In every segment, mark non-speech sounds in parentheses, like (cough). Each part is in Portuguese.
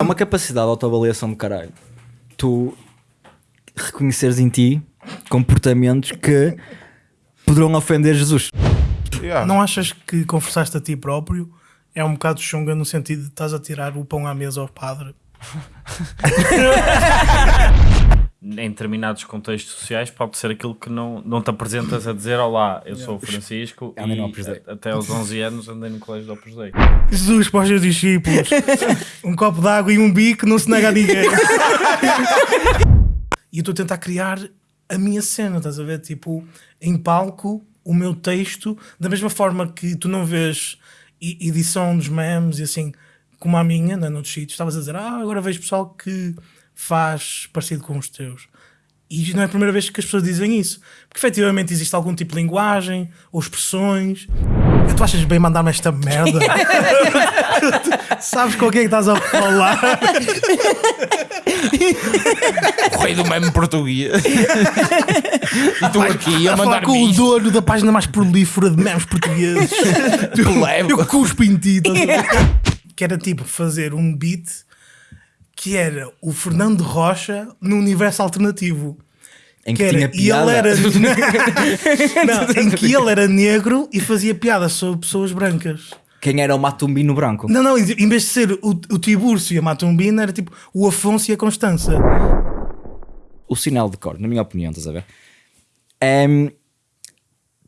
Há uma capacidade de autoavaliação de caralho. Tu reconheceres em ti comportamentos que poderão ofender Jesus. Yeah. Não achas que confessaste a ti próprio é um bocado chunga no sentido de estás a tirar o pão à mesa ao padre? (laughs) em determinados contextos sociais pode ser aquilo que não, não te apresentas a dizer olá, eu sou o Francisco e a- até aos 11 anos andei no colégio do Opus Dei. Jesus para os seus discípulos. (laughs) um copo de água e um bico não se nega a ninguém. (laughs) e eu estou a tentar criar a minha cena, estás a ver? Tipo, em palco, o meu texto, da mesma forma que tu não vês edição dos memes e assim, como a minha, né, noutros sítios, estavas a dizer, ah, agora vejo pessoal que faz parecido com os teus. E não é a primeira vez que as pessoas dizem isso. Porque efetivamente existe algum tipo de linguagem ou expressões. E tu achas bem mandar-me esta merda? (laughs) Sabes com quem é que estás a falar? O rei do meme português. e tu aqui a a mandar com o dono da página mais prolífera de memes portugueses. Eu cuspo em ti. ver? que era tipo fazer um beat que era o Fernando Rocha no universo alternativo. Em Que que, era, e ele piada. era (laughs) (laughs) não, em que ele era negro e fazia piadas sobre pessoas brancas. Quem era o Matumbino branco? Não, não, em vez de ser o, o Tiburcio e a Matumbina, era tipo o Afonso e a Constança. o sinal de cor, na minha opinião, estás a ver? É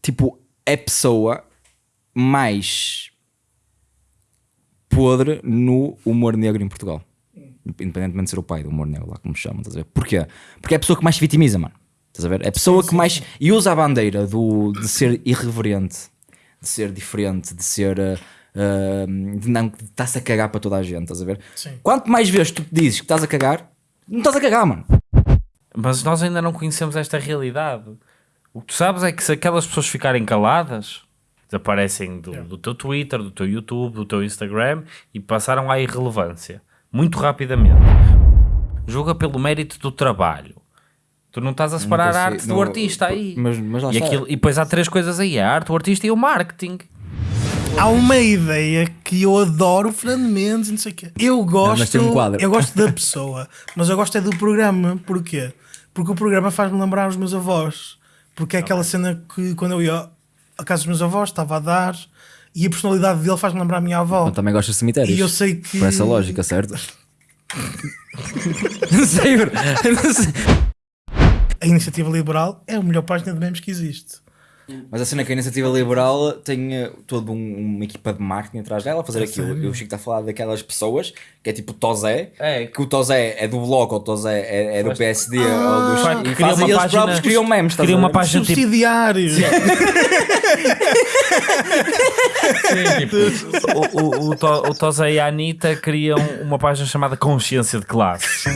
tipo, é a pessoa mais podre no humor negro em Portugal. Independentemente de ser o pai do humor negro, lá como chamam, estás a ver? Porquê? Porque é a pessoa que mais se vitimiza, mano. Estás a ver? É a pessoa que mais. E usa a bandeira do, de ser irreverente, de ser diferente, de ser. ah, de não de estar-se a cagar para toda a gente, estás a ver? Sim. Quanto mais vezes tu dizes que estás a cagar, não estás a cagar, mano. Mas nós ainda não conhecemos esta realidade. O que tu sabes é que se aquelas pessoas ficarem caladas, desaparecem do, do teu Twitter, do teu YouTube, do teu Instagram e passaram à irrelevância muito rapidamente. Julga pelo mérito do trabalho. Tu não estás a separar Nunca a sei- arte não- do artista aí. mas- mas lá e, está. aquilo- e depois há três coisas aí: a arte, o artista e o marketing. Há uma ideia que eu adoro, Fernando Mendes e não sei o quê. Eu gosto, tem um eu gosto da pessoa, mas eu gosto é do programa. Porquê? Porque o programa faz-me lembrar os meus avós. Porque é aquela cena que quando eu ia à casa dos meus avós estava a dar e a personalidade dele faz-me lembrar a minha avó. Eu também gosto de cemitérios. E eu sei que- Por essa lógica, certo? (laughs) não sei, bro. Não sei. A iniciativa liberal é a melhor página de memes que existe. Mas a cena que a iniciativa liberal tem eh, toda um- uma equipa de marketing atrás dela a fazer aquilo. sério? Eu Chico está a falar daquelas pessoas que é tipo o Tozé, É. que o Tozé é do Bloco, ou o Tozé é, é do PSD, ou dos. E fazem, uma eles página- próprios criam memes. estás cria a uma ver? (laughs) página tipo. O, o, o, To- o Tosa e a Anitta criam uma página chamada Consciência de Classe.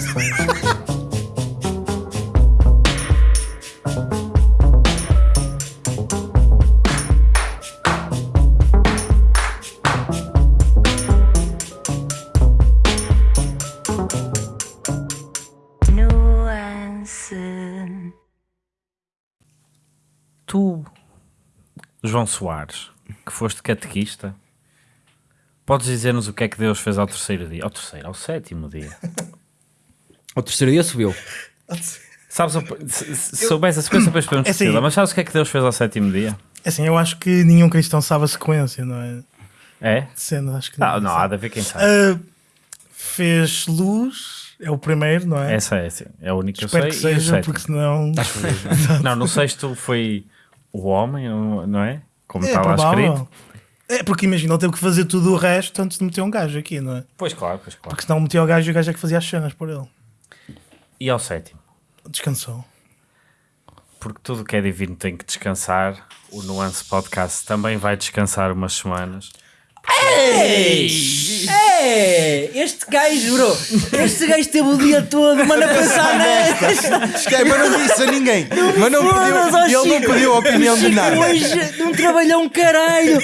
João Soares, que foste catequista, podes dizer-nos o que é que Deus fez ao terceiro dia? Ao terceiro, ao sétimo dia. (laughs) O terceiro dia subiu. Sabes, se, se soubesse a sequência, depois podemos É assim. discutir, mas sabes o que é que Deus fez ao sétimo dia? Assim, eu acho que nenhum cristão sabe a sequência, não é? É? De cena, acho que Não, não, há de haver quem sabe. Ah, fez luz, é o primeiro, não é? Essa é, sim, é a única que eu Espero sei. que e o seja, sétimo. porque senão. Não, no sexto foi o homem, não é? Como É está lá provável. escrito. É porque imagina, ele teve que fazer tudo o resto antes de meter um gajo aqui, não é? Pois claro, pois claro. Porque senão metia o gajo e o gajo é que fazia as cenas por ele. E ao sétimo? Descansou. Porque tudo que é divino tem que descansar. O Nuance Podcast também vai descansar umas semanas. É, este gajo, bro. Este gajo teve o dia todo, mano, a pensar nesta. Esquece, mas não disse a ninguém. Mas não Foda-se, ó, pediu, ele não pediu a opinião de nada. hoje não trabalhou um caralho.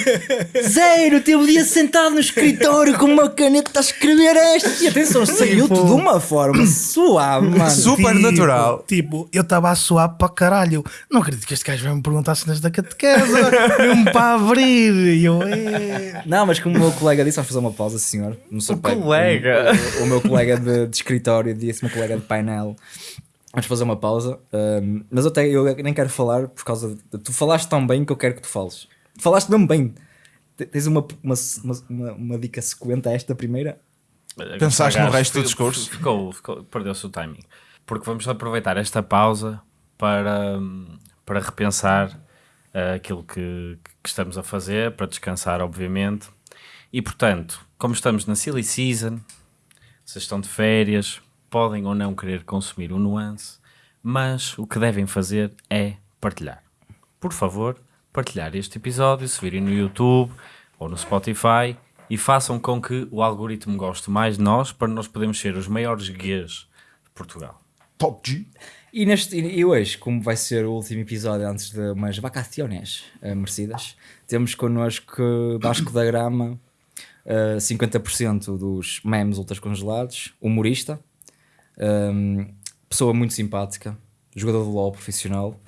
Zero. Teve o dia sentado no escritório com uma caneta a escrever esta. E atenção, saiu-te de uma forma suave, mano. Super Tipo, natural. Tipo, eu estava a suar para caralho. Não acredito que este gajo vai me perguntar cenas da catequese. (laughs) Mesmo para abrir. E eu, é. Não, mas como o meu colega disse, vamos fazer uma pausa, senhor. no O colega. O, o meu colega de, de escritório disse, o meu colega de painel. Vamos fazer uma pausa. um, mas eu, até, eu nem quero falar por causa de. Tu falaste tão bem que eu quero que tu fales. Falaste mesmo bem. Te- Tens uma, uma, uma, uma, uma dica sequente a esta primeira? Pensaste noAgaste, resto do discurso? Ficou, ficou, perdeu-se o timing. Porque vamos aproveitar esta pausa para, para repensar ah, aquilo que, que estamos a fazer, para descansar, obviamente. E portanto, como estamos na silly season, vocês estão de férias, podem ou não querer consumir um nuance, mas o que devem fazer é partilhar. Por favor, partilhar este episódio, se virem no YouTube ou no Spotify e façam com que o algoritmo goste mais de nós para nós podermos ser os maiores guias de Portugal. Top G. E, neste, e hoje, como vai ser o último episódio antes de umas vacaciones eh, merecidas, temos connosco Vasco da Grama, eh, 50% dos memes ultras congelados, humorista, ehm, pessoa muito simpática, jogador de LOL profissional.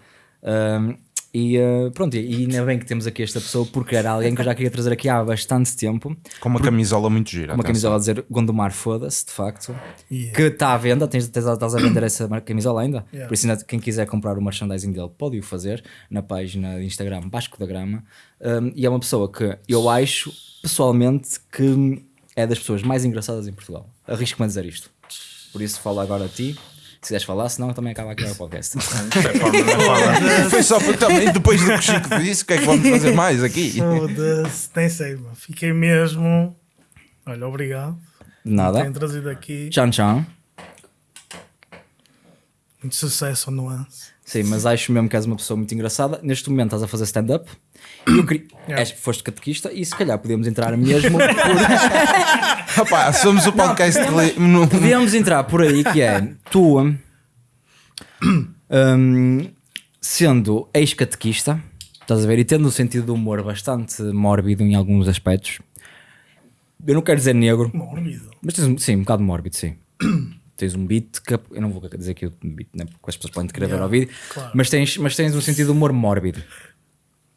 ehm, e eh, pronto, e ainda bem que temos aqui esta pessoa porque era alguém que eu já queria trazer aqui há bastante tempo. Com uma camisola muito gira. Uma atenção. camisola a dizer Gondomar, foda-se, de facto. Yeah. Que está à venda, tens, tens, estás a vender essa camisola ainda? Yeah. Por isso, quem quiser comprar o merchandising dele pode o fazer na página de Instagram Vasco da Grama. Um, e é uma pessoa que eu acho, pessoalmente, que é das pessoas mais engraçadas em Portugal. Arrisco-me a dizer isto. Por isso, falo agora a ti. Se quiseres falar, senão também acaba aqui o podcast. (laughs) Foi só porque também, depois do que o Chico disse, o que é que vamos fazer mais aqui? Foda-se, nem sei, mano. Fiquei mesmo. Olha, obrigado. Nada. Tenho trazido aqui Tchan, tchan. muito sucesso ao nuance. Sim, mas acho mesmo que és uma pessoa muito engraçada. Neste momento estás a fazer stand-up. (coughs) E eu queria. Yeah. és- foste catequista e se calhar podíamos entrar mesmo por, (laughs) Rapaz, somos o podcast que lê- no- Podíamos entrar por aí que é tu (coughs) hum, sendo ex-catequista, estás a ver, e tendo um sentido de humor bastante mórbido em alguns aspectos. Eu não quero dizer negro, Mórbido. mas tens um, sim, um bocado mórbido, sim. (coughs) tens um beat que eu não vou dizer aqui o beat, né, porque as pessoas podem querer ver Yeah, ao vídeo, claro. mas, tens, mas tens um sentido de humor mórbido.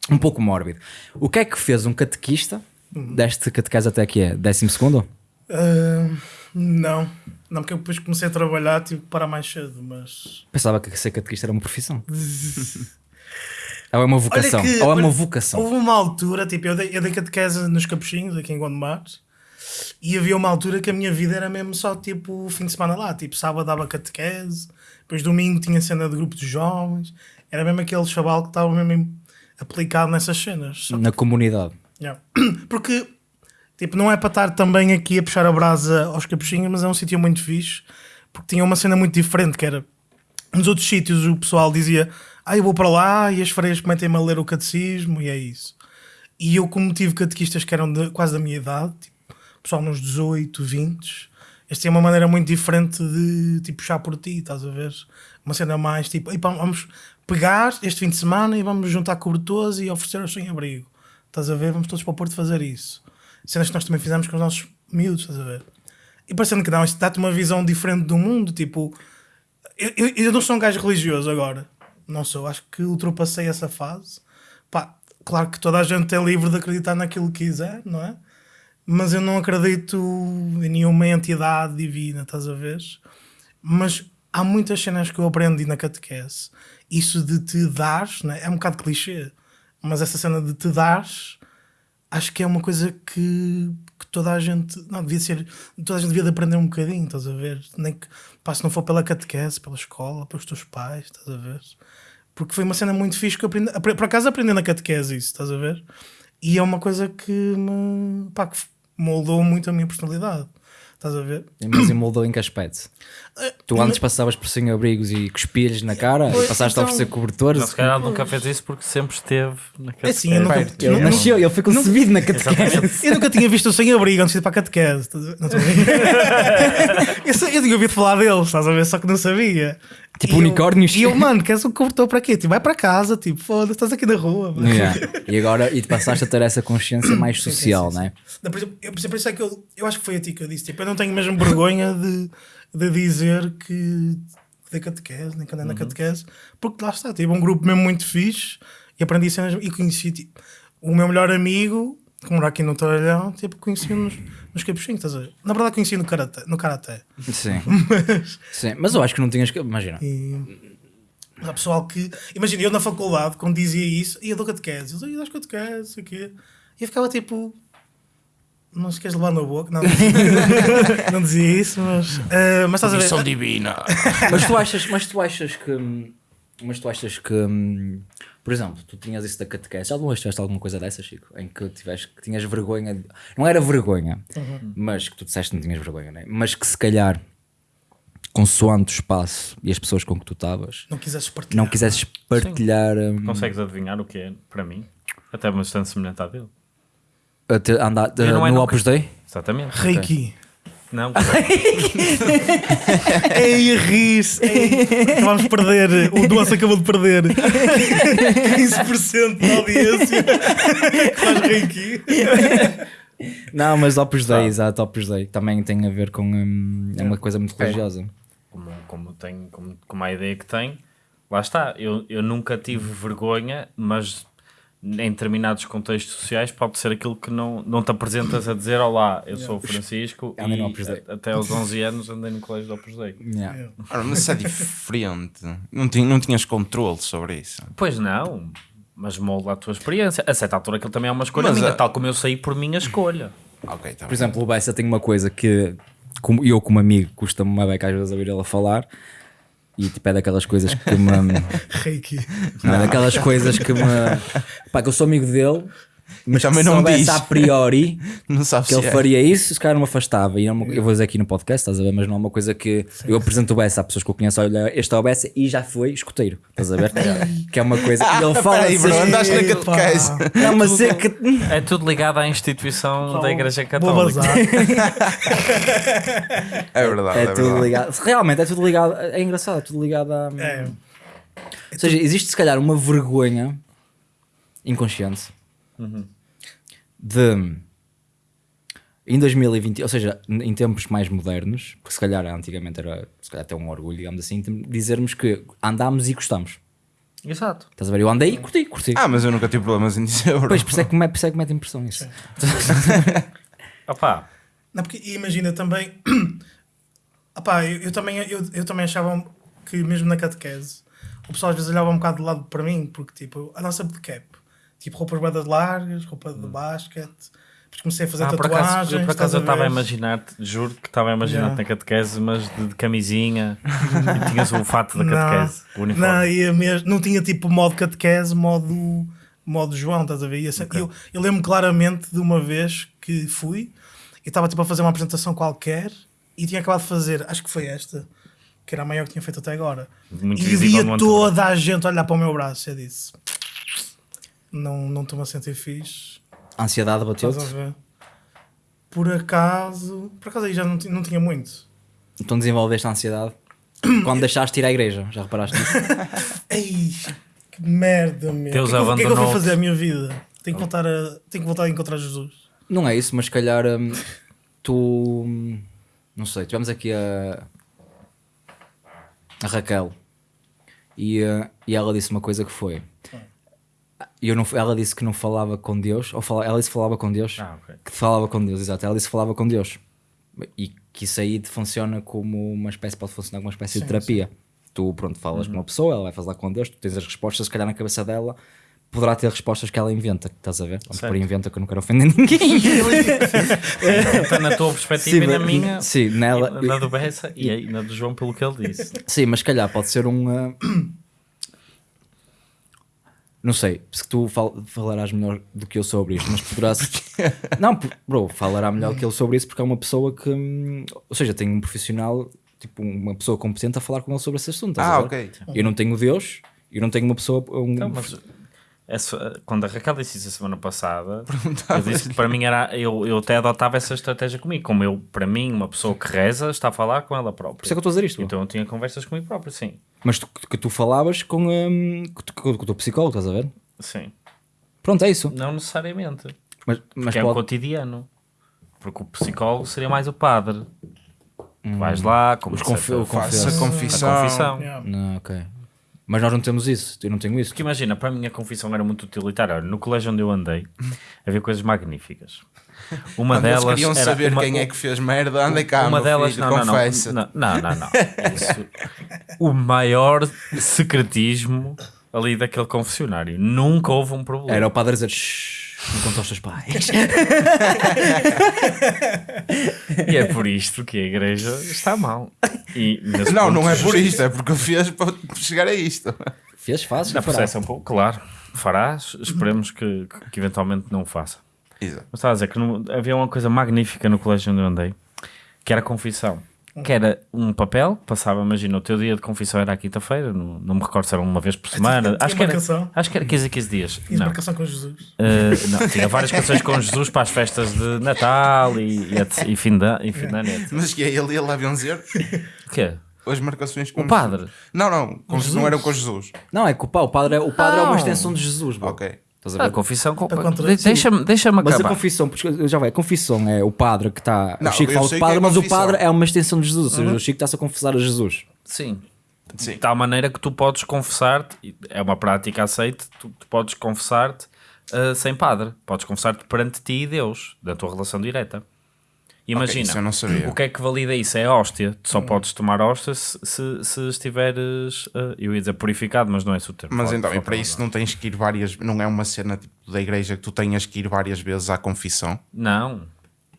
Um pouco mórbido. O que é que fez um catequista deste catequese até aqui é? Décimo segundo? Ah, não. Não, porque eu depois comecei a trabalhar, tive que parar mais cedo, mas. Pensava que ser catequista era uma profissão. (laughs) Ou é uma vocação. Que- Ou é uma vocação. Houve uma altura, tipo, eu dei, eu dei catequese nos Capuchinhos, aqui em Gondomar, e havia uma altura que a minha vida era mesmo só, tipo, o fim de semana lá. Tipo, sábado dava catequese, depois domingo tinha cena de grupo de jovens. Era mesmo aquele chaval que estava mesmo aplicado nessas cenas. Na comunidade. Yeah. (clears throat) Porque, tipo, não é para estar também aqui a puxar a brasa aos capuchinhos, mas é um sítio muito fixe, porque tinha uma cena muito diferente, que era, nos outros sítios o pessoal dizia, ah, eu vou para lá e as freiras cometem-me a ler o catecismo e é isso. E eu, como tive catequistas que eram de- quase da minha idade, tipo, pessoal nos 18, 20, esta é uma maneira muito diferente de tipo, puxar por ti, estás a ver? Uma cena mais tipo, "Ei, pá, vamos pegar este fim de semana e vamos juntar cobertores e oferecer sem abrigo. Estás a ver? Vamos todos para o Porto fazer isso. Cenas que nós também fizemos com os nossos miúdos, estás a ver? E parecendo que não, isto dá-te uma visão diferente do mundo. Tipo, eu, eu, eu não sou um gajo religioso agora. Não sou. Acho que ultrapassei essa fase. Pá, claro que toda a gente é livre de acreditar naquilo que quiser, não é? Mas eu não acredito em nenhuma entidade divina, estás a ver? Mas há muitas cenas que eu aprendi na catequese. Isso de te dares, né? é um bocado clichê, mas essa cena de te dares, acho que é uma coisa que, que toda a gente, não, devia ser, toda a gente devia de aprender um bocadinho, estás a ver? Nem que, pá, se não for pela catequese, pela escola, pelos teus pais, estás a ver? Porque foi uma cena muito fixe que eu aprendi, apre- por acaso aprendi na catequese isso, estás a ver? E é uma coisa que pá, que moldou muito a minha personalidade, estás a ver? Mas moldou em que aspecto? Tu antes passavas por sem abrigos e cuspilhas na cara Pois, e passaste a então- oferecer cobertores. Não, se calhar nunca fez isso porque sempre esteve na É assim, eu nunca, eu Ele nunca- nasceu, ele foi concebido na catequese. Eu nunca tinha visto o sem abrigo antes de ir para a catequese. a? Não estou a (laughs) eu, eu tinha ouvido falar deles, estás a ver? Só que não sabia. Tipo E eu- unicórnios. E eu, mano, queres um cobertor para quê? Tipo, vai para casa, tipo, foda-se, estás aqui na rua. Yeah. E agora e te passaste a ter essa consciência mais Sim, sim, social, sim, não é? Não, por exemplo, eu, por exemplo, isso é que eu, eu acho que foi a ti que eu disse. Tipo, eu não tenho mesmo vergonha de, de dizer que dei catequese, nem que andei na catequese, porque lá está, tive um grupo mesmo muito fixe e aprendi cenas e conheci tipo, o meu melhor amigo, que mora aqui no Toralhão, tipo, conheci-o nos, capuchinhos, estás a ver? Na verdade conheci no karate. No karate. Sim. (laughs) Sim. Mas eu acho que não tinhas que. Imagina. E há pessoal que. Imagina, eu na faculdade, quando dizia isso, ia dou catequese. Eu das catequese, sei o quê. E eu ficava tipo. Não se queres levar na boca? Não, (laughs) não dizia isso, mas. eh, mas estás a ver? Missão divina. (laughs) Mas tu achas, mas tu achas que. Mas tu achas que. Por exemplo, tu tinhas isso da catequese. Já alguma vez tiveste alguma coisa dessa, Chico? Em que, tiveste, que tinhas vergonha. de- Não era vergonha, mas que tu disseste que não tinhas vergonha, né? Mas que se calhar, consoante o espaço e as pessoas com que tu estavas, Não quisesses partilhar. não quisesses partilhar. hum, Consegues adivinhar o que é para mim? Até bastante semelhante à dele. A te- andar Eu não é no nunca- Opus Dei? Exatamente. Reiki. Não, (laughs) Ei, a rir-se. Ei, Vamos perder. O Doce acabou de perder 15% da audiência faz Reiki. Não, mas Opus Dei, exato, Opus Dei. Também tem a ver com. hum, é uma coisa muito religiosa. como, como, tem, como, como a ideia que tem, lá está. Eu, eu nunca tive vergonha, mas em determinados contextos sociais pode ser aquilo que não, não te apresentas a dizer Olá, eu sou o Francisco e Opus Dei." a- até aos 11 anos andei no colégio do Opus Dei. Yeah. Ora, mas isso é diferente. Não, tinha, não tinhas controle sobre isso. Pois não, mas molda a tua experiência. A certa altura aquilo também é uma escolha Mas minha, a- tal como eu saí por minha escolha. Ok, tá Por bem. exemplo, o Bessa tem uma coisa que como eu, como amigo, custa-me uma beca às vezes ouvir ele a falar. E tipo, é daquelas coisas que me. (laughs) Reiki. não é daquelas coisas que me. (laughs) Pá, que eu sou amigo dele, mas Também não soubesse diz. a priori (laughs) Não sabes que se ele é. faria isso, se calhar não me afastava. E uma- eu vou dizer aqui no podcast, estás a ver? Mas não é uma coisa que eu apresento o Bessa a pessoas que eu conheço. Olha, este é o Bessa e já foi escoteiro, estás a ver? (laughs) que é uma coisa. E ele fala Peraí, bro, assim, andaste na catequese. É uma seca. É tudo ligado à instituição da Igreja Católica. (laughs) É verdade, É, é, tudo verdade. ligado. Realmente é tudo ligado. É engraçado, é tudo ligado a. É. Ou seja, existe se calhar uma vergonha inconsciente de em 2020, ou seja, em tempos mais modernos, porque se calhar antigamente era se calhar até um orgulho, digamos assim, de dizermos que andámos e gostamos. Exato. Estás a ver? Eu andei e curti, curti. Ah, mas eu nunca tive problemas em dizer. Pois, por isso é que me, por isso é que mete impressão isso. (laughs) Opá, Não, porque imagina também. (clears throat) Opá, eu, eu também, eu, eu também achava que mesmo na catequese o pessoal às vezes olhava um bocado de lado para mim, porque tipo, a nossa cap, tipo roupas badas largas, roupa de basquete. Depois comecei a fazer ah, por tatuagens. acaso, eu, por acaso eu estava a ver? imaginar-te, juro que estava a imaginar-te Yeah. na catequese, mas de, de camisinha e tinhas o fato da (laughs) Não, catequese, o uniforme. Não, ia mesmo, não tinha tipo modo catequese, modo, modo João, estás a ver? Ia ser- eu, eu lembro claramente de uma vez que fui e estava tipo a fazer uma apresentação qualquer e tinha acabado de fazer, acho que foi esta, que era a maior que tinha feito até agora. Muito e via toda a gente olhar para o meu braço e eu disse: Não não estou-me a sentir fixe. A ansiedade Estás bateu-te. a ver? Por acaso, por acaso aí já não, não tinha muito. Então desenvolveste a ansiedade (coughs) quando deixaste de ir à igreja. Já reparaste nisso? (laughs) Ei, que merda, meu. Deus o que, é que que é que eu vou fazer a minha vida? Tenho que voltar a, tenho que voltar a encontrar Jesus. Não é isso, mas se calhar hum, tu. hum, Não sei, tivemos aqui a. a Raquel e, uh, e ela disse uma coisa que foi. E Eu não, ela disse que não falava com Deus, ou fala, ela disse que falava com Deus, Ah, ok. que falava com Deus, exato. Ela disse que falava com Deus e que isso aí funciona como uma espécie, pode funcionar como uma espécie de terapia. Tu, pronto, falas com uma pessoa, ela vai falar com Deus, tu tens as respostas, se calhar na cabeça dela poderá ter respostas que ela inventa, estás a ver? Ou por inventa que eu não quero ofender ninguém. (laughs) (laughs) Está na tua perspectiva e na minha, Sim, nela. e na do Bessa e aí na do João, pelo que ele disse. Sim, mas se calhar pode ser um. uh, Não sei, se tu fal- falarás melhor do que eu sobre isto, mas poderás. (laughs) não, bro, falará melhor que ele sobre isso porque é uma pessoa que. hum, Ou seja, tem um profissional, tipo, uma pessoa competente a falar com ele sobre esse assunto. Ah, ok. Eu não tenho Deus, eu não tenho uma pessoa. Um, Então, mas essa- quando a Raquel disse isso a semana passada, eu disse que para mim era. Eu, eu até adotava essa estratégia comigo. Como eu, para mim, uma pessoa que reza está a falar com ela própria. Por isso é que eu estou a dizer isto. Então eu tinha conversas comigo próprio, sim. Mas tu, que tu falavas com, hum, com, tu- com o teu psicólogo, estás a ver? Sim. Pronto, é isso. Não necessariamente. Mas, mas Porque é o pode. cotidiano. Porque o psicólogo seria mais o padre. Tu Vais lá, como confi- Faça confesso. confissão. a confissão. Yeah. Não, ok. Mas nós não temos isso, eu não tenho isso. Porque imagina, para mim a confissão era muito utilitária. No colégio onde eu andei, (laughs) havia coisas magníficas. Uma Quando eles delas queriam era saber uma- quem é que fez merda, anda cá, uma delas, filho, não, não, confessa. não, não, não, não. Isso- o maior secretismo ali daquele confessionário. Nunca houve um problema. Era o padre a dizer, "Shhh, não conta aos teus pais. (laughs) E é por isto que a igreja está mal. E Não, ponto, não é por isto, é porque eu fiz para chegar a isto. Fez, fazes, Na processo é um pouco, claro, farás, esperemos que, que, eventualmente não o faça. Exato. Mas estava a dizer que no- havia uma coisa magnífica no colégio onde eu andei, que era a confissão. Que era um papel, passava, imagina, o teu dia de confissão era à quinta-feira, não, não me recordo se era uma vez por semana. tinha Acho que, era, acho que era 15 a 15 dias. Tinhas Não. marcação com Jesus. Uh, não, tinha várias canções com Jesus para as festas de Natal e, e, e fim da, e fim da net. Mas que é ele ia lá benzer O quê? as marcações com O padre? Não, não, com Jesus. não eram com Jesus. Não, é que o pá, o padre, é, o padre é uma Não. extensão de Jesus, bro. Ok. Estás a A ver? confissão. com- Para contra- de- Deixa-me deixa Mas a acabar. confissão, porque eu já vai, a confissão é o padre que está. Não, O Chico eu fala sei de que é padre, mas o confissão. padre é uma extensão de Jesus. Ou seja, o Chico está-se a confessar a Jesus. Sim. Sim. De tal maneira que tu podes confessar-te, é uma prática aceite, tu, tu podes confessar-te uh, sem padre. Podes confessar-te perante ti e Deus, da tua relação direta. Imagina, sabia. o que é que valida isso? É a hóstia. Tu só podes tomar hóstia se, se, se estiveres, uh, eu ia dizer purificado, mas não é esse o termo. Mas Falta- então, e para isso não tens que ir várias. Não é uma cena tipo da igreja que tu tenhas que ir várias vezes à confissão. Não,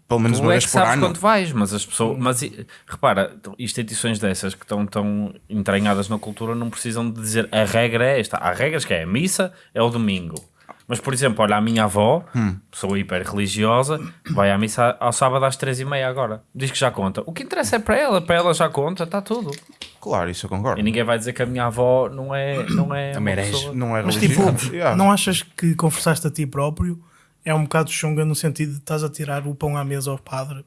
Pelo menos tu uma é vez por sabes ano. quando vais, mas as pessoas. Mas e- repara, instituições dessas que estão tão entranhadas na cultura não precisam de dizer a regra é esta. Há regras que é a missa, é o domingo. Mas, por exemplo, olha, a minha avó, Hum. pessoa hiper religiosa, vai à missa ao sábado às três e meia agora. Diz que já conta. O que interessa é para ela, para ela já conta, está tudo. Claro, isso eu concordo. E ninguém vai dizer que a minha avó não é, não é uma pessoa. Não é Mas tipo. (laughs) Yeah. não achas que confessaste a ti próprio é um bocado chunga no sentido de estás a tirar o pão à mesa ao padre?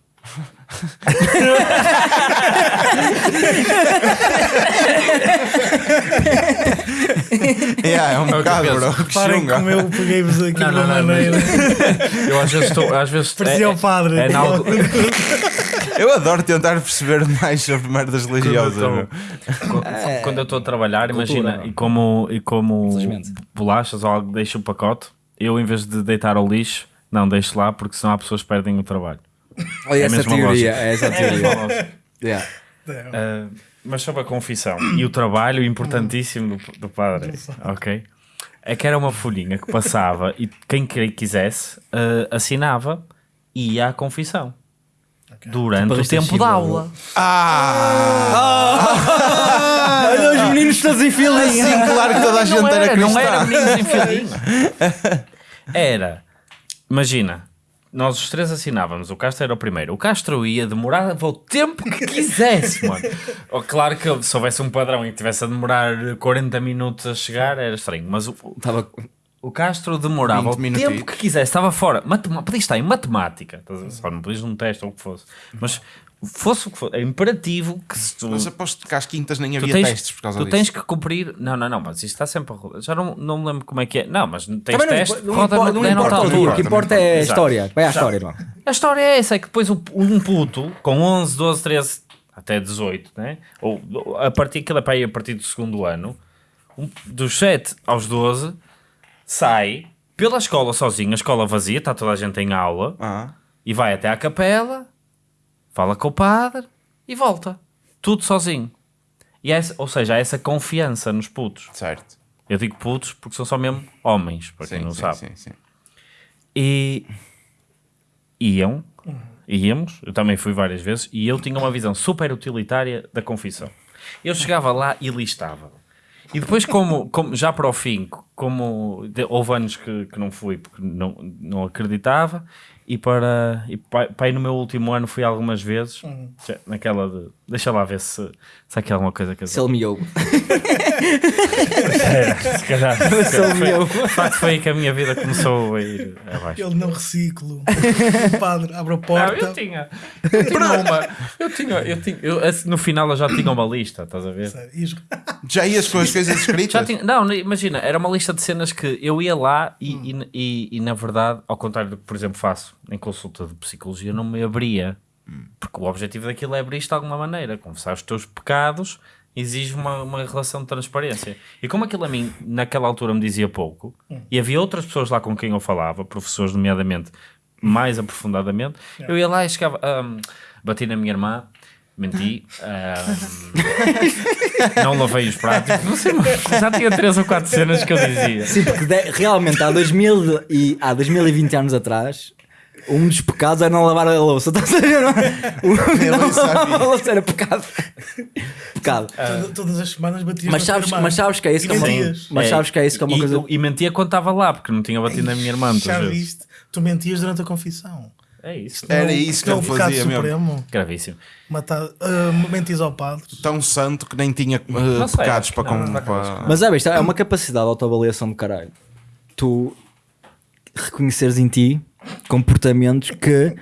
Yeah, é um que eu bocado, penso. bro. Que Parem como eu peguei-vos aqui de Não, uma não, não, maneira. Eu às vezes estou. Às vezes Parecia o padre. É, em algo- Eu adoro tentar perceber mais sobre merdas religiosas. Quando eu estou a trabalhar, imagina, não? e como, e como bolachas ou algo deixa o pacote, eu em vez de deitar ao lixo, não deixo lá porque senão há pessoas que perdem o trabalho. Olha É a essa teoria, é essa É teoria. Yeah. Ah, mas sobre a confissão e o trabalho importantíssimo do, do padre, ok? É que era uma folhinha que passava e quem que- quisesse ah, assinava e ia à confissão. Durante Tipo o tempo da aula. Ah! Olha os meninos todos em fila. Sim, claro que toda a gente não era, era, não cristã. era meninos em filinha. (laughs) Era, imagina, nós os três assinávamos, o Castro era o primeiro. O Castro ia demorar o tempo que quisesse, mano. (laughs) Oh, Claro que se houvesse um padrão e que tivesse a demorar 40 minutos a chegar, era estranho, mas o, Estava o Castro demorava 20 o tempo que quisesse, estava fora. Matema podias estar em matemática, só não podias num teste ou o que fosse, mas fosse o que fosse, é imperativo que se tu. Mas aposto que às quintas nem Tu havia tens, testes por causa tu disso. tens que cumprir. Não, não, não, mas isto está sempre a rodar. Já não, não me lembro como é que é. Não, mas tens Também não, teste, impo- não roda não é noutra importa o dia, o altura. que importa é a Exato. história. Vai à história, irmão. A história é essa: é que depois um puto com 11, 12, 13, até 18, né? ou a partir, cada pai a partir do segundo ano, um- dos 7 aos 12, sai pela escola sozinho, a escola vazia, está toda a gente em aula, Ah, e vai até à capela, fala com o padre e volta. Tudo sozinho. E é essa, ou seja, há essa confiança nos putos. certo. Eu digo putos porque são só mesmo homens, para quem Sim, não sim, sabe. sim, sim. E iam, íamos, eu também fui várias vezes, e eu tinha uma visão super utilitária da confissão. Eu chegava lá e listava. E depois, como, como já para o fim, como houve anos que, que não fui porque não, não acreditava, e para, e para, para aí no meu último ano fui algumas vezes, já naquela de deixa lá ver se, se há aqui alguma coisa que eu Se ele miou. (laughs) se calhar, (laughs) Se ele miou. de facto foi aí que a minha vida começou a ir abaixo. Ele não reciclo. o (laughs) padre abre a Não, porta. eu tinha. Eu tinha uma. Eu tinha. Eu tinha eu, no final eu já tinha uma lista, estás a ver? Já ias com as coisas escritas? Já tinha, não, imagina, era uma lista de cenas que eu ia lá e, e, e, e, na verdade, ao contrário do que, por exemplo, faço em consulta de psicologia, não me abria. Porque o objetivo daquilo é abrir-te de alguma maneira, confessar os teus pecados exige uma, uma relação de transparência. E como aquilo a mim, naquela altura, me dizia pouco, e havia outras pessoas lá com quem eu falava, professores, nomeadamente, mais aprofundadamente, eu ia lá e chegava, ahm, bati na minha irmã, menti, ahm, (laughs) não lavei os pratos, não sei, mas já tinha três ou quatro cenas que eu dizia. Sim, porque de- realmente há, 2000 e, há 2020 anos atrás, um dos pecados era não lavar a louça. Estás a ver? (laughs) não é? Eu lavar a louça era pecado. pecado. Toda- Todas as semanas batias Mas sabes, mas sabes que é isso E que é uma, mas sabes que é isso que é uma e, coisa. E mentia quando estava lá, porque não tinha batido na minha irmã Já viste? Tu mentias durante a confissão. É isso. Era Não- isso que ele pecado fazia mesmo. supremo. Gravíssimo. Matar, ah, mentias ao padre. Tão santo que nem tinha uh, sei, pecados para, não, com, não vai para- Mas é, isto é uma capacidade de autoavaliação do caralho. Tu reconheceres em ti comportamentos que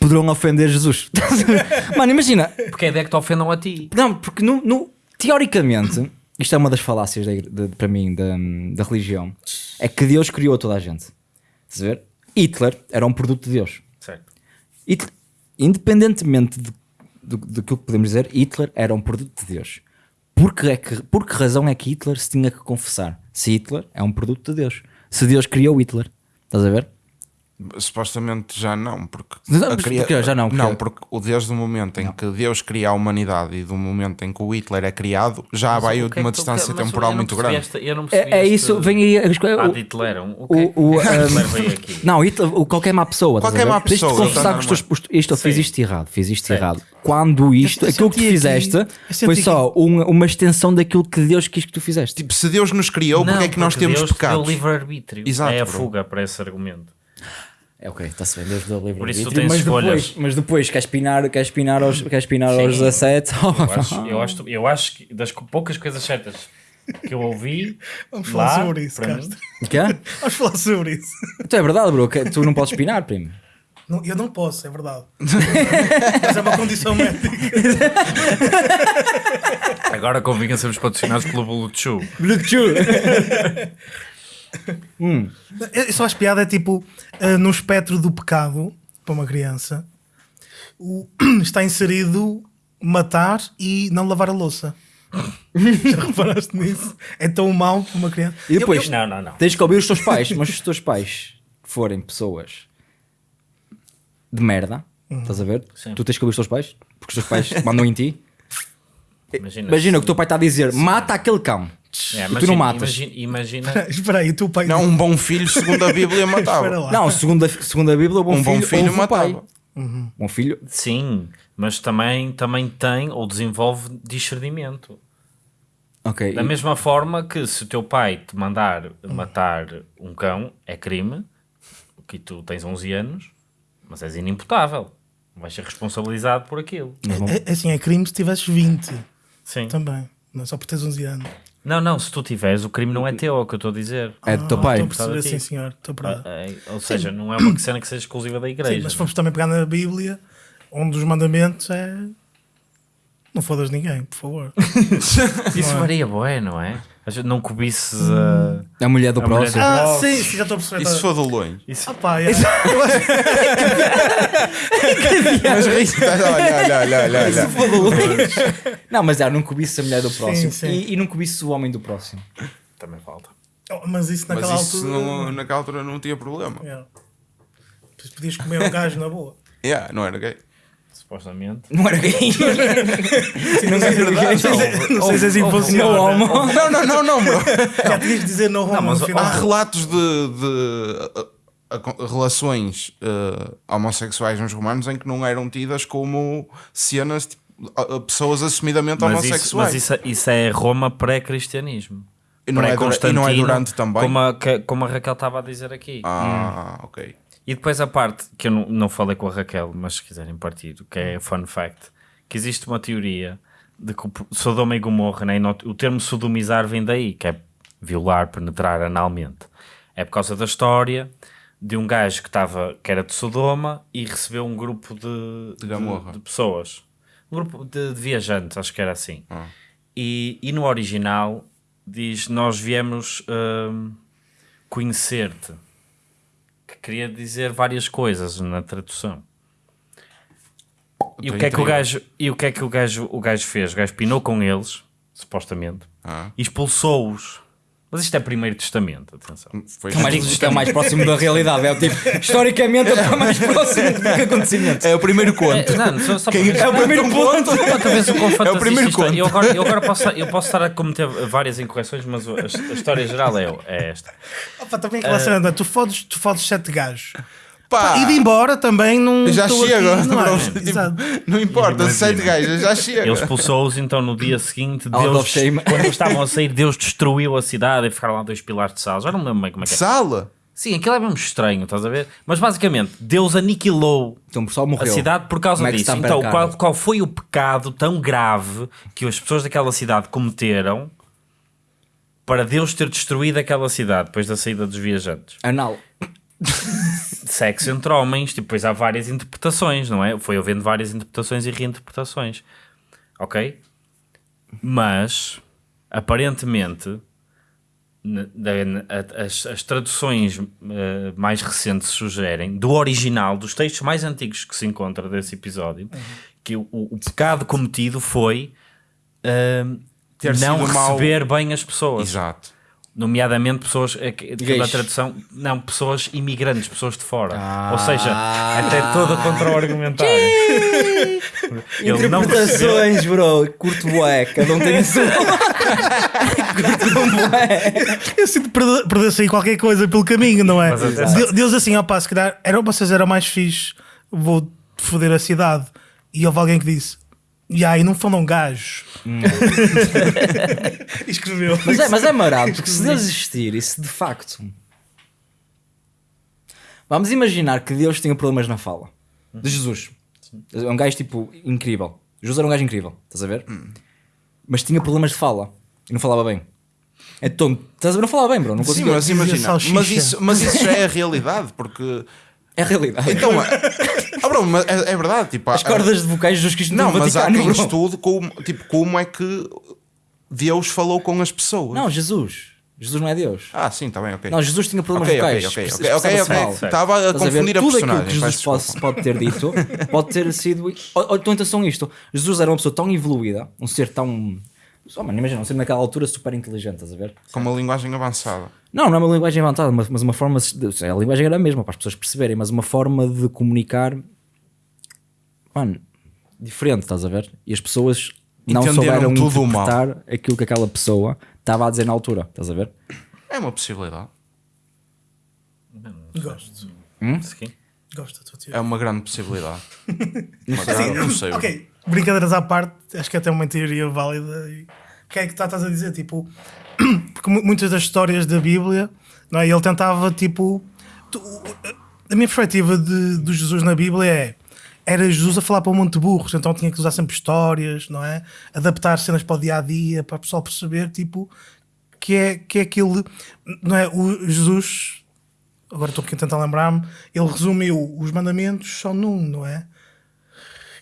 poderão ofender Jesus. (laughs) Mano, imagina, Porque é que te ofendam a ti. Não, porque no, no- teoricamente, isto é uma das falácias da de- para mim da, da religião, é que Deus criou toda a gente. Estás a ver? Hitler era um produto de Deus. Certo. Hitler, independentemente de, do, que podemos dizer, Hitler era um produto de Deus. Por que, é que, por que razão é que Hitler se tinha que confessar? Se Hitler é um produto de Deus. Se Deus criou Hitler. Estás a ver? Supostamente já não, porque, Não, a mas porquê? Já não, não, porque- porque o desde o momento em que Deus cria a humanidade e do momento em que o Hitler é criado, já vai O que é uma tu- distância mas temporal não muito grande. esta- não É, é este- isso, vem aí. Ah, o- de Hitler. um- O o- o, é um, Hitler veio (laughs) aqui? Não, Hitler, o- qualquer má pessoa. Qualquer má Tens de pessoa, confessar que os teus, normal. os- isto eu fiz isto errado, fiz isto Sim. errado. Quando isto, Eu aquilo que tu aqui- fizeste eu foi só um- uma extensão daquilo que Deus quis que tu fizeste. Tipo, se Deus nos criou, porque é que nós porque temos Deus pecados? deu livre-arbítrio. Exato, é a fuga para esse argumento. É ok, está-se bem, Deus deu livre Por isso tu tens mas escolhas. depois, mas depois queres pinar, queres pinar aos, queres pinar Sim. aos 17. Eu (laughs) acho, eu, acho, eu acho que das poucas coisas certas que eu ouvi (laughs) Vamos falar lá, sobre isso, Castro. Quê? (laughs) Vamos falar sobre isso. Então é verdade, bro, que tu não podes pinar, primo. Não, eu não posso, é verdade. Mas é uma condição médica. agora convinha sermos patrocinados pelo Bluetooth. Eu só acho piada é tipo, ah, no espectro do pecado, para uma criança, o- (clears throat) está inserido matar e não lavar a louça. (laughs) Já reparaste nisso? É tão mau para uma criança. E depois, Não, não, não. tens que ouvir os teus pais, mas se os teus pais forem pessoas de merda, estás a ver? Sim. Tu tens que ouvir os teus pais, porque os teus pais mandam em ti. Imagina, Imagina o que o teu pai está a dizer: mata aquele cão. É, e tu não imagina- matas. Imagina, imagina- (laughs) Espera aí, o teu pai. Não, um bom filho, segundo a Bíblia, (laughs) matava. Não, segundo a, segundo a Bíblia, o bom Um bom filho, filho ouve o pai. matava. Bom filho, sim, mas também, também tem ou desenvolve discernimento. ok. Da e- mesma forma que se o teu pai te mandar matar um cão, é crime, que tu tens 11 anos, mas és inimputável. Vais ser responsabilizado por aquilo. É, é assim, é crime se tivesses 20 Sim. também. Não é só por teres 11 anos. Não, não, se tu tiveres, o crime não é teu, é o que eu estou a dizer. É do teu Ah, pai. Estou a perceber, sim, senhor. Estou para. É, ou seja, não é uma (coughs) cena que seja exclusiva da igreja. Sim, mas se formos também pegar na Bíblia, um dos mandamentos é. Não fodas ninguém, por favor. (laughs) Isso varia, boé, não é? Não cobices a. A mulher do A mulher próximo. do- ah, sim, sim, já estou a perceber. E se for de longe? Ah, pá, é. Mas isso- olha, olha, olha, olha, olha. (laughs) Não, mas é, não cobiças a mulher do próximo. sim. E, e não cobiças o homem do próximo. Também falta. Oh, Mas isso Mas naquela isso altura. não- naquela altura não tinha problema. Yeah. Pois Podias comer um gajo na boa. Yeah, não era gay. Supostamente. Não era gay. (laughs) Não sei, se- não sei se assim Não, funciona. homo. Não, não, não, não, bro. (laughs) Já tinhas de dizer no homo mas no final. Há relatos de, de, relações uh, homossexuais nos romanos em que não eram tidas como cenas tipo, pessoas assumidamente Mas, isso, homossexuais. mas isso, isso é Roma pré-cristianismo. E não é e não é durante também? Como a, como a Raquel estava a dizer aqui. Ah, ok. E depois a parte que eu não, não falei com a Raquel, mas se quiserem partir, que é fun fact, que existe uma teoria de que o Sodoma e Gomorra, né, o termo sodomizar vem daí, que é violar, penetrar analmente. É por causa da história de um gajo que, estava, que era de Sodoma e recebeu um grupo de, De Gomorra. de pessoas. Um grupo de, de viajantes, acho que era assim. E, e no original diz: Nós viemos hum, conhecer-te. Que queria dizer várias coisas na tradução. E o que é que o gajo, e o que é que o gajo, o gajo fez? O gajo pinou com eles, supostamente, Ah. e expulsou-os. Mas isto é primeiro testamento, atenção. Foi É o mais, isto é o mais próximo da realidade. É o tipo, historicamente, é o mais próximo do que acontecimento. É o primeiro conto. É, não, só, só Quem- é o primeiro ponto. Outra vez o quão É o primeiro isto conto. Eu agora, eu agora posso, eu posso estar a cometer várias incorreções, mas a, a história geral é, é esta. Opa, também aquela cena, não é? tu fodes, tu fodes sete gajos. Pá, E de embora também não. já chega. Aqui, não é? Tipo, não importa, sete gajos, já chega. Ele expulsou-os, então no dia seguinte, Deus, quando eles (laughs) estavam a sair, Deus destruiu a cidade e ficaram lá dois pilares de sal. Já não me lembro bem como é que é. Sala? Sim, aquilo é mesmo estranho, estás a ver? Mas basicamente, Deus aniquilou Então o pessoal a cidade por causa Como é disso. está Então, qual, qual foi o pecado tão grave que as pessoas daquela cidade cometeram para Deus ter destruído aquela cidade depois da saída dos viajantes? Anal. (laughs) Sexo entre homens, tipo, depois há várias interpretações, não é? Foi havendo várias interpretações e reinterpretações. Ok? Mas, aparentemente, as, as traduções eh, mais recentes sugerem, do original, dos textos mais antigos que se encontra desse episódio, que o, o pecado cometido foi Ter não receber bem as pessoas Exato. Nomeadamente pessoas é que- Gays. da tradução, não, pessoas imigrantes, pessoas de fora. Ah. Ou seja, até toda contra o argumentário. Ele não percebeu. Interpretações, bro. Curto bué. Cada um tem a sua. Curto um bué. Eu sinto perder- perder-se aí qualquer coisa pelo caminho, não é? Mas atenção. De- Deus assim, opá, se calhar eram, vocês eram mais fixe, vou foder a cidade. E houve alguém que disse, e aí não foram gajos. E (laughs) Escreveu. Mas é, mas é marado, porque se Deus existir e se de facto. Vamos imaginar que Deus tinha problemas na fala. De Jesus. É um gajo tipo incrível. Jesus era um gajo incrível, estás a ver? Mas tinha problemas de fala e não falava bem. Então, estás a ver? Não falava bem, bro. Não Sim, conseguia. mas dizia imagina, mas isso, mas isso já é a realidade, porque. É a realidade. Então, ah, (laughs) bro, mas é, é verdade. Tipo, As há- cordas de vocais Jesus Cristo Não, no mas há Vaticano, quem bro. estude como, tipo, como é que Deus falou com as pessoas. Não, Jesus. Jesus não é Deus. Ah, sim, está bem, ok. Não, Jesus tinha problemas Ok, ok, vocais. ok, ok, ok, expressava-se ok. mal. Estava a Estás ver? confundir a Tudo personagem. aquilo que Jesus pode, pode ter dito pode ter sido. Ou, ou então atenção a isto: Jesus era uma pessoa tão evoluída, um ser tão. Oh, mano, imagina, um ser naquela altura super inteligente, estás a ver? Com uma linguagem avançada. Não, não é uma linguagem inventada, mas, mas uma forma. de- A linguagem era a mesma para as pessoas perceberem, mas uma forma de comunicar. Mano, diferente, estás a ver? E as pessoas não souberam tudo o mal. interpretar aquilo que aquela pessoa estava a dizer na altura, estás a ver? É uma possibilidade. Gosto. Sim. Gosto da tua É teoria. uma grande possibilidade. (laughs) Uma grande, não sei. Ok, brincadeiras à parte, acho que até é uma teoria válida. O que é que estás a dizer? Tipo, (clears throat) porque mu- muitas das histórias da Bíblia, não é? ele tentava, tipo. tu- a minha perspectiva de, do Jesus na Bíblia é. Era Jesus a falar para um monte de burros, então tinha que usar sempre histórias, não é? Adaptar cenas para o dia a dia, para o pessoal perceber, tipo, que é, que é aquele. Não é? O Jesus, agora estou aqui a tentar lembrar-me, ele resumiu os mandamentos só num, não é?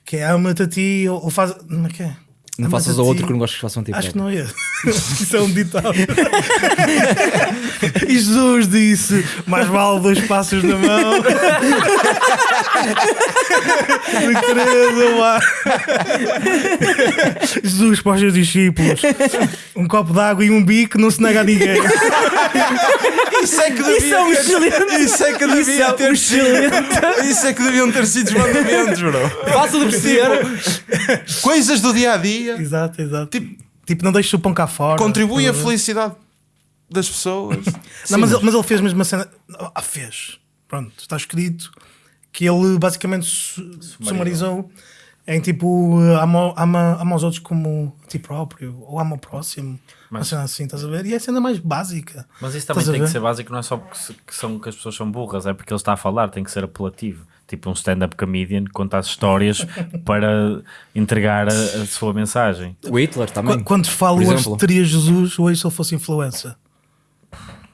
Que é ama-te a ti ou, ou faz. Não é que é? Não faças ao outro que não gostes que façam a ti. Acho que não é. (laughs) Isso é um ditado. (laughs) e Jesus disse: mais vale dois passos na mão. (laughs) De Teresa, lá. Jesus para os seus discípulos: um copo de água e um bico não se nega a ninguém. Isso é que devia Isso é um ter- Isso é que devia ter sido. Isso é que deviam ter sido os mandamentos, bro. Fácil de perceber. Coisas do dia a dia. exato, exato. Tipo, Tipo, não deixes o pão cá fora. contribui à ver? felicidade das pessoas. Não, mas, ele, mas ele fez mesmo uma cena. Ah, fez. Pronto, está escrito que ele basicamente su- sumarizou em tipo eh, ama, ama, ama os outros como a ti próprio ou ama o próximo. Uma cena assim, estás a ver? E é a cena mais básica. Mas isso também tem que ser básico, não é só porque se- que, são, que as pessoas são burras, é porque ele está a falar, tem que ser apelativo. Tipo um stand-up comedian que conta as histórias (laughs) para entregar a, a sua mensagem. O Hitler também. Qu- Quando falo hoje teria Jesus, hoje se ele fosse influencer.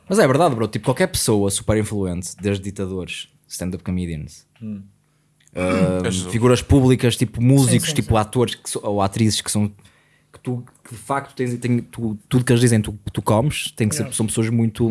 Mas é verdade, bro. Tipo, qualquer pessoa super influente, desde ditadores, stand-up comedians, ah, Jesus. figuras públicas, tipo músicos, sim, tipo atores que so- ou atrizes que são. que tu que de facto tens, tem, tu, tudo que eles dizem tu, tu comes, tem que ser, são pessoas muito.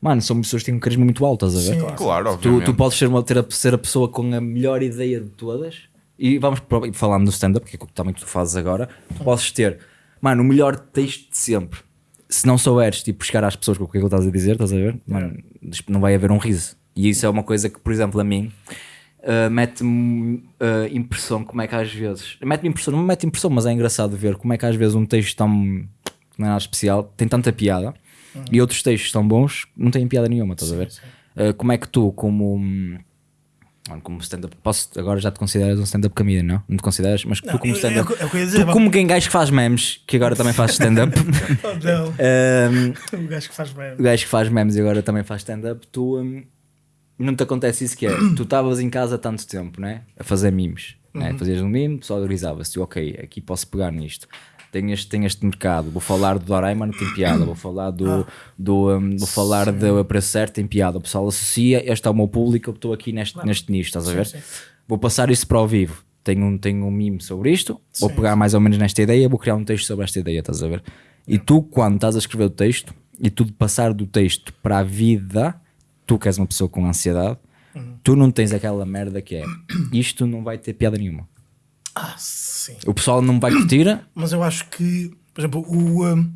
Mano, são pessoas que têm um carisma muito alto, estás a ver? Claro, Tu, tu podes ser, uma, ter a, ser a pessoa com a melhor ideia de todas e vamos falando do stand-up, que é o que também tu fazes agora, tu podes ter, mano, o melhor texto de sempre. Se não souberes, tipo, chegar às pessoas com o que é que estás a dizer, estás a ver? Mano, não vai haver um riso. E isso é uma coisa que, por exemplo, a mim, uh, mete-me uh, impressão como é que às vezes mete-me impressão, não me mete impressão, mas é engraçado ver como é que às vezes um texto tão não é nada especial tem tanta piada e outros textos tão bons não têm piada nenhuma, estás a ver? Uh, como é que tu, como como stand-up, posso agora já te consideras um stand-up comedian, não? Não te consideras, mas Não, tu como eu- stand-up, é é que eu ia dizer, tu como quem gajo que faz memes, que agora também faz stand-up, (laughs) Oh, (laughs) um, (laughs) O gajo que faz bem. o gajo que faz memes e agora também faz stand-up, tu hum, não te acontece isso que é, (clears throat) tu estavas em casa há tanto tempo, né? A fazer memes, né? Fazias um meme, o pessoal grisava-se, ok, aqui posso pegar nisto. Tem este, tem este mercado, vou falar do Doraemon, tem piada, vou falar do, do hum, vou falar do preço certo, tem piada. O pessoal associa, este é o meu público, eu estou aqui neste, neste nicho, estás a ver? Vou passar isso para o vivo. Tenho um, tenho um meme sobre isto, vou pegar mais ou menos nesta ideia, vou criar um texto sobre esta ideia, estás a ver? E tu, quando estás a escrever o texto e tu de passar do texto para a vida, tu que és uma pessoa com ansiedade, tu não tens aquela merda que é isto não vai ter piada nenhuma. Ah, sim. O pessoal não vai curtir, Mas eu acho que, por exemplo, o, um,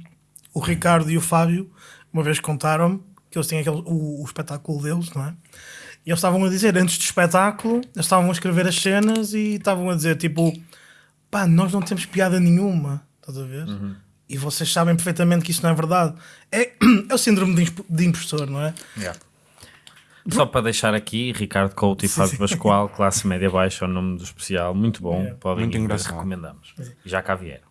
o Ricardo e o Fábio uma vez contaram-me que eles têm aquele, o, o espetáculo deles, não é? E eles estavam a dizer, antes do espetáculo, eles estavam a escrever as cenas e estavam a dizer, tipo, pá, nós não temos piada nenhuma, estás a ver? E vocês sabem perfeitamente que isso não é verdade. É, (clears throat) é o síndrome de, imp- de impostor, não é? Só para deixar aqui, Ricardo Couto e Fábio Pascoal, classe média baixa, é o nome do especial, muito bom, podem Muito ir engraçado. recomendamos. E já cá vieram.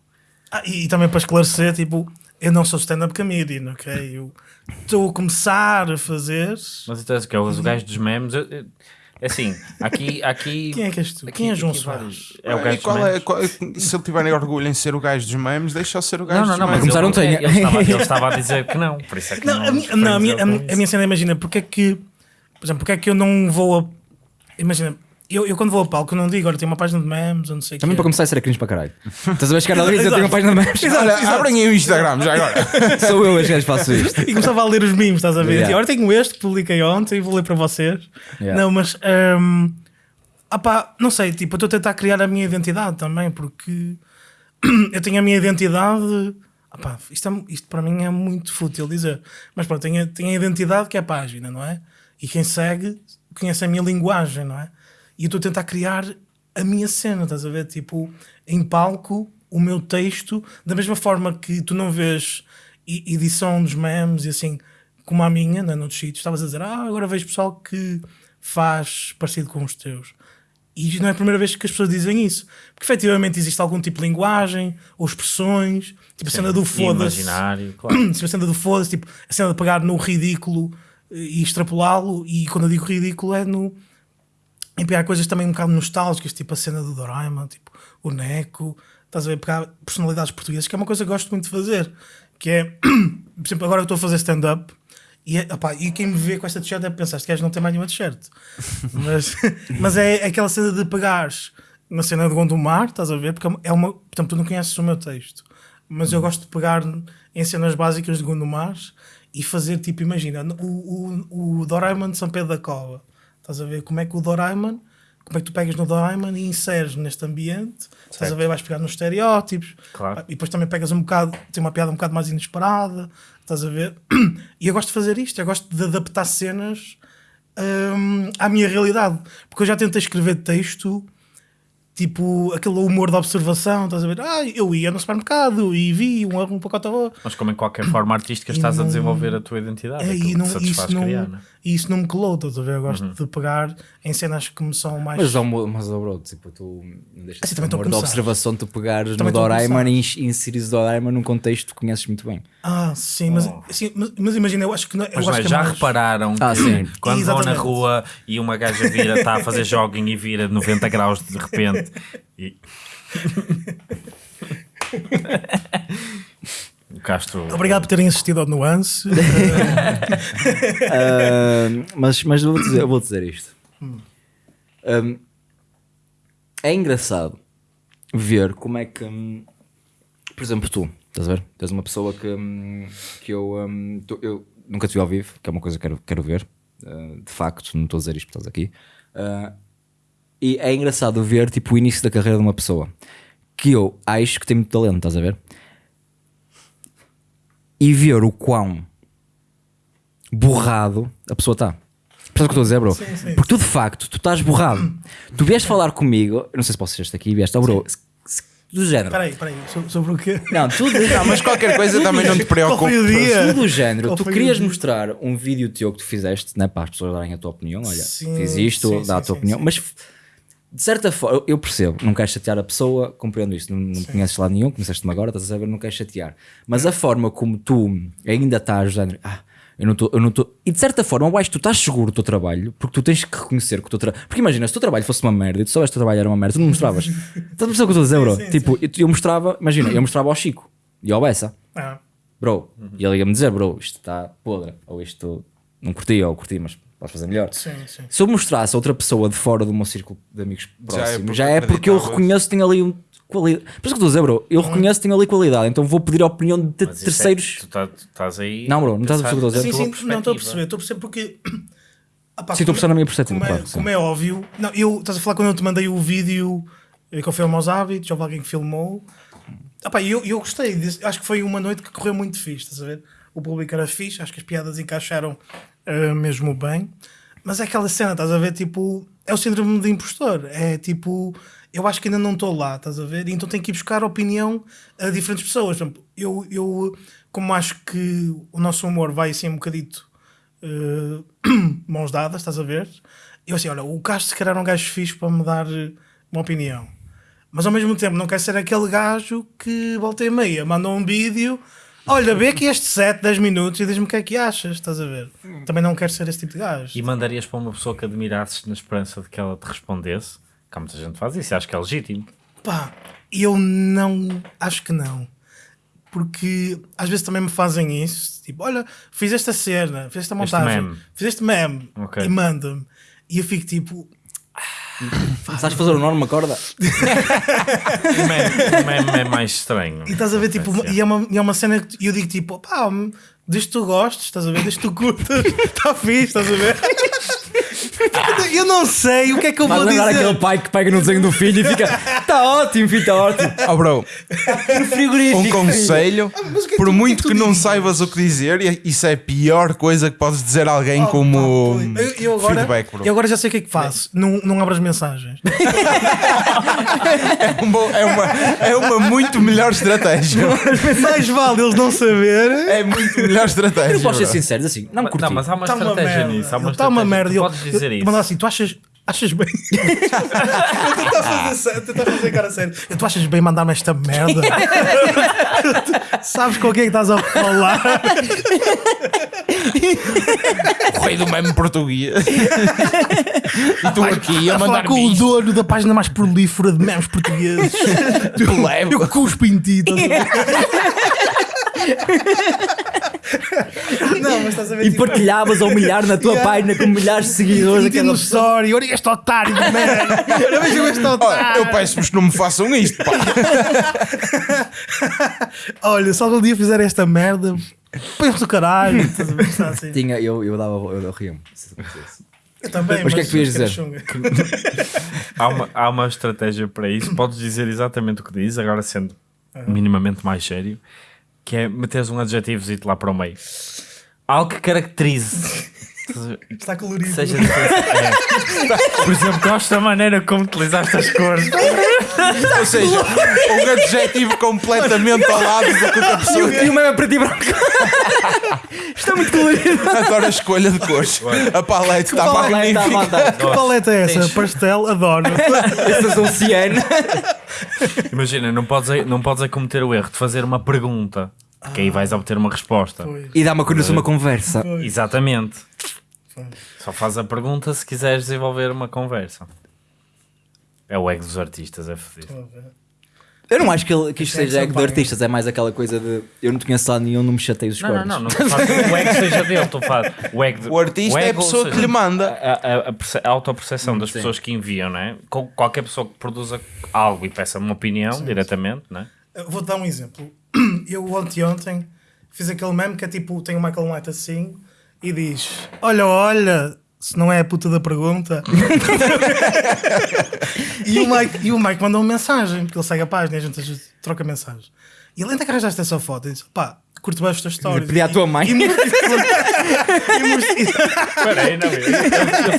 Ah, e, e também para esclarecer, tipo, eu não sou stand-up comedian, ok? Eu estou a começar a fazer. Mas então, que é os gajos dos memes, eu- eu- é assim, aqui... aqui (laughs) Quem é que és tu? aqui- Quem é João Soares? É o E gajo dos qual é, memes. qual é- se ele tiver orgulho em ser o gajo dos memes, deixa-o ser o gajo Não, não, dos não, mas memes. começar ele, não tenho. ele, estava, ele estava a dizer que não, por isso é que Não, não, a, minha, não, a, minha, a, minha, a minha cena, imagina, porque é que, por exemplo, porque é que eu não vou a. Imagina, eu, eu quando vou a palco, eu não digo, agora tenho uma página de memes, ou não sei o também quê. para começar a ser cringe para caralho. Estás a ver chegar ali e dizer, tenho uma página de memes. Olha, abrem aí o Instagram já agora. (laughs) Sou eu, as gajas faço isto. E começava a ler os memes, estás a ver? Yeah. E agora tenho este que publiquei ontem e vou ler para vocês. Yeah. Não, mas. ah pá, não sei, tipo, eu estou a tentar criar a minha identidade também, porque (clears throat) eu tenho a minha identidade. Ah pá, isto, é- isto para mim é muito fútil dizer. Mas pronto, tenho, a- tenho a identidade que é a página, não é? E quem segue conhece a minha linguagem, não é? E eu estou a tentar criar a minha cena, estás a ver? Tipo, em palco, o meu texto, da mesma forma que tu não vês edição dos memes e assim, como a minha, né, noutros sítios, estavas a dizer, ah, agora vejo pessoal que faz parecido com os teus. E não é a primeira vez que as pessoas dizem isso. Porque efetivamente existe algum tipo de linguagem ou expressões, tipo a cena do foda-se. Imaginário, claro. (clears throat) Tipo a cena do foda-se, tipo a cena de pegar no ridículo e extrapolá-lo. E quando eu digo ridículo é no. em pegar coisas também um bocado nostálgicas, tipo a cena do Doraemon, tipo o Neco. Estás a ver? Pegar personalidades portuguesas, que é uma coisa que gosto muito de fazer. Que é, (clears throat) por exemplo, agora eu estou a fazer stand-up. E, é, opá, e quem me vê com esta t-shirt deve pensar: este gajo não tem mais nenhuma t-shirt. (laughs) mas, (laughs) mas é aquela cena de pegares na cena de Gondomar, estás a ver? Porque é uma. Portanto, tu não conheces o meu texto, mas eu gosto de pegar em cenas básicas de Gondomar e fazer tipo: imagina, o, o, o Doraemon de São Pedro da Cova, estás a ver? Como é que o Doraemon. Como é que tu pegas no Doraemon e inseres neste ambiente? Estás a ver? Vais pegar nos estereótipos Claro. e depois também pegas um bocado, tem uma piada um bocado mais inesperada, estás a ver? (clears throat) E eu gosto de fazer isto, eu gosto de adaptar cenas hum, à minha realidade, porque eu já tentei escrever texto tipo aquele humor de observação, estás a ver? Ah, eu ia no supermercado e vi um, um pacote de arroz. Mas como em qualquer forma artística E estás a não- desenvolver a tua identidade, É, e, não, isso, não, criar, não é? E isso não me colou, estás a ver? Eu gosto de pegar em cenas que me são mais. Mas, mas ó, bro, tipo, tu Assim, de também estou a amor da observação, tu pegares Também no Doraemon e ins- inserires o Doraemon num contexto que conheces muito bem. Ah, sim, mas, assim, mas, mas imagina, eu acho que não, eu Mas acho é, que é já mais- repararam Ah, que sim. quando vão na rua e uma gaja vira, está a fazer jogging e vira 90 graus de repente e... (laughs) (laughs) O Castro Obrigado por terem assistido ao Nuance. (laughs) Ah, mas mas eu vou dizer, eu vou dizer isto. Um, é engraçado ver como é que, hum, por exemplo, tu, estás a ver? Tens uma pessoa que, hum, que eu, hum, tu- eu nunca te vi ao vivo, que é uma coisa que quero, quero ver. ah, de facto, não estou a dizer isto porque estás aqui. Ah, E é engraçado ver tipo, o início da carreira de uma pessoa que eu acho que tem muito talento, estás a ver? E ver o quão borrado a pessoa está. Percebes o que estou a dizer, bro? Sim, sim. Porque tu de facto, tu estás borrado. tu vieste falar comigo, eu não sei se posso ser este aqui, vieste, oh, bro, do género. Espera aí, espera aí, so- sobre o quê? Não, tu de- (laughs) Não, mas qualquer coisa também não te preocupa. dia? tu do género, Qual tu querias mostrar um vídeo teu que tu fizeste, né, para as pessoas darem a tua opinião. Olha, Sim, fiz isto, sim, dá a tua sim, opinião. Mas de certa forma, eu- percebo, não queres chatear a pessoa, compreendo isso. Não, não conheces lá nenhum, conheceste-me agora, estás a saber, não queres chatear. Mas a forma como tu ainda estás, género, ah, eu não estou, eu não estou. E de certa forma, eu acho que tu estás seguro do teu trabalho, porque tu tens que reconhecer que o teu trabalho. Porque imagina, se o teu trabalho fosse uma merda e tu soubeste que o teu trabalho era uma merda, tu não mostravas. (laughs) Estás a perceber o que eu estou a dizer, bro? sim, tipo, eu, eu mostrava, imagina, eu mostrava ao Chico e ao Bessa Ah, bro, e ele ia-me dizer, bro, isto está podre, ou isto não curti, ou curti, mas podes fazer melhor. sim, sim. Se eu mostrasse a outra pessoa de fora do meu círculo de amigos Já é próximos, porque já é porque eu reconheço que tem ali um qualidade. Por isso que eu estou a dizer, bro, eu reconheço que tem ali qualidade, então vou pedir a opinião de Mas é- terceiros. tu, tá- tu estás aí. Não, bro, não estás a perceber o que estou a Sim, dizer? sim, não estou a perceber, estou a perceber porque. (coughs) Ah, pá, Sim, estou a perceber na minha perspectiva, Como é, claro, sim. como é óbvio, não, eu estás a falar quando eu te mandei o vídeo eh, que eu filmo aos hábitos, houve alguém que filmou. Ah, pá, eu, eu gostei, acho que foi uma noite que correu muito fixe, estás a ver? O público era fixe, acho que as piadas encaixaram eh, mesmo bem, mas é aquela cena, estás a ver? Tipo, é o síndrome de impostor, é tipo, eu acho que ainda não estou lá, estás a ver? Então tenho que ir buscar opinião a diferentes pessoas. Eu, eu, como acho que o nosso humor vai assim um bocadito eh, (clears throat) mãos dadas, estás a ver? Eu assim, olha, o Castro se calhar era um gajo fixe para me dar uma opinião. Mas ao mesmo tempo não quer ser aquele gajo que volta e meia, manda um vídeo, olha, vê aqui este set, 10 minutos e diz-me o que é que achas, estás a ver? Também não quero ser esse tipo de gajo. E mandarias para uma pessoa que admirasses na esperança de que ela te respondesse? Que há muita gente que faz isso, acho que é legítimo. Pá, eu não, acho que não. Porque às vezes também me fazem isso, tipo, olha, fiz esta cena, fiz esta montagem, meme. fiz este meme Ok. e manda-me. E eu fico tipo, Sabes fazer o nó numa corda? Meme é mais estranho. E estás a ver, tipo, e é uma, e é uma cena que eu digo, tipo, pá, desde que tu gostes, estás a ver, desde que tu curtas, está (laughs) fixe, estás a ver? Eu não sei o que é que eu vou lembrar dizer. aquele pai que pega no desenho do filho e fica, está ótimo, filho, está ótimo. Oh, bro, No frigorífico. um conselho, Ah, mas o que é que por tu- muito que é que que tu não dirias? saibas o que dizer, isso é a pior coisa que podes dizer a alguém Oh, como pá, eu, eu agora, feedback, bro. eu agora já sei o que é que faço. Não, não abro as mensagens. (laughs) É, um bom- é uma, é uma muito melhor estratégia. Mais vale eles não saber. É muito melhor estratégia. Eu posso ser bro. sincero, assim, não Não, curti. mas há uma Está uma estratégia merda. nisso. Há uma Está uma estratégia. merda. Tu Eu, podes dizer eu, isso. mandar assim, tu achas. Achas bem? (laughs) eu tentar fazer, tentar fazer cara sério. Eu, tu achas bem mandar-me esta merda? (laughs) Sabes com quem é que estás a falar? O rei do meme português. e tu aqui a a mandar com o dono da página mais prolífera de memes portugueses. eu cuspo em ti. estás a (laughs) ver? Não, mas estás a ver? E tipo, partilhavas a humilhar na tua (laughs) Yeah. página com milhares de seguidores. e no story, olha este otário de merda. Olha, veja este Olha, otário. eu peço-vos que não me façam isto, pá. (laughs) Olha, se algum dia fizer esta merda, pensa do caralho. Assim. Tinha, eu, eu dava, eu, eu ria-me. se acontecesse. Eu também, Mas o que é que tu ias dizer? (laughs) Há uma, há uma estratégia para isso. Podes dizer exatamente o que diz, agora sendo minimamente mais sério, que é meteres um adjetivozito lá para o meio. Algo que caracterize. Está colorido. Seja diferente. É. (laughs) Por exemplo, gosto da maneira como utilizaste as cores. Ou seja, um adjetivo completamente ao lado do que a pessoa E o meme é preto e branco. (laughs) Está muito colorido. adora a escolha de cores. A palete está Paleta, magnífica. malta. Que paleta é essa? Tens- Pastel, adoro. (laughs) Essas são ciano. Imagina, não podes, não podes é cometer o erro de fazer uma pergunta, que aí vais obter uma resposta. Pois. E dá uma coisa uma conversa. Exatamente. Só faz a pergunta se quiseres desenvolver uma conversa. É o ego dos artistas, é fodido. Eu não acho que, ele, que isto Isso é seja ego de pagas. artistas, é mais aquela coisa de eu não te conheço lá nenhum, não me chatei os Não, não, cornos. não, não estou a falar que o ego seja dele, estou a falar. O, ego de- O artista é a ego, pessoa ou que lhe manda. A, a, a, a autoperceção das sim. pessoas que enviam, não é? Qualquer pessoa que produza algo e peça uma opinião diretamente, não é? Vou dar um exemplo. (clears throat) Eu ontem ontem fiz aquele meme que é tipo, tem o Michael Knight assim e diz: Olha, olha, se não é a puta da pergunta. (laughs) e, o Mike, e o Mike mandou uma mensagem, porque ele segue a página e a gente troca mensagens. E ele ainda que arranjaste essa foto e disse: pá, curto bem esta história. Pedi à tua mãe. Espera aí, não, eu,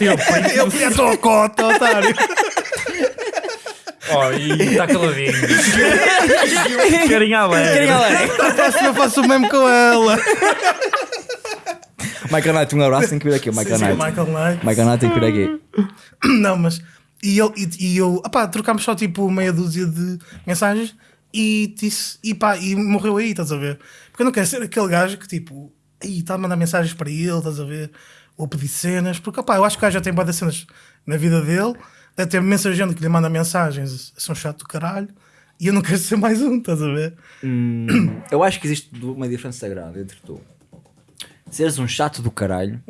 eu, eu pedi a tua cota, otário. Oh, e está caladinho. (laughs) Carinha alegre. A próxima eu faço o mesmo com ela. Michael Knight, um abraço, tem que vir aqui. Michael Sim, sim, Knight. Michael Knight. Michael Knight tem que vir aqui. (coughs) Não, mas. E, ele, e, e eu. Opá, trocámos só tipo meia dúzia de mensagens e disse. E pá, e morreu aí, estás a ver? Porque eu não quero ser aquele gajo que tipo. Aí está a mandar mensagens para ele, estás a ver? Ou pedir cenas. Porque opá, eu acho que o gajo já tem boas cenas na vida dele. Deve ter mensageiro que lhe manda mensagens. São chato do caralho. E eu não quero ser mais um, estás a ver? Eu acho que existe uma diferença grande entre tu seres um chato do caralho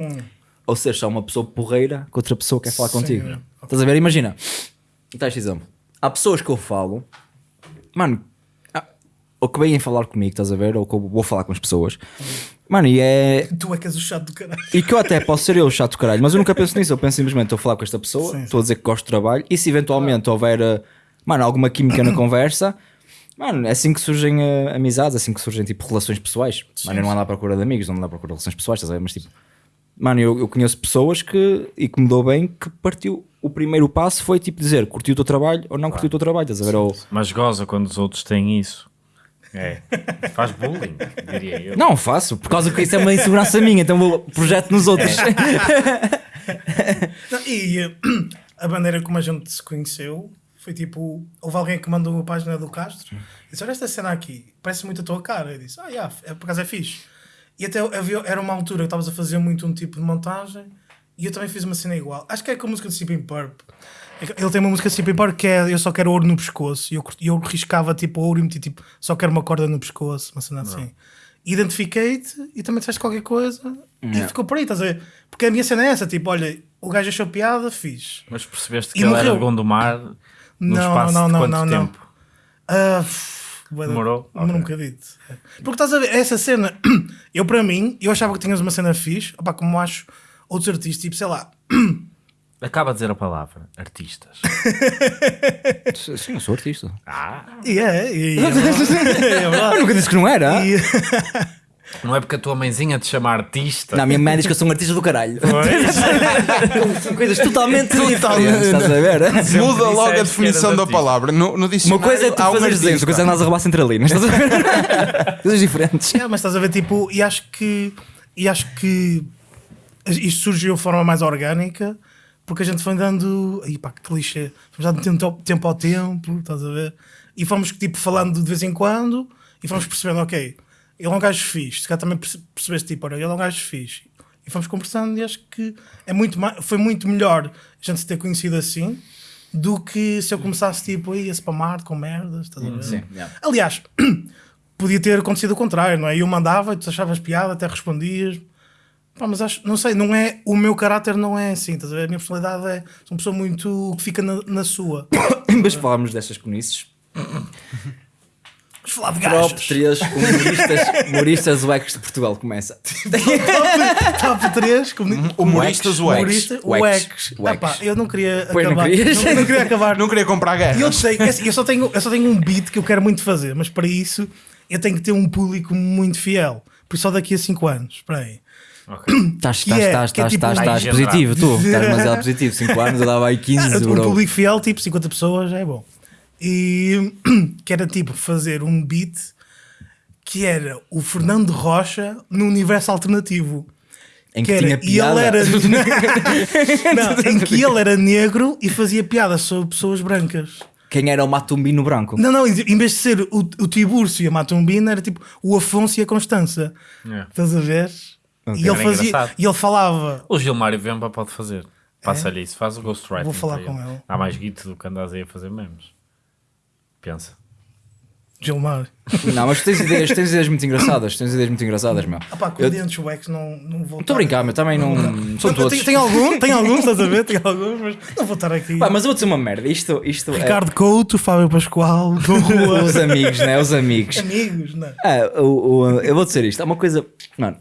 ou seres só uma pessoa porreira que outra pessoa quer falar Sim, contigo. é. Estás a ver? Imagina, está este exemplo. Há pessoas que eu falo, mano, ah, ou que vêm falar comigo, estás a ver? Ou que eu vou falar com as pessoas, mano, e é. Tu é que és o chato do caralho. E que eu até posso ser eu o chato do caralho, mas eu nunca penso nisso. Eu penso simplesmente, estou a falar com esta pessoa, estou a dizer que gosto do trabalho, e se eventualmente houver, eh, mano, alguma química na conversa, mano, é assim que surgem eh, amizades, é assim que surgem tipo relações pessoais. Mano, eu não ando à procura de amigos, não ando à procura de relações pessoais, estás a ver? Mas tipo, mano, eu, eu conheço pessoas que, e que me dou bem, que partiu. O primeiro passo foi tipo dizer curtiu o teu trabalho ou não curtiu o teu trabalho, estás a ver? Ou, Mas goza quando os outros têm isso. É. (laughs) Faz bullying, diria eu. não faço, por causa que isso é uma insegurança minha, então vou projeto nos outros. (laughs) Não, e eh, (clears throat) a maneira como a gente se conheceu foi tipo: houve alguém que mandou uma página do Castro e disse: Olha esta cena aqui, parece muito a tua cara. Eu disse: Ah, yeah, é, por acaso é fixe. E até havia, era uma altura que estavas a fazer muito um tipo de montagem e eu também fiz uma cena igual. Acho que é com a música de Sipping Purp. Ele tem uma música de Sipping Purp que é Eu só quero ouro no pescoço. E eu, eu riscava tipo ouro e meti tipo Só quero uma corda no pescoço, uma cena assim. Identifiquei-te e também disseste qualquer coisa e ficou por aí, estás a ver? Porque a minha cena é essa: tipo, olha, o gajo achou piada, fiz. Mas percebeste E que ele era morreu. de Gondomar no Não, espaço não, de não, quanto não, não. tempo? Ah, pff, bué da- Demorou? Demorou um bocadito. Porque estás a ver, essa cena, (clears throat) eu para mim, eu achava que tinhas uma cena fixe, opá, como acho outros artistas, tipo, sei lá, (clears throat) Acaba de dizer a palavra, artistas. (laughs) Sim, eu sou artista. Ah, e é, e é, (laughs) verdade. é Eu verdade. nunca disse que não era. (laughs) Não é porque a tua mãezinha te chama artista. Na minha mãe diz que eu sou um artista do caralho. (laughs) São coisas totalmente diferentes, estás a ver? Muda logo a definição da palavra. No, no Uma coisa é tu desenhos, outra coisa é andares a roubar centralinas, estás a ver? (laughs) Coisas diferentes. É, mas estás a ver, tipo, e acho que, e acho que isto surgiu de forma mais orgânica, porque a gente foi dando, aí pá, que clichê, fomos dando tempo, tempo ao tempo, estás a ver? E fomos, tipo, falando de vez em quando, e fomos percebendo, ok, ele é um gajo fixe, se calhar também perce- percebeste, tipo, olha, ele é um gajo fixe. E fomos conversando e acho que é muito mais, foi muito melhor a gente se ter conhecido assim, do que se eu começasse, tipo, aí a spamar com merdas, estás a ver? Sim, yeah. Aliás, (clears throat) podia ter acontecido o contrário, não é? Eu mandava e tu achavas piada, até respondias. Pá, mas acho, não sei, não é, o meu caráter não é assim, estás a ver? A minha personalidade é, sou uma pessoa muito que fica na, na sua. (coughs) De falarmos destas conices, Vamos falar de top gajos. 3 humoristas, (laughs) humoristas UX de Portugal começa. Top 3, como diz- Humoristas. X. Wax. Ah, eu não queria Pois não acabar. querias? não, não queria acabar. Não queria comprar E eu sei, é assim, eu só, tenho, eu só tenho um beat que eu quero muito fazer, mas para isso eu tenho que ter um público muito fiel. Por isso só daqui a 5 anos. Espera aí. Estás, (coughs) estás, é- estás, que é estás, tipo estás, um- estás positivo, tu. Estás demasiado positivo. 5 anos eu dava aí 15, (laughs) um bro. público fiel, tipo 50 pessoas, é bom. E (clears throat) que era tipo fazer um beat que era o Fernando Rocha no universo alternativo. Em que Que era, tinha e ele piada. era (laughs) (laughs) não, em que ele era negro e fazia piadas sobre pessoas brancas. Quem era o Matumbino branco? Não, não, em vez de ser o, o Tiburcio e a Matumbina, era tipo o Afonso e a Constança. É. Estás a ver? Ok. E ele fazia, engraçado. e ele falava. O Gilmário Vemba pode fazer. Passa-lhe isso, faz o ghostwriting. Vou falar com ele. Há mais guito do que andas aí a fazer memes. Pensa. Gilmar. Não, mas tu tens ideias, tens ideias muito engraçadas. Tens ideias muito engraçadas, meu. Ah pá, com Eu- dentes wax não, não vou. Estou a brincar, meu. Também não. São todos. Tem, tem alguns, tem alguns, estás a ver? Tem alguns, mas não vou estar aqui. Pá, mas eu vou dizer uma merda. Isto, isto é. Ricardo Couto, Fábio Pascoal, (laughs) Rua. Os amigos, né? Os amigos. Amigos, não. Ah, o, o- eu vou dizer isto. Há uma coisa. Mano.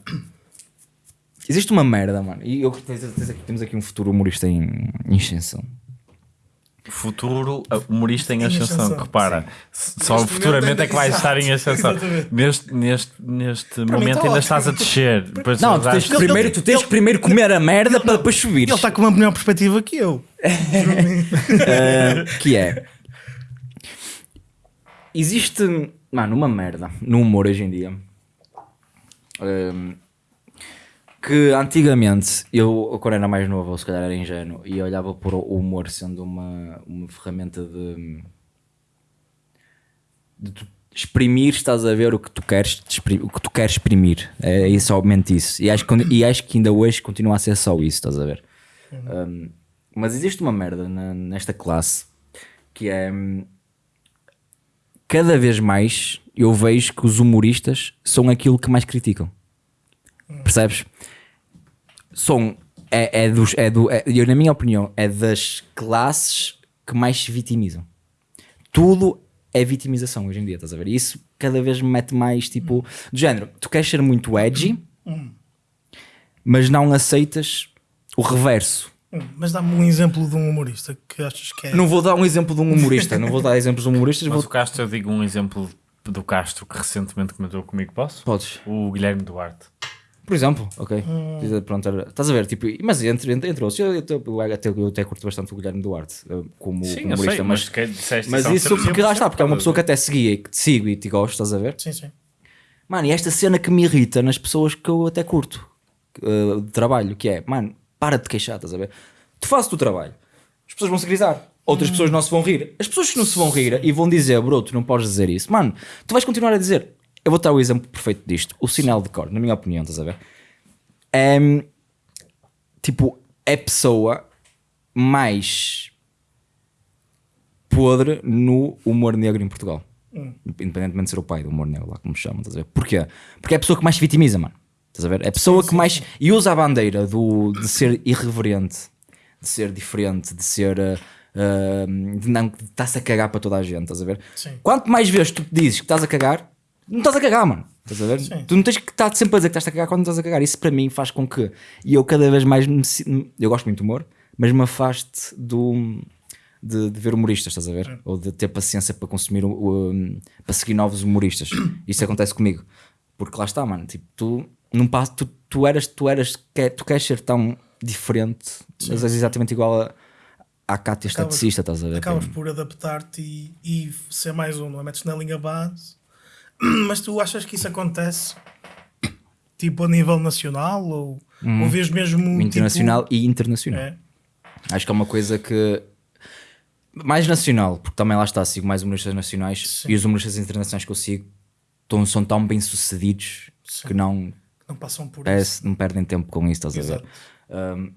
Existe uma merda, mano. E eu, tens- tens aqui- temos aqui um futuro humorista em, em extensão. Futuro uh, humorista em Em ascensão, ascensão, que repara, s- só Neste futuramente é que vai ainda- estar em ascensão. Neste, neste, neste momento está ainda ótimo. estás a descer. Depois Não, tu vais- tens, que primeiro, tu tens que primeiro comer a merda para depois subir. Ele está com uma melhor perspectiva que eu. (laughs) que é existe mano uma merda no humor hoje em dia Ahm, que antigamente eu quando era mais novo ou se calhar era ingênuo e olhava por o humor sendo uma, uma ferramenta de, de tu exprimir estás a ver o que tu queres o que tu queres exprimir. É, é somente isso. E acho, que, e acho que ainda hoje continua a ser só isso estás a ver? Um, mas existe uma merda na- nesta classe que é hum, cada vez mais eu vejo que os humoristas são aquilo que mais criticam. Percebes? São é, é dos é do é, eu, na minha opinião é das classes que mais se vitimizam. Tudo é vitimização hoje em dia, estás a ver? E Isso cada vez me mete mais tipo do género. Tu queres ser muito edgy, mas não aceitas o reverso. Hum, Mas dá-me um exemplo de um humorista que achas que é. Não vou dar um exemplo de um humorista, não vou dar exemplos de humoristas, Mas vou... o Castro, eu digo um exemplo do Castro que recentemente comentou comigo, posso? Podes. O Guilherme Duarte. Por exemplo, ok. Diz- Pronto, era- estás a ver, tipo, mas entre, entre, entre outros, eu, eu, eu, até, eu até curto bastante o Guilherme Duarte eh, como Sim, eu humorista, sei, mas, mas, que disseste mas isso porque lá está, porque é uma pessoa que até seguia e que te sigo e te gosto, estás a ver? Sim, sim. Mano, e esta cena que me irrita nas pessoas que eu até curto eh, de trabalho, que é, mano, para de te queixar, estás a ver? Tu fazes o teu trabalho, as pessoas vão se grisar, outras pessoas não se vão rir. As pessoas que não se vão rir e vão dizer, bro, tu não podes dizer isso, mano, tu vais continuar a dizer. Eu vou dar o exemplo perfeito disto, o sinal de cor, na minha opinião, estás a ver? É tipo, é a pessoa mais podre no humor negro em Portugal. Independentemente de ser o pai do humor negro, lá como chamam, estás a ver? Porquê? Porque é a pessoa que mais se vitimiza, mano. Estás a ver? É a pessoa que mais. E usa a bandeira do, de ser irreverente, de ser diferente, de ser. uh, de não. de estar-se a cagar para toda a gente, estás a ver? Sim. Quanto mais vezes tu dizes que estás a cagar, não estás a cagar, mano. Estás a ver? Sim. Tu não tens que estar sempre a dizer que estás a cagar quando estás a cagar. Isso para mim faz com que. E eu cada vez mais. Me, eu gosto muito de humor, mas me afaste do. De, de ver humoristas, estás a ver? Ou de ter paciência para consumir, para seguir novos humoristas. (coughs) Isso acontece comigo. Porque lá está, mano. Tipo, tu não passas, tu, tu eras, tu eras, quer, tu queres ser tão diferente, mas és exatamente igual a, à Cátia esteticista, estás a ver? Acabas por adaptar-te e, e ser mais um, não é? Metes na linha base. (clears throat) Mas tu achas que isso acontece tipo a nível nacional ou, ou vês mesmo Hum. Internacional tipo, e internacional. é? Acho que é uma coisa que. Mais nacional, porque também lá está, sigo mais humoristas nacionais Sim. e os humoristas internacionais que eu sigo tão, são tão bem sucedidos Sim. que não, Não passam por isso. parece, não perdem tempo com isso, estás a Exato. ver? Um,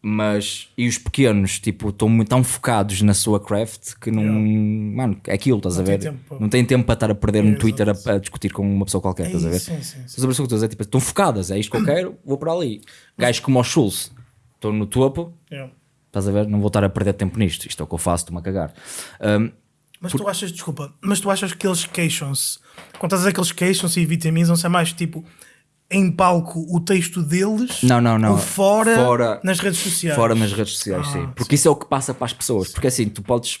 mas, e os pequenos, tipo, estão muito tão focados na sua craft que não. Mano, é aquilo, estás Não a tem ver? tempo para- Não tem tempo para estar a perder no Exato. Twitter a, a discutir com uma pessoa qualquer, É estás a ver? isso, sim, sim, sim. Estou dizer? Tipo, estão focadas, é isto que eu quero, vou para ali. Gajos como o Schultz, estão no topo, É. estás a ver? Não vou estar a perder tempo nisto, isto é o que eu faço, estou-me a cagar. Um, Mas tu achas, desculpa, mas tu achas que eles queixam-se, quando estás a dizer que eles queixam-se e vitimizam-se, é mais tipo em palco o texto deles Não, não, não. ou fora, Fora- nas redes sociais? Fora nas redes sociais, Ah, sim. Porque isso é o que passa para as pessoas. Porque assim, tu podes,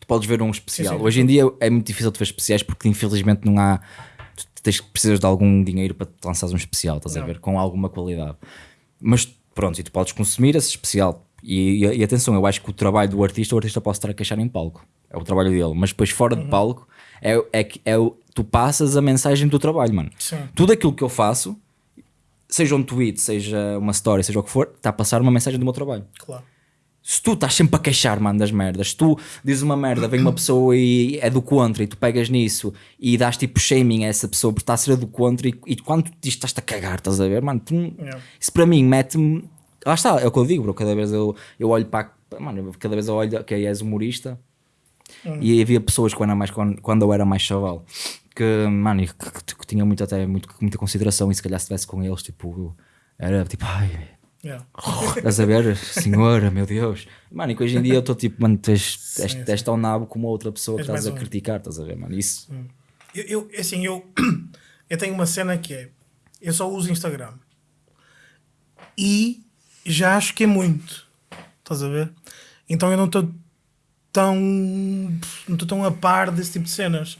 tu podes ver um especial. Sim, sim. Hoje em dia é muito difícil de ver especiais porque infelizmente não há. Tu tens, precisas de algum dinheiro para te lançares um especial, estás a Não. ver? Com alguma qualidade. Mas pronto, e tu podes consumir esse especial. E, e- e atenção, eu acho que o trabalho do artista, o artista pode estar a queixar em palco. É o trabalho dele. Mas depois fora Uhum. de palco, é, é, é tu passas a mensagem do trabalho, mano. Sim. Tudo aquilo que eu faço, seja um tweet, seja uma story, seja o que for, está a passar uma mensagem do meu trabalho. Claro. Se tu estás sempre a queixar, mano, das merdas, se tu dizes uma merda, vem uma pessoa e é do contra e tu pegas nisso e dás tipo shaming a essa pessoa por estar a ser do contra e, e quando tu dizes estás-te a cagar, estás a ver, mano, tu Yeah. isso para mim mete-me. Lá está, é o que eu digo, bro. Cada vez eu, eu olho para. Mano, cada vez eu olho, ok, és humorista. E havia pessoas quando, era mais, quando, quando eu era mais chaval que, mano, que, que, que tinham muito, até muito, muita consideração e se calhar se estivesse com eles, tipo, era tipo, ai, Yeah. (laughs) Estás a ver? Senhora, meu Deus. Mano, e que hoje em dia eu estou tipo, mano, tu és, és, tão nabo como outra pessoa que estás a um. criticar, estás a ver, mano? Isso. Eu, eu, assim, eu, (clears throat) eu tenho uma cena que é: eu só uso Instagram. e já acho que é muito. Estás a ver? Então eu não estou tão. não estou tão a par desse tipo de cenas.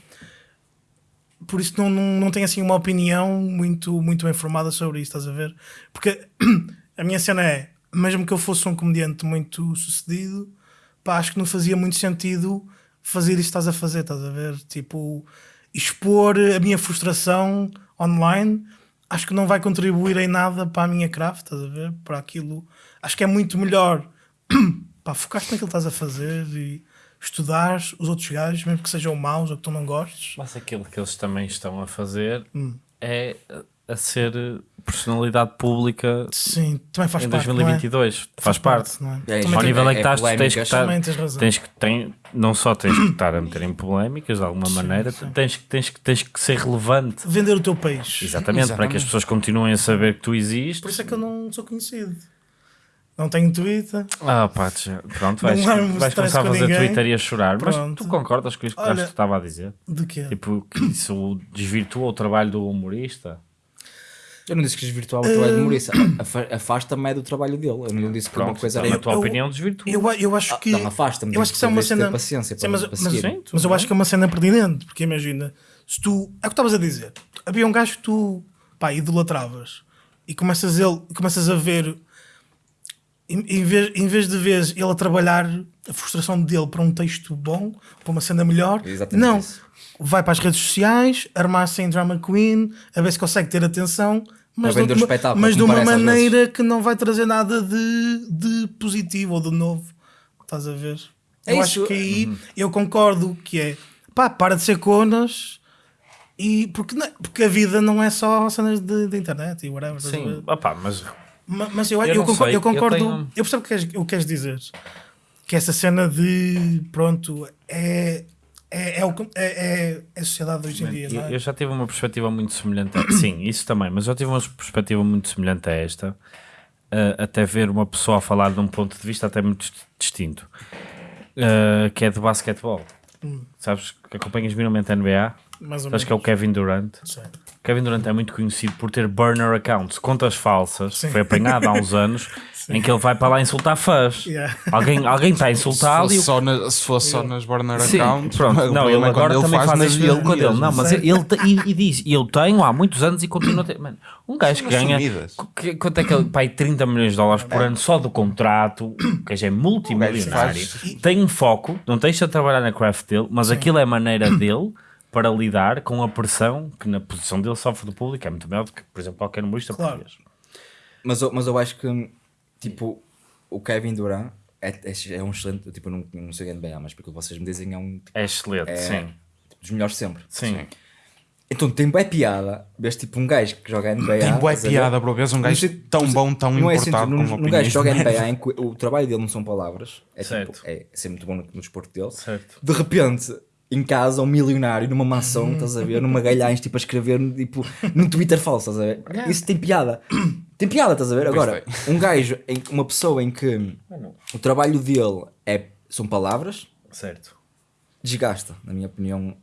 Por isso não, não, não tenho assim uma opinião muito, muito bem formada sobre isso, estás a ver? Porque (clears throat) a minha cena é, mesmo que eu fosse um comediante muito sucedido, pá, acho que não fazia muito sentido fazer que estás a fazer, estás a ver? Tipo, expor a minha frustração online, acho que não vai contribuir em nada para a minha craft, estás a ver? Para aquilo. Acho que é muito melhor (clears throat) pá, focar-te naquilo que estás a fazer e estudar os outros gajos, mesmo que sejam maus ou que tu não gostes. Mas aquilo que eles também estão a fazer Hum. é a- ser personalidade pública Sim, também faz em parte. 2022. Faz, parte. não é? É. Ao tem- nível é que é estás, tens que estar, Também tens razão. tens que tem, não só tens que estar a meter em polémicas de alguma maneira, tens, que- tens, que- tens que ser relevante. Vender o teu peixe. Exatamente, para que as Exatamente. pessoas continuem a saber que tu existes. Por isso é que eu não sou conhecido. Não tenho Twitter. Ah, pá, pronto, vais, vais começar a fazer ninguém. Twitter e a chorar. Mas Pronto. tu concordas com isto que Olha- que estava a dizer? De quê? Tipo, que isso desvirtua o trabalho do humorista? Eu não disse que desvirtuava o trabalho de humorista. (coughs) Afa- Afasta-me é do trabalho dele. Eu não disse que uma Pronto, coisa então, era. na tua eu- opinião, desvirtua. Eu, eu acho que. não, afasta-me, Eu acho que isso é uma cena. paciência Sim, para- mas, mas-. Sim, mas eu acho que é uma cena pertinente, porque imagina, se tu. É o que estavas a dizer. Havia um gajo que tu pá, idolatravas e começas, ele, começas a ver. Em, em vez, em vez de ver ele a trabalhar a frustração dele para um texto bom, para uma cena melhor, Exatamente não. isso. Vai para as redes sociais, armar-se em drama queen, a ver se consegue ter atenção, mas, de, uma- espetáculo, mas de uma maneira que não vai trazer nada de, de positivo ou de novo. Estás a ver? É eu isso. acho que aí eu concordo que é pá, para de ser conas e porque, não- porque a vida não é só cenas de, de internet e whatever. Sim, opá, mas Ma- Mas eu, Eu eu, concordo, eu concordo, eu eu, tenho- percebo o que, queres, o que queres dizer. Que essa cena de pronto é, é, é, o, é, é, é a sociedade hoje em dia, eu, é? eu já tive uma perspectiva muito semelhante. A, (coughs) sim, isso também, mas já tive uma perspectiva muito semelhante a esta. uh, até ver uma pessoa a falar de um ponto de vista até muito dist- distinto, uh, que é de basquetebol. Hum. Sabes que acompanhas minimamente a NBA? Mais ou Sabes que é o Kevin Durant? Sei. Kevin Durant é muito conhecido por ter burner accounts, contas falsas. Sim. Foi apanhado há uns anos (laughs) em que ele vai para lá insultar fãs. Yeah. Alguém, alguém está a (laughs) Se insultá-lo fosse, e o só na- se fosse só nas burner Sim, accounts, pronto. (laughs) Não, ele é agora quando também faz nas isso dele. mesmo. Não, mas ele te- e, e diz, eu tenho há muitos anos e continuo a ter. Mano, um gajo que ganha. Que- Quanto é que ele. Pai, 30 milhões de dólares por ano só do contrato. (coughs) O gajo é multimilionário. faz- Tem um foco, não deixa de trabalhar na craft dele, mas aquilo é a maneira (coughs) dele para lidar com a pressão que na posição dele sofre do público. É muito maior do que, por exemplo, qualquer humorista Claro. português. Mas, eu- mas eu acho que, tipo, o Kevin Durant é, é, é um excelente. Tipo, eu não, não sei NBA, mas porque vocês me dizem é um É excelente, É. sim. dos melhores sempre. Sim. Então tem bué piada. Vês tipo um gajo que joga NBA. Tem bué estás a ver? piada, bro. Vês um gajo Não tão não bom, tão não é assim, importado num- com num opiniões gajo que joga. NBA em que o trabalho dele não são palavras. É, tipo, Certo. é ser muito bom no, no desporto dele. Certo. De repente, em casa, um milionário numa mansão, estás a ver? Numa galhães, tipo a escrever tipo, num Twitter falso, estás a ver? Isso tem piada. Tem piada, estás a ver? Agora, um gajo, em- uma pessoa em que o trabalho dele é, são palavras, Certo. desgasta, na minha opinião.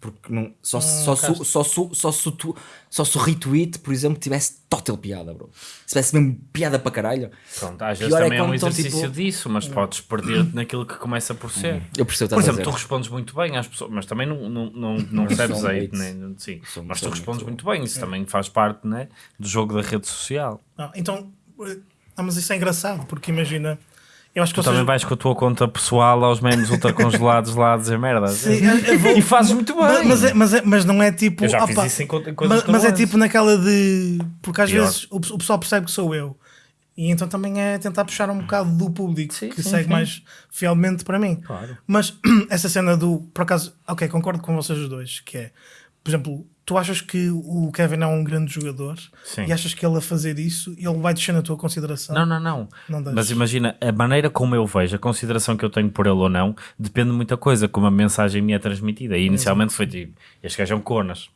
Porque não, só, Hum, se- só, se- só, se- só, se tu, só se o retweet, por exemplo, tivesse total piada, bro. Se tivesse mesmo piada para caralho. Pronto, às vezes é também é, um quando estão, exercício tipo- disso, mas podes perder-te naquilo que começa por ser. Eu percebo Por exemplo, tu respondes muito bem às pessoas, mas também não, não, não, não recebes um hate, né? Sim, mas tu respondes muito- bem, isso também faz parte né, do jogo da rede social. Não, então, eh, ah, mas isso é engraçado, porque imagina, eu acho que Tu também vais com a tua conta pessoal aos memes ultracongelados lá a dizer merda. (laughs) Sim, vou- E fazes muito bem. Mas, mas, é- mas, é- mas não é tipo. Eu já opa, fiz isso em, co- em coisas mas, mas é tipo naquela de. Porque às Pior. vezes o, o pessoal percebe que sou eu. E então também é tentar puxar um bocado do público Sim, que sim, segue sim. mais fielmente para mim. Claro. Mas (clears throat) essa cena do. Por acaso, ok, concordo com vocês os dois. Que é, por exemplo, tu achas que o Kevin é um grande jogador Sim. e achas que ele a fazer isso ele vai descer na tua consideração? Não, não, não. Não deixes. Mas imagina, a maneira como eu vejo, a consideração que eu tenho por ele ou não, depende de muita coisa, como a mensagem me é transmitida. E inicialmente foi tipo, este gajo é um conas.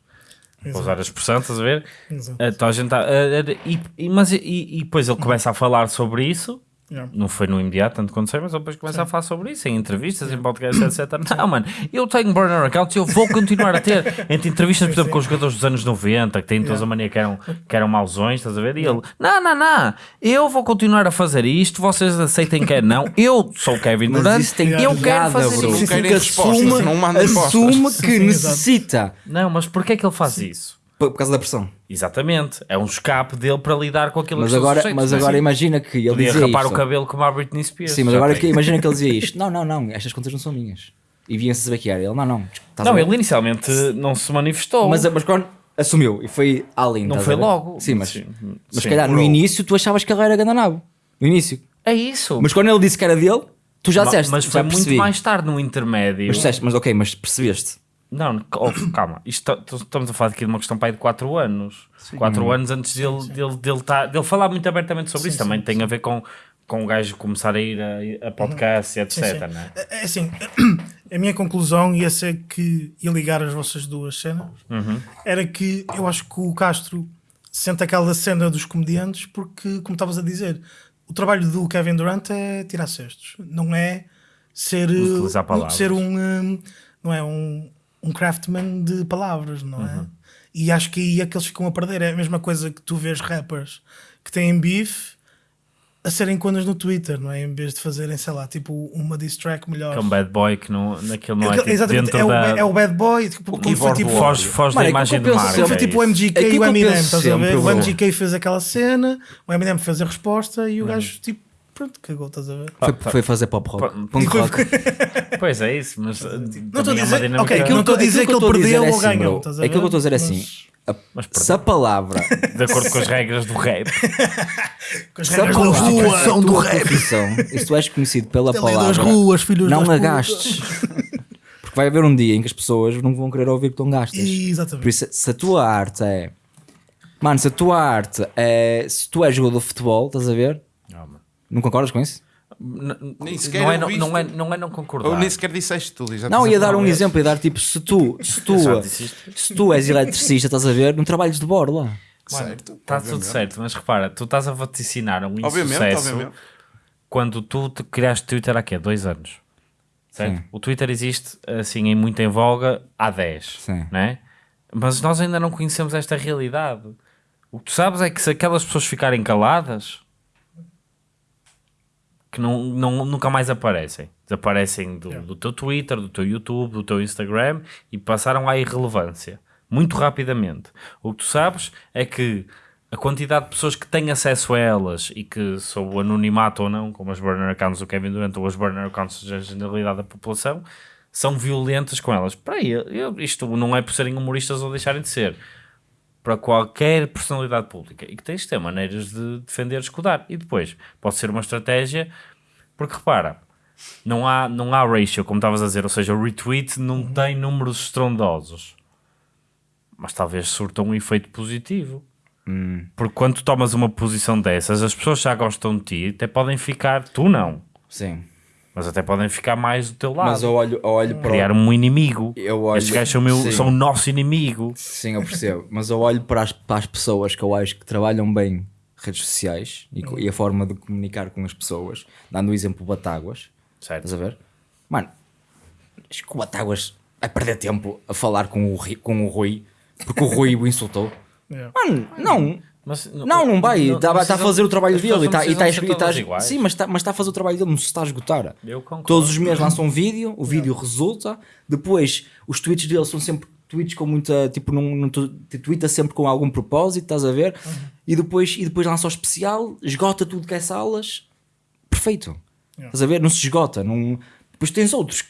Vou usar a expressão, estás a ver? Exato. Então a gente tá, eh, eh, e- mas, e, e depois ele começa a falar sobre isso Yeah. Não foi no imediato, tanto quanto sei, mas depois começa a falar sobre isso em entrevistas, em podcasts, etc. Não, mano, eu tenho burner accounts e eu vou continuar a ter. (laughs) Entre entrevistas, por exemplo, com os jogadores dos anos 90, que têm toda a mania que eram, que eram mauzões, estás a ver? E ele, não, não, não, eu vou continuar a fazer isto, vocês aceitem que é não. Eu sou o Kevin Durant, eu quero fazer isso. Assume, não mandem assume que necessita. Não, mas porquê é que ele faz isso? Por causa da pressão. Exatamente, é um escape dele para lidar com aquilo Mas que agora, sujeitos, mas é? agora imagina que ele Podia dizia rapar isto. o cabelo como a Britney Spears. Sim, mas agora que, imagina que ele dizia (laughs) isto. Não, não, não, estas contas não são minhas. E vinha-se a saber que era. Ele, não, não. Não, ele inicialmente não se manifestou. Mas, mas quando assumiu e foi além. não foi logo. Sim, mas, Sim, mas se calhar no início tu achavas que ele era gandanabo. No início. É isso. Mas quando ele disse que era dele, tu já disseste. mas foi muito mais tarde no intermédio. Mas disseste, mas ok, mas percebeste. Não, oh, (coughs) calma. Isto, tá- estamos a falar aqui de uma questão para aí de 4 anos. 4 anos antes dele, dele, dele, tá, dele falar muito abertamente sobre isso. Também tem a ver com, com o gajo começar a ir a, a podcast e etc. Sim, sim. Né? É é assim, (coughs) a minha conclusão ia ser que ia ligar as vossas duas cenas Uhum. era que eu acho que o Castro sente aquela cena dos comediantes porque, como estavas a dizer, o trabalho do Kevin Durant é tirar cestos, não é ser, ser um, um, não é um, um craftman de palavras, não é? Uhum. E acho que aí é que eles ficam a perder. É a mesma coisa que tu vês rappers que têm beef a serem conas no Twitter, não é? Em vez de fazerem, sei lá, tipo uma diss track melhor. Que é um bad boy que não, naquilo não é tipo, Exatamente, dentro é o, da... é o bad boy, tipo, como foi tipo. Foge, foge Mano, da é imagem penso marca. como foi é tipo o. MGK e o Eminem, estás a ver? O. MGK fez aquela cena, o Eminem fez a resposta e o gajo tipo, pronto, cagou, estás a ver? Foi, tá. foi fazer pop rock. Punk rock. (laughs) Pois é isso, mas Não estou a também é não estou a que- dizer que ele eu estou a dizer perdeu é ou assim, ganhou, bro. estás a Aquilo que eu estou a dizer é Mas- assim. a- Mas se a palavra, (laughs) De acordo com as regras do rap. Com as se a regras da palavra rua, é a do rap. profissão, e se tu és conhecido pela Ali das palavra, ruas, filhos não das a putas. gastes. Porque vai haver um dia em que as pessoas não vão querer ouvir que tu gastas. Por Exatamente. isso, se a tua arte é. Mano, se a tua arte é. Se tu és jogador de futebol, estás a ver? Não concordas com isso? N- Nem sequer não, é, não, não, é, não é não concordar. Ou nem sequer disseste tudo. já Não, ia dar um vez. exemplo, ia dar tipo, se tu, (laughs) se tu, isto. se tu és eletricista, estás a ver, não trabalhas de borla. Certo. Está tudo certo, mas repara, tu estás a vaticinar um Obviamente, insucesso obviamente. quando tu te criaste Twitter há quê? Dois anos. Certo? Sim. O Twitter existe assim em muito em voga há 10. Sim. Né? Mas nós ainda não conhecemos esta realidade. O que tu sabes é que se aquelas pessoas ficarem caladas que não, não, nunca mais aparecem. Desaparecem do, do teu Twitter, do teu YouTube, do teu Instagram e passaram à irrelevância. Muito rapidamente. O que tu sabes é que a quantidade de pessoas que têm acesso a elas e que, sob o anonimato ou não, como as burner accounts do Kevin Durant ou as burner accounts da generalidade da população, são violentas com elas. Para aí, isto não é por serem humoristas ou deixarem de ser. Para qualquer personalidade pública. E que tens de ter maneiras de defender, escudar. E depois, pode ser uma estratégia, porque repara, não há, não há ratio, como estavas a dizer, ou seja, o retweet não tem números estrondosos. Mas talvez surta um efeito positivo. Porque quando tu tomas uma posição dessas, as pessoas já gostam de ti, até podem ficar, tu não, Sim. Mas até podem ficar mais do teu lado. Mas eu olho, eu olho para. Criar um inimigo. Eu olho- Estes gajos são, meu, Sim. são o nosso inimigo. Sim, eu percebo. Mas eu olho para as, para as pessoas que eu acho que trabalham bem redes sociais e, e a forma de comunicar com as pessoas, dando o exemplo Batáguas. Certo. Estás a ver? Mano, acho que o Batáguas vai perder tempo a falar com o, com o Rui porque o Rui o insultou. (laughs) Yeah. Mano, não. Mas, Não, não vai. Está a precisam- fazer o trabalho dele e está não tá, tá- iguais. Sim, mas está mas tá a fazer o trabalho dele, não se está a esgotar. Todos os meses lançam um vídeo, o vídeo resulta, depois os tweets dele são sempre tweets com muita, tipo, não, não tu- sempre com algum propósito, estás a ver? E, depois, e depois lança o especial, esgota tudo que é salas, perfeito. Estás a ver? Não se esgota, não... depois tens outros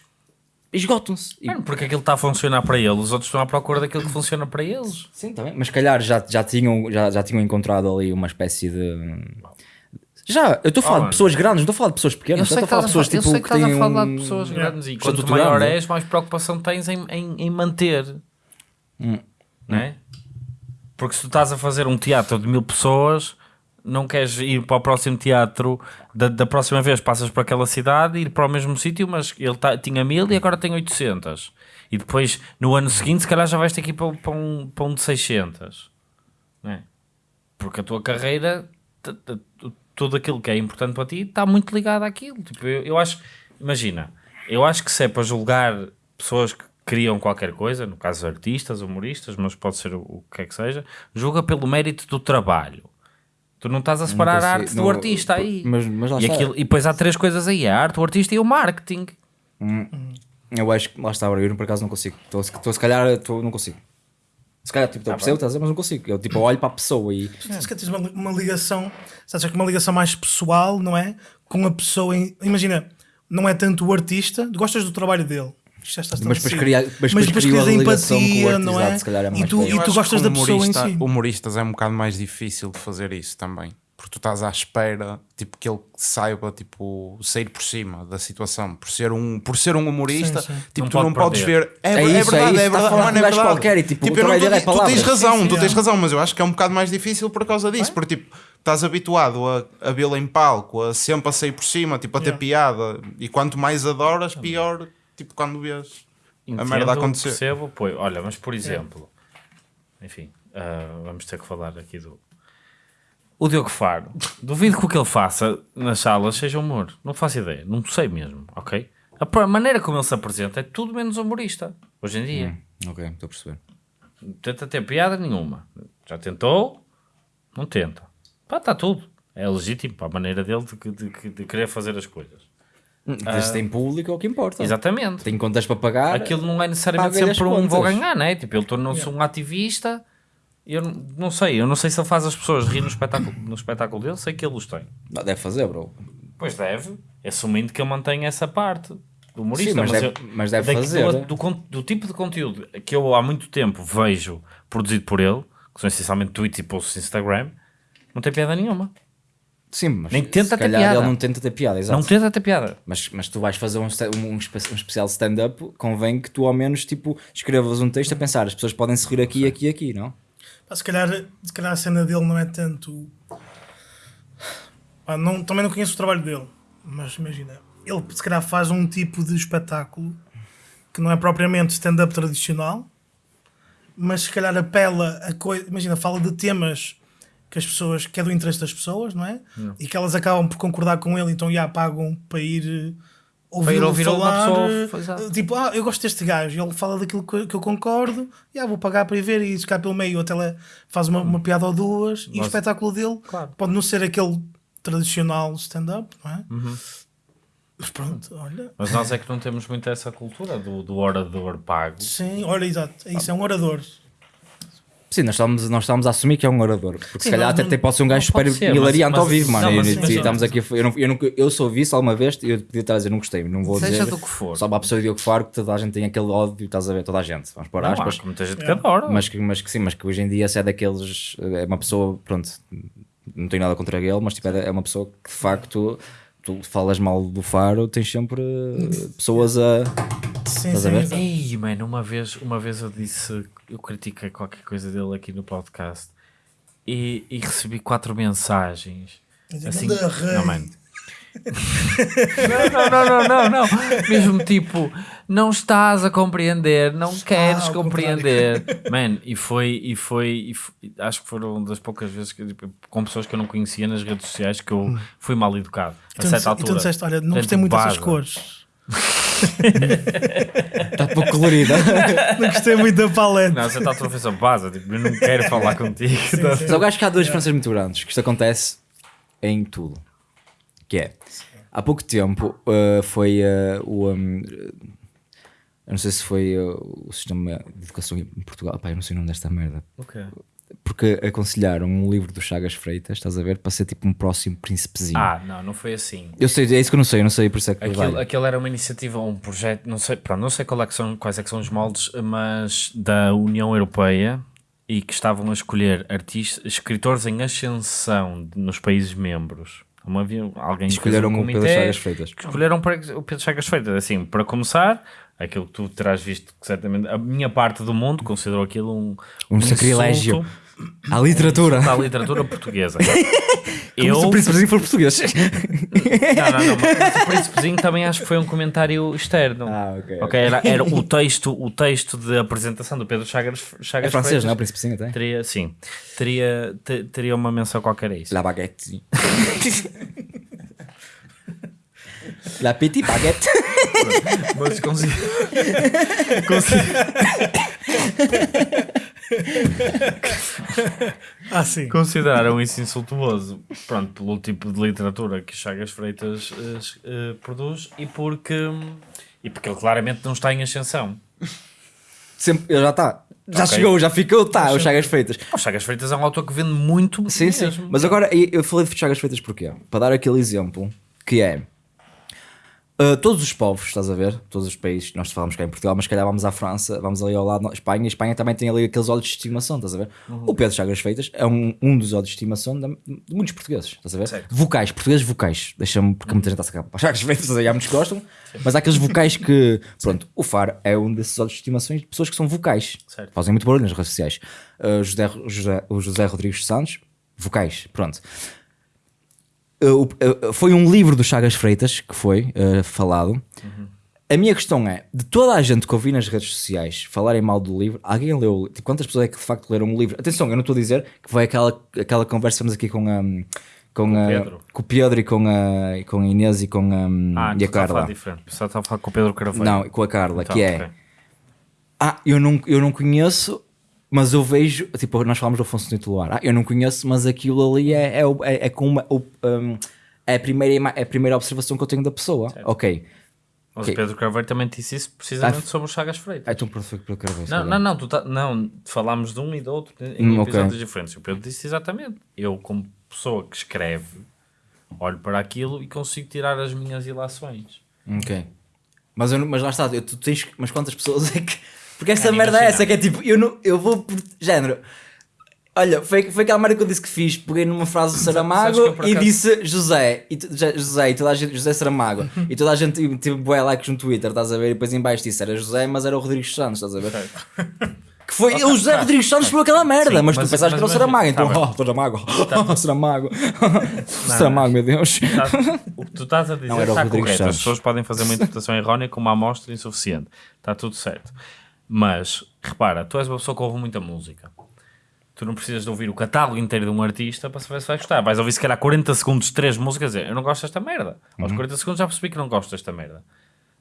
esgotam-se. E- Mano, porque aquilo está a funcionar para eles, os outros estão à procura daquilo que funciona para eles. Sim, tá bem. Mas se calhar já, já, tinham, já, já tinham encontrado ali uma espécie de. Já, eu estou a falar Oh, de pessoas grandes, não estou a falar de pessoas pequenas, Eu sei que estou a falar de pessoas fa- eu tipo, sei que que estás a falar um- de pessoas Yeah. grandes e quanto maior grande. és, mais preocupação tens em, em, em manter. Hum. Não é? Porque se tu estás a fazer um teatro de mil pessoas, não queres ir para o próximo teatro, da, da próxima vez passas para aquela cidade, ir para o mesmo sítio, mas ele tá- tinha mil e agora tem 800. E depois, no ano seguinte, se calhar já vais ter que ir para, para um, para um de 600. Não é? Porque a tua carreira, tudo aquilo que é importante para ti está muito ligado àquilo. Tipo, eu, eu acho, imagina, eu acho que se é para julgar pessoas que criam qualquer coisa, no caso artistas, humoristas, mas pode ser o, o que é que seja, julga pelo mérito do trabalho. Tu não estás a separar a arte do artista aí. mas- mas lá e, está. aquilo- e depois há três coisas aí: a arte, o artista e o marketing. Eu acho que lá está, eu por acaso não consigo. Estou se calhar estou- não consigo. Se calhar tipo, Tá eu percebo, estás a dizer, mas não consigo. Eu tipo, olho para a pessoa e Se calhar tens uma, uma ligação, sabes, que uma ligação mais pessoal, não é? Com a pessoa. em- imagina, não é tanto o artista, gostas do trabalho dele. Já está Mas depois estabelecido. cria- mas depois cria crias a ligação com o empatia, não é? se calhar é e tu, e tu gostas da pessoa em humorista- si. Humoristas é um bocado mais difícil de fazer isso também. Porque tu estás à espera, tipo, que ele saiba, tipo, sair por cima da situação. Por ser um, por ser um humorista, Sim, sim. tipo, Não tu não pode podes perder. ver. É, É é isso, é verdade, isso, é verdade, mano, é verdade. qualquer e, tipo, o eu trabalho não dele é tu tens razão, Sim, tu tens é. razão, mas eu acho que é um bocado mais difícil por causa disso. Porque, tipo, estás habituado a, a vê-lo em palco, a sempre a sair por cima, tipo, a ter Yeah. piada. E quanto mais adoras, pior, tipo, quando vês a Entendo, merda acontecer. percebo, pô, olha, mas por exemplo, enfim, ah, vamos ter que falar aqui do o Diogo Faro. Duvido que o que ele faça nas salas seja humor. Não faço ideia, não sei mesmo, ok? A maneira como ele se apresenta é tudo menos humorista, hoje em dia. Ok, estou a perceber. Não tenta ter piada nenhuma. Já tentou, não tenta. Pá, está tudo. É legítimo para a maneira dele de, de- de querer fazer as coisas. Desde tem público é o que importa. Exatamente. Tem contas para pagar. aquilo não é necessariamente sempre um vou ganhar, né? Tipo, ele tornou-se um ativista. Eu não- não sei, eu não sei se ele faz as pessoas rir no espetáculo, no espetáculo dele, sei que ele os tem. Não, deve fazer, bro. Pois deve, assumindo que ele mantém essa parte do humorista. Sim, mas deve- eu- mas deve fazer. Do, do con- do tipo de conteúdo que eu há muito tempo vejo produzido por ele, que são essencialmente tweets e posts no Instagram, não tem piada nenhuma. Sim, mas Nem tenta se ter calhar piada. ele não tenta ter piada, exato. Não tenta ter piada. Mas, mas tu vais fazer um, um, um especial stand-up, convém que tu ao menos tipo, escrevas um texto a pensar, as pessoas podem se rir aqui, aqui, aqui, não? Pá, se, calhar, se calhar a cena dele não é tanto. Pá, não, também não conheço o trabalho dele, mas imagina, ele se calhar faz um tipo de espetáculo que não é propriamente stand-up tradicional, mas se calhar apela a coisa. Imagina, fala de temas que as pessoas, que é do interesse das pessoas, não é? E que elas acabam por concordar com ele, então já pagam para ir. eh, Para ir ouvi-lo ouvir uma falar, pessoa, eh, exato. tipo, ah, eu gosto deste gajo, ele fala daquilo que, eu concordo, já vou pagar para ir ver e se cá pelo meio até ele faz uma, uma piada ou duas e o espetáculo dele Claro. pode não ser aquele tradicional stand-up, não é? Uhum. Mas pronto, olha. Mas nós é que não temos muito essa cultura do, do orador pago. Sim, olha, exato, é isso, é um orador. Sim, nós estamos, nós estamos a assumir que é um orador. Porque se Sim, calhar não- até, não- até pode ser um gajo não super ser, hilariante mas- ao vivo, mano. não, E- mas e estamos aqui, eu, não, eu, nunca- eu só vi só uma vez e eu podia estar a dizer, não gostei, não vou Seja dizer. do que for. Só para a pessoa de Diogo Faro que toda a gente tem aquele ódio, estás a ver, toda a gente, vamos pôr Não, há aspas. muita gente que É. adora. Mas que, mas que sim, mas que hoje em dia se é daqueles. É uma pessoa, pronto, não tenho nada contra ele, mas tipo, é é uma pessoa que de facto tu falas mal do Faro, tens sempre eh, pessoas a. Sim, Estás a sim, ver? Ei, mano, uma vez, uma vez eu disse, eu critiquei qualquer coisa dele aqui no podcast e, e recebi quatro mensagens. Assim, não, mano. não, não, não, não, não. Mesmo tipo, não estás a compreender, não queres compreender. Man, e foi, e foi, e foi- acho que foram das poucas vezes que, tipo, com pessoas que eu não conhecia nas redes sociais que eu fui mal educado. A Então, certa e altura. tu disseste, olha, não gostei muito dessas cores. Está (laughs) pouco colorida. (laughs) Não gostei muito da paleta. Não, a certa altura foi só baza, tipo, eu não quero falar (laughs) contigo. Mas eu acho que há duas diferenças muito grandes, que isto acontece em tudo. Que é, há pouco tempo uh, foi uh, o. um, eu não sei se foi uh, o sistema de educação em Portugal. Pá, eu não sei o nome desta merda. Ok. Porque aconselharam um livro do Chagas Freitas, estás a ver? Para ser tipo um próximo príncipezinho. Ah, não, não foi assim. Eu sei, é isso que eu não sei, eu não sei por isso é que Aquilo, vale. aquilo era uma iniciativa, um projeto, não sei, pronto, não sei qual é que são, quais é que são os moldes, mas da União Europeia e que estavam a escolher artistas, escritores em ascensão nos países membros. Havia alguém Escolheram um o Pedro Chagas Freitas. escolheram para o Pedro Chagas Freitas. Assim, para começar, aquilo que tu terás visto, certamente a minha parte do mundo considerou aquilo um, Um sacrilégio. insulto. À literatura. Da literatura portuguesa. (laughs) Como eu. se o príncipezinho for português. Não, não, não. Mas o príncipezinho também acho que foi um comentário externo. Ah, ok, Ok, era, era o, texto, o texto de apresentação do Pedro Chagas, Chagas É francês, Freitas não é? O príncipezinho até. Teria, sim, teria, te- teria uma menção qualquer a isso. La baguette. La petite baguette. Mas consi- consi- (laughs) Ah, sim. consideraram isso insultuoso, pronto, pelo tipo de literatura que Chagas Freitas eh, eh, produz e porque, e porque ele claramente não está em ascensão. Sempre, ele já está. Já Ok. chegou, já ficou, tá, os Chagas Feitas. O Chagas Freitas é um autor que vende muito Sim, sim. mesmo. Mas agora eu falei de Chagas Feitas porquê? Para dar aquele exemplo que é. Uh, todos os povos, estás a ver? Todos os países, nós falamos cá em Portugal, mas se calhar vamos à França, vamos ali ao lado Espanha, e Espanha também tem ali aqueles olhos de estimação, estás a ver? O Pedro Chagas Feitas é um, um dos olhos de estimação de, de muitos portugueses, estás a ver? Certo. Vocais, portugueses vocais, deixa-me, porque muita gente está a sacar Chagas Feitas, aí há muitos que gostam, mas há aqueles vocais que, (laughs) pronto, o FAR é um desses olhos de estimação de pessoas que são vocais, Certo. fazem muito barulho nas redes sociais. Uh, José, José, o José Rodrigues Santos, vocais, pronto. Uh, uh, foi um livro do Chagas Freitas que foi uh, falado. A minha questão é: de toda a gente que eu vi nas redes sociais falarem mal do livro, alguém leu? Tipo, quantas pessoas é que de facto leram o livro? Atenção, eu não estou a dizer que foi aquela, aquela conversa que temos aqui com, a com, a- Pedro. com o Pedro e com a, com a Inês e com a, Ah, e a falar Carla. diferente. Só estava a falar com o Pedro Carvalho. Não, com a Carla, Então, que é. ok. Ah, eu não, eu não conheço, mas eu vejo. Tipo, nós falamos do Afonso Titular. Ah, eu não conheço, mas aquilo ali é, é, o- é, é com uma. o- um, é, a primeira, é a primeira observação que eu tenho da pessoa. Ok. Mas Ok. o Pedro Carvalho também disse isso precisamente Ah, sobre o Chagas Freitas. Ah, então pronto, para eu quero ver. Não, não, não, tá- não, falámos de um e do outro em Hum, episódios diferentes. O Pedro disse exatamente. Eu, como pessoa que escreve, olho para aquilo e consigo tirar as minhas ilações. Ok. Mas, eu mas lá está, eu- tu tens. Mas quantas pessoas é que. Porque essa merda é essa, que é tipo, eu, não, eu vou por género. Olha, foi, foi aquela merda que eu disse que fiz. Peguei numa frase do Saramago por e disse José. E, tu- José e toda a gente, José Saramago. e toda a gente teve tipo, bué likes no Twitter, estás a ver? E depois em baixo disse era José, mas era o Rodrigues Santos, estás a ver? Que foi o José Rodrigues Santos foi aquela merda, Sim, mas, mas- tu pensaste que era o Saramago, então, tá oh, Saramago, (laughs) Saramago, Saramago, meu Deus. Tá- o que tu estás a dizer Não, era está Rodrigo correto. As Santos. pessoas podem fazer uma interpretação errónea com uma amostra insuficiente. Está tudo certo. Mas, repara, tu és uma pessoa que ouve muita música. Tu não precisas de ouvir o catálogo inteiro de um artista para saber se vais gostar. Vais ouvir se calhar 40 segundos de 3 músicas e dizer eu não gosto desta merda. Aos Uhum. 40 segundos já percebi que não gosto desta merda.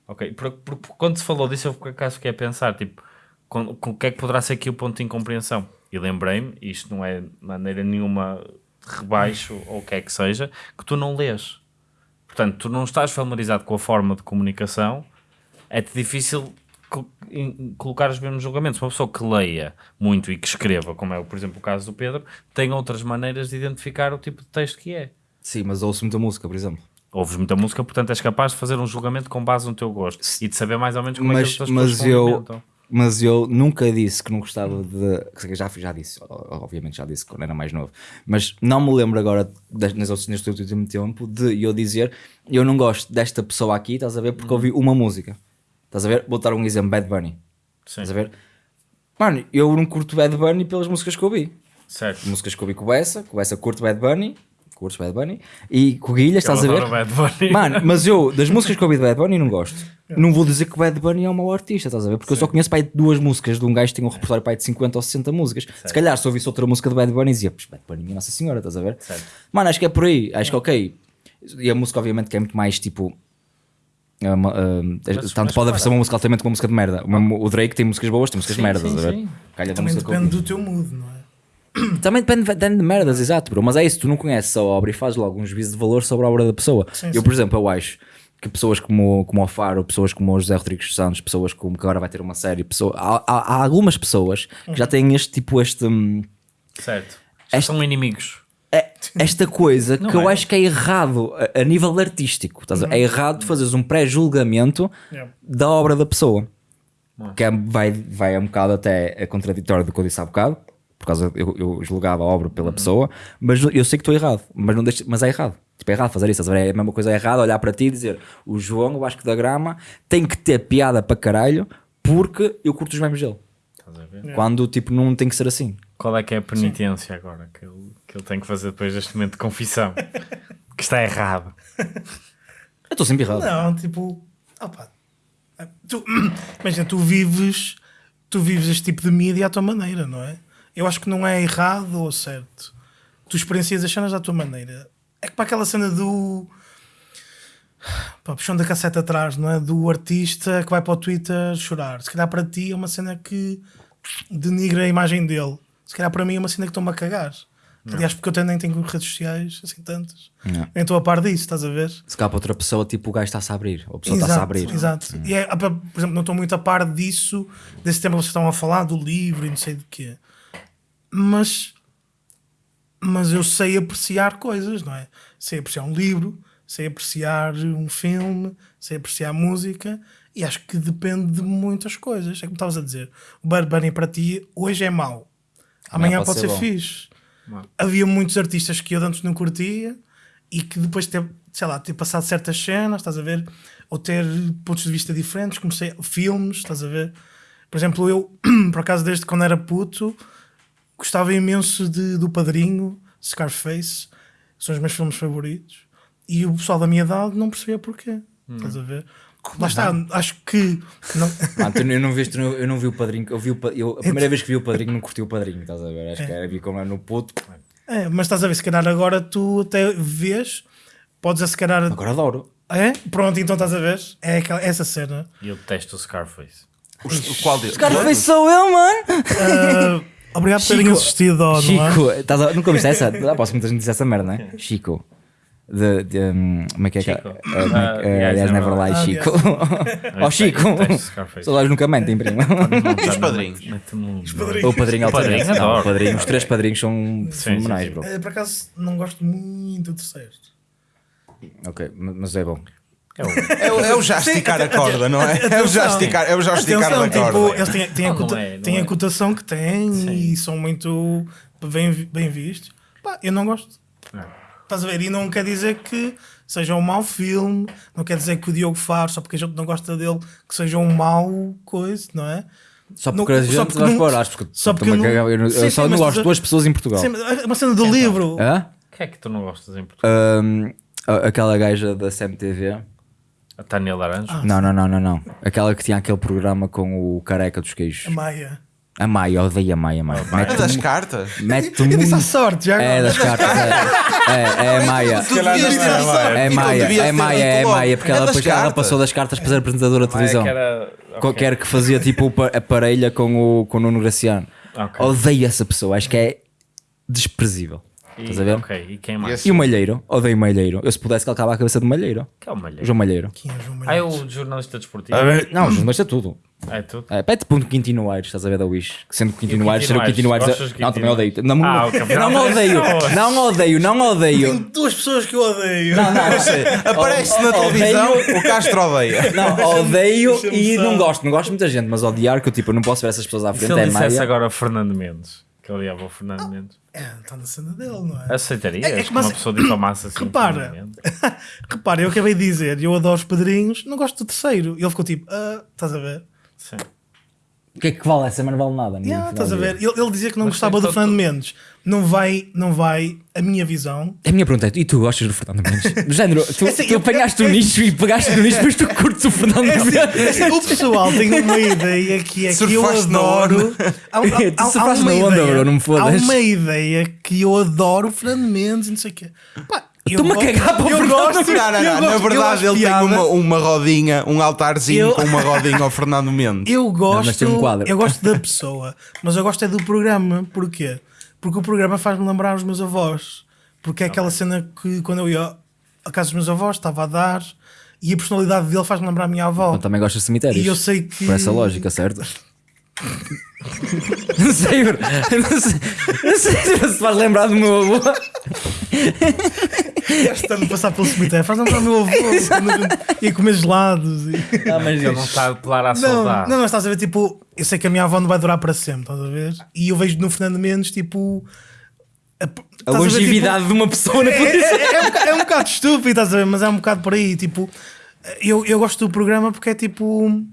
Ok? Por, por- por- quando se falou disso, eu por acaso fiquei a pensar, tipo, com, com o que é que poderá ser aqui o ponto de incompreensão? E lembrei-me, isto não é de maneira nenhuma de rebaixo ou o que é que seja, que tu não lês. Portanto, tu não estás familiarizado com a forma de comunicação, é-te difícil colocar os mesmos julgamentos. Uma pessoa que leia muito e que escreva, como é, por exemplo, o caso do Pedro, tem outras maneiras de identificar o tipo de texto que é. Sim, mas ouço muita música, por exemplo. Ouves muita música, portanto és capaz de fazer um julgamento com base no teu gosto e de saber mais ou menos como é que mas, as outras mas pessoas eu mas eu nunca disse que não gostava de já já disse obviamente já disse quando era mais novo mas não me lembro agora outras- neste último tempo de eu dizer eu não gosto desta pessoa aqui estás a ver porque ouvi uma música estás a ver vou dar um exemplo Bad Bunny Sim, estás a ver mano eu não curto Bad Bunny pelas músicas que ouvi certo. músicas que ouvi com o Bessa com o Bessa curto Bad Bunny curto Bad Bunny e com o Guilha estás a ver Bad Bunny. Mano, mas eu, das músicas que eu ouvi de Bad Bunny, não gosto. Não vou dizer que o Bad Bunny é um mau artista, estás a ver? Porque eu só conheço pai, duas músicas de um gajo que tem um repertório pai, de 50 ou 60 músicas. Se calhar, se ouvisse outra música de Bad Bunny, dizia, "Pois, Bad Bunny, minha Nossa Senhora, estás a ver? Certo. Mano, acho que é por aí. Acho que ok. E a música, obviamente, que é muito mais tipo. Uma, ah, tanto mas pode ser uma música altamente como uma música de merda. O, mesmo- o Drake tem músicas boas, tem músicas Sim, de merda, sim, sim. Calha Também depende do teu mood, não é? (coughs) Também depende, depende de merdas, exato, bro. Mas é isso, tu não conheces a obra e fazes logo um juízo de valor sobre a obra da pessoa. Sim, eu, sim. por exemplo, eu acho que pessoas como, como o Faro, pessoas como o José Rodrigues dos Santos, pessoas como que agora vai ter uma série, pessoa, há, há- há algumas pessoas que já têm este tipo, este, hum, Certo. Este- são inimigos. É- esta coisa que Não eu é. acho que é errado a, a nível artístico. estás a ver? É errado fazeres um pré-julgamento Yeah. da obra da pessoa. Que é- vai, vai um bocado até a contraditório do que eu disse há bocado, por causa eu, eu julgava a obra pela pessoa, mas eu sei que estou errado, mas, não deixo, mas é errado. Tipo, é errado fazer isso, estás a ver? é a mesma coisa é errado olhar para ti e dizer o João, o Vasco da Grama, tem que ter piada para caralho porque eu curto os memes dele. Estás a ver? Quando tipo não tem que ser assim. Qual é que é a penitência agora que ele, que ele tem que fazer depois deste momento de confissão? (laughs) que está errado. Eu estou sempre errado. Não, tipo, opa, tu, (coughs) imagina, tu vives, tu vives este tipo de mídia à tua maneira, não é? Eu acho que não é errado ou certo. Tu experiencias as cenas à tua maneira. É que para aquela cena do pá, puxão da cassete atrás, não é? Do artista que vai para o Twitter chorar. Se calhar para ti é uma cena que denigra a imagem dele. Se calhar para mim é uma cena que estou-me a cagar. Aliás, porque eu também nem tenho redes sociais assim tantas. Não. Nem estou a par disso, estás a ver? Se calhar para outra pessoa, tipo, o gajo está-se a abrir. Ou a pessoa está-se a abrir. Exato. E é, por exemplo, não estou muito a par disso, desse tema que vocês estavam a falar, do livro e não sei de quê. Mas, mas eu sei apreciar coisas, não é? Sei apreciar um livro, sei apreciar um filme, sei apreciar música e acho que depende de muitas coisas. É como estavas a dizer, o Bad Bunny para ti hoje é mau, amanhã, Amanhã pode, ser, ser fixe. Havia muitos artistas que eu antes não curtia e que depois de ter, sei lá, ter passado certas cenas, estás a ver? Ou ter pontos de vista diferentes, comecei filmes, estás a ver? Por exemplo, eu, (clears throat) por acaso, desde quando era puto, gostava imenso de, do Padrinho, Scarface, são os meus filmes favoritos. E o pessoal da minha idade não percebia porquê, estás a ver? Lá está, acho que. Não, (laughs) Ah, tu- eu, não vi, eu não vi o padrinho. Eu vi o, eu, a primeira vez que vi o padrinho, não curti o padrinho. Estás a ver? Acho que era vi como era no puto. é, mas estás a ver, se calhar agora tu até vês, podes se calhar. Agora adoro. É? Pronto, então estás a ver? É aquela, essa cena. E eu detesto o Scarface. O qual deles? Scarface sou eu, mano! Ah, obrigado por terem Chico- assistido, ao, não é? Chico, estás a- nunca ouviste essa? Ah, posso muita gente disse essa merda, não é? Chico. De, de, um, como é que é? que é? Chico. Uh, uh, Yes, Yes, Never Lie, Ah, Chico. Ó (laughs) Chico. Scarface. Saudades nunca mentem, prima. E os padrinhos? Mete-me um- O padrinho O padrinho, altamente. Não, o padrinho, os três padrinhos são fenomenais, bro. Eh, Por acaso não gosto muito do terceiro. Ok, ma- mas é bom. É o- É, o- é o já esticar a corda, não é? É o já esticar, é o já esticar Atenção, da tipo, corda. eles têm, têm, a, Não, não cota- é, não têm é. a cotação que têm e são muito bem, bem vistos. Pá, eu não gosto. Estás a ver? E não quer dizer que seja um mau filme, não quer dizer que o Diogo Faro, só porque a gente não gosta dele, que seja um mau coisa, não é? Só Não- porque a só gente porque vai não- para porque só porque a não- eu, não- eu Sim, só sim, não gosto de duas pessoas em Portugal. Sim, é uma cena do livro. Hã? O que é que tu não gostas em Portugal? A- aquela gaja da CMTV. A Tânia Laranjo? Ah. Não, não, não, não, não. Aquela que tinha aquele programa com o careca dos A queijos. A Maia, eu odeio a Maia, mano. É das cartas? mete Eu disse à sorte, já É das cartas, é. É, é a Maia. Não é, então Maia, é Maia, é. Maia, porque É ela depois ela passou das cartas para ser apresentadora de Ah, televisão. Qualquer que fazia tipo a parelha com o, com o Nuno Graciano. Odeio essa pessoa, acho que é desprezível. Estás a E, ver? ok, e quem mais? E o Malheiro, odeio o Malheiro. Eu se pudesse calcava a cabeça do Malheiro. Que é o Malheiro? João Malheiro. Quem é João Ah, é Malheiro? o jornalista desportivo? Não, mas é tudo. É tudo? É, pede ponto Quintino Aires, estás a ver da Wish. Sendo que Quintino E o Aires, ser o Não, também odeio. Não, Ah, ok, não não, odeio, não. odeio, não odeio. Duas pessoas que eu odeio. Não, não, (laughs) Aparece na Odeio- televisão, o Castro odeia. Não, odeio (laughs) e não gosto, não gosto de muita gente, mas odiar que eu tipo, eu não posso ver essas pessoas à E se frente, ele é dissesse Maia. agora Fernando Mendes? Que ele odiava o Fernando Mendes? É, está na cena dele, não é? Aceitarias É, é, que mas- uma pessoa difamasse assim? (coughs) Repara. (laughs) Repara, eu acabei de dizer, eu adoro os padrinhos, não gosto do terceiro. E ele ficou tipo, ah, estás a ver? Sim. O que é que vale essa? Mas não vale nada. Yeah, estás a ver? Ele, ele dizia que não Mas gostava do Fernando Mendes. Não vai, não vai, a minha visão. A minha pergunta é: e tu gostas do Fernando Mendes? (laughs) Género, tu, assim, tu eu- apanhaste o eu- nicho e pegaste no nicho, mas tu curtes o Fernando É Mendes. O pessoal tem uma ideia que é que eu adoro. Há, há- (laughs) Tu há- há uma na onda, ideia- bro, não me Há fodas. uma ideia que eu adoro o Fernando Mendes e não sei o quê. Pá, Estou-me a gosto- cagar para o eu Fernando gosto- Não, não, eu não. gosto- Na verdade, ele tem uma, uma rodinha, um altarzinho Eu- com uma rodinha ao Fernando (laughs) Mendes. Eu gosto, mas tem um quadro. eu gosto da pessoa, mas eu gosto é do programa. Porquê? Porque o programa faz-me lembrar os meus avós. Porque é aquela cena que quando eu ia à casa dos meus avós estava a dar e a personalidade dele faz-me lembrar a minha avó. Eu também gostas de cemitérios. E eu sei que. Por essa lógica, certo? (laughs) não sei, bro. Não sei, não sei se vais lembrar do meu avô. Estando a passar pelo cemitério, faz lembrar o meu avô ia comer gelados. E... Não, mas Ele não está a apelar à Não, saudade. não, mas estás a ver, tipo, eu sei que a minha avó não vai durar para sempre, estás a ver? E eu vejo no Fernando Mendes, tipo. A, A estás a ver, tipo, longevidade de uma pessoa na é, é, é, um bocado, é um bocado estúpido, estás a ver? Mas é um bocado por aí. Tipo, eu, eu gosto do programa porque é tipo.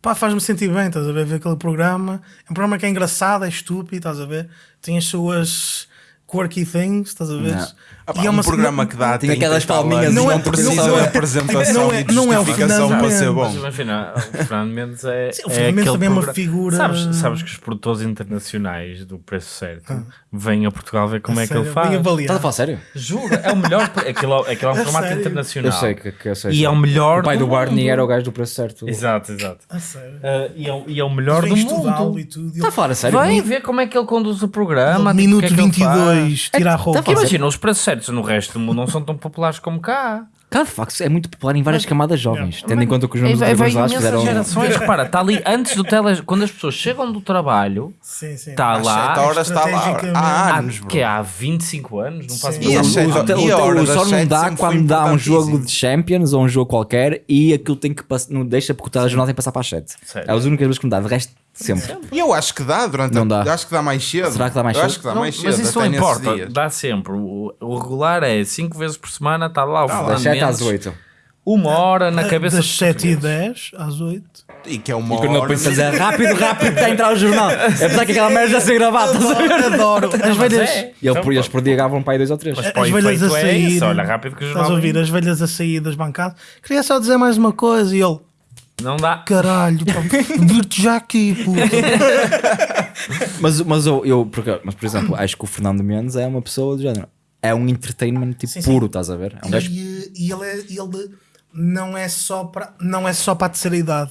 Pá, faz-me sentir bem, estás a ver? Ver aquele programa. É um programa que é engraçado, é estúpido, estás a ver? Tem as suas quirky things, estás a ver? Não. Ah, pá, um programa que dá Tem 30 aquelas e palminhas Não não, é- precisa não de é- apresentação não é- e de não é o justificação Fernando para ser bom. Mas imagina, o Fernando Mendes é. Sim, o Fernando é Mendes também é uma figura- Sabes, sabes que os produtores internacionais do preço certo vêm a Portugal ver como A é que ele faz. Estás a falar sério? Juro, é o melhor. Aquilo, aquilo é um (laughs) A formato sério? internacional. Eu sei que, que eu sei. E é o melhor O pai do, do Barney mundo. era o gajo do preço certo. Exato, exato. A sério. Ah, e, é, o- e é o melhor do mundo. e. Está a falar a sério? Vem ver como é que ele conduz o programa. tipo, Minuto o que é que ele faz. 22, tira a roupa. Imagina, os preços certos no resto do mundo não são tão populares como cá. Cara, de facto, é muito popular em várias camadas jovens. Tendo em conta que os É, nomes vai, dos imensas fizeram. gerações. Repara, está ali antes do tele... Quando as pessoas chegam do trabalho, Sim, sim. está lá. 7 horas está lá há Há, anos, bro. que é há 25 anos, não Sim. E O, e a hora só não dá quando dá um jogo de Champions ou um jogo qualquer e aquilo tem que passar, não deixa porque o telejornal tem que passar para as 7. Sério? É as únicas vezes que me dá, de resto, sempre. E eu acho que dá durante Não a... dá. Acho que dá mais cedo. Será que dá mais eu cedo? acho que dá Não, mais cedo. mas isso não importa, dá sempre. O, o regular é 5 vezes por semana, está lá o Das Fernando 7 às Mendes, 8. Uma hora na cabeça Das dos 7 e portugueses. 10 às 8. E que é uma E quando eu hora. penso a dizer rápido, rápido, está a entrar o jornal. É apesar que aquela merda já ser gravada. estás a ver? Adoro. As velhas. é. E ele, Então, eles por dia gravavam para aí 2 ou 3. Mas As velhas a é sair. isso, olha, rápido que o Estás a jornal ouvir? As velhas a sair das bancadas. Queria só dizer mais uma coisa. E ele, Não dá. caralho, vir-te já aqui, puta. (laughs) Mas, mas, eu, eu, porque, mas, por exemplo, acho que o Fernando Mendes é uma pessoa do género. É um entertainment tipo Sim, sim. puro, estás a ver? É um gajo E, e ele, é, ele não, é só para, não é só para a terceira idade.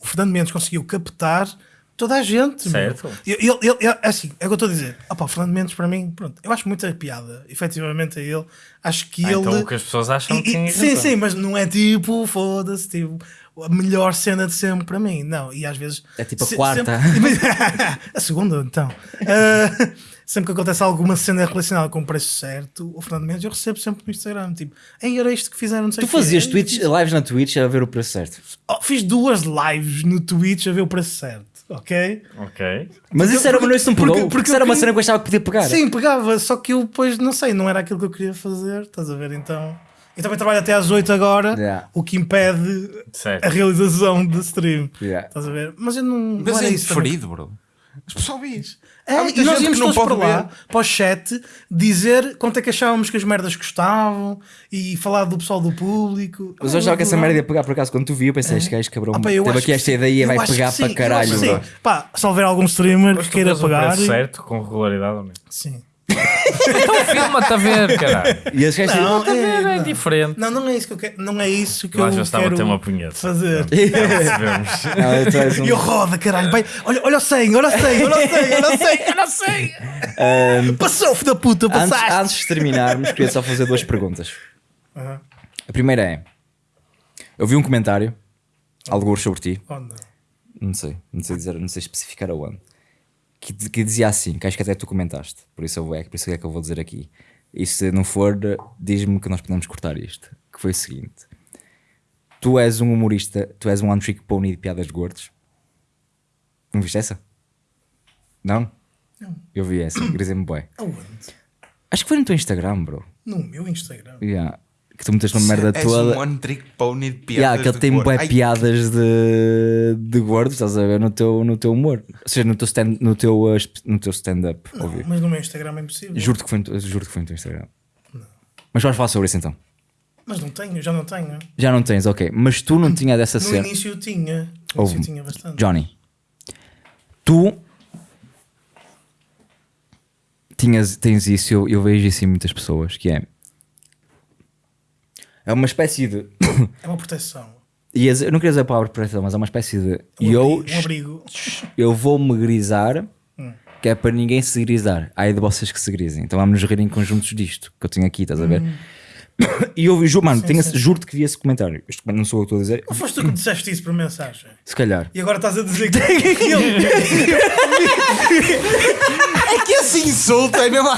O Fernando Mendes conseguiu captar toda a gente. Certo. Ele, ele, ele- é assim, é o que eu estou a dizer. Opa, o Fernando Mendes, para mim, pronto, eu acho muita piada, efetivamente, a ele. Acho que Ah, ele. então o que as pessoas acham E- que e- tem sim, sim, mas não é tipo, foda-se, tipo, a melhor cena de sempre para mim. Não, e às vezes. É tipo a se- quarta. sempre- (laughs) a segunda, então. Ah, (laughs) sempre que acontece alguma cena relacionada com o preço certo, o Fernando Mendes eu recebo sempre no Instagram. Tipo, Ei, era isto que fizeram, não sei Tu fazias tweets, lives na Twitch a ver o preço certo. Oh, fiz duas lives no Twitch a ver o preço certo, ok? Ok. Mas isso era, porque- isso não porque- pegou, porque, porque isso era uma queria- cena que eu achava que podia pegar. Sim, pegava, só que eu depois, não sei, não era aquilo que eu queria fazer, estás a ver? Então. Eu também trabalho até às 8 agora, Yeah. o que impede Certo. a realização do stream. Yeah. Estás a ver? Mas eu não. não Mas era é indiferido, bro. As pessoas vês. É, e nós íamos não todos para lá, ver. para o chat, dizer quanto é que achávamos que as merdas gostavam e falar do pessoal do público. Mas eu achava que essa merda ia pegar por acaso. Quando tu vi, eu pensei, este gajo cabrão Ah, pá, teve acho aqui que esta ideia e vai pegar para caralho. sim. Pá, se houver algum streamer que queira preço certo com regularidade ou não? Sim. (laughs) Então filma-te a ver, caralho. E esse gajo Não, Filma-te a ver, é não. diferente. Não, não é isso que eu quero. Não é isso que Eu eu vezes estava a quero ter uma punheta. fazer. Um- (laughs) E eu roda, caralho. Vai, olha, olha o 100, olha o 100, olha o 100, olha o 100, (laughs) olha o 100. Passou, filho da puta, antes, passaste. antes de terminarmos, queria só fazer duas perguntas. Aham. A primeira é: eu vi um comentário, alguns sobre ti, não. não sei, não sei dizer, não sei especificar aonde, que, que dizia assim, que acho que até tu comentaste, por isso, eu, vou- é, por isso é que eu vou dizer aqui. E se não for, diz-me que nós podemos cortar isto. Que foi o seguinte: tu és um humorista, tu és um one trick pony de piadas de gordos. Não viste essa? Não? Não. Eu vi essa, (clears throat) grisei-me bué. Aonde? Acho que foi no teu Instagram, bro. No meu Instagram. Yeah. Que tu meteste uma merda És toda. um one trick pony de piadas. Yeah, que ele tem cor. bué Ai, piadas de, de gordos, estás a ver? No teu, no teu humor. Ou seja, no teu stand, no teu, uh, no teu stand-up. óbvio. Mas no meu Instagram é impossível. Juro-te que, foi no teu- juro que foi no teu Instagram. Mas vamos falar sobre isso então. Mas não tenho, já não tenho. Já não tens, ok. Mas tu não tinha dessa No cena. início eu tinha. No início eu tinha bastante. Johnny, tu tinhas, tens isso, eu, eu vejo isso em muitas pessoas, que é. É uma espécie de. É uma proteção. e eu não queria dizer a palavra proteção, mas é uma espécie de. Um eu, abrigo. Um abrigo. eu vou-me grisar, Hum. que é para ninguém se grisar. Há aí de vocês que se grisem. Então vamos nos rir em conjuntos disto, que eu tenho aqui, estás a ver? (coughs) E eu ju, mano, tenho esse- juro-te que vi esse comentário. Este comentário não sou eu que estou a dizer. Não foste tu que disseste isso por mensagem? Se calhar. E agora estás a dizer que. É que assim, insulto, é mesmo.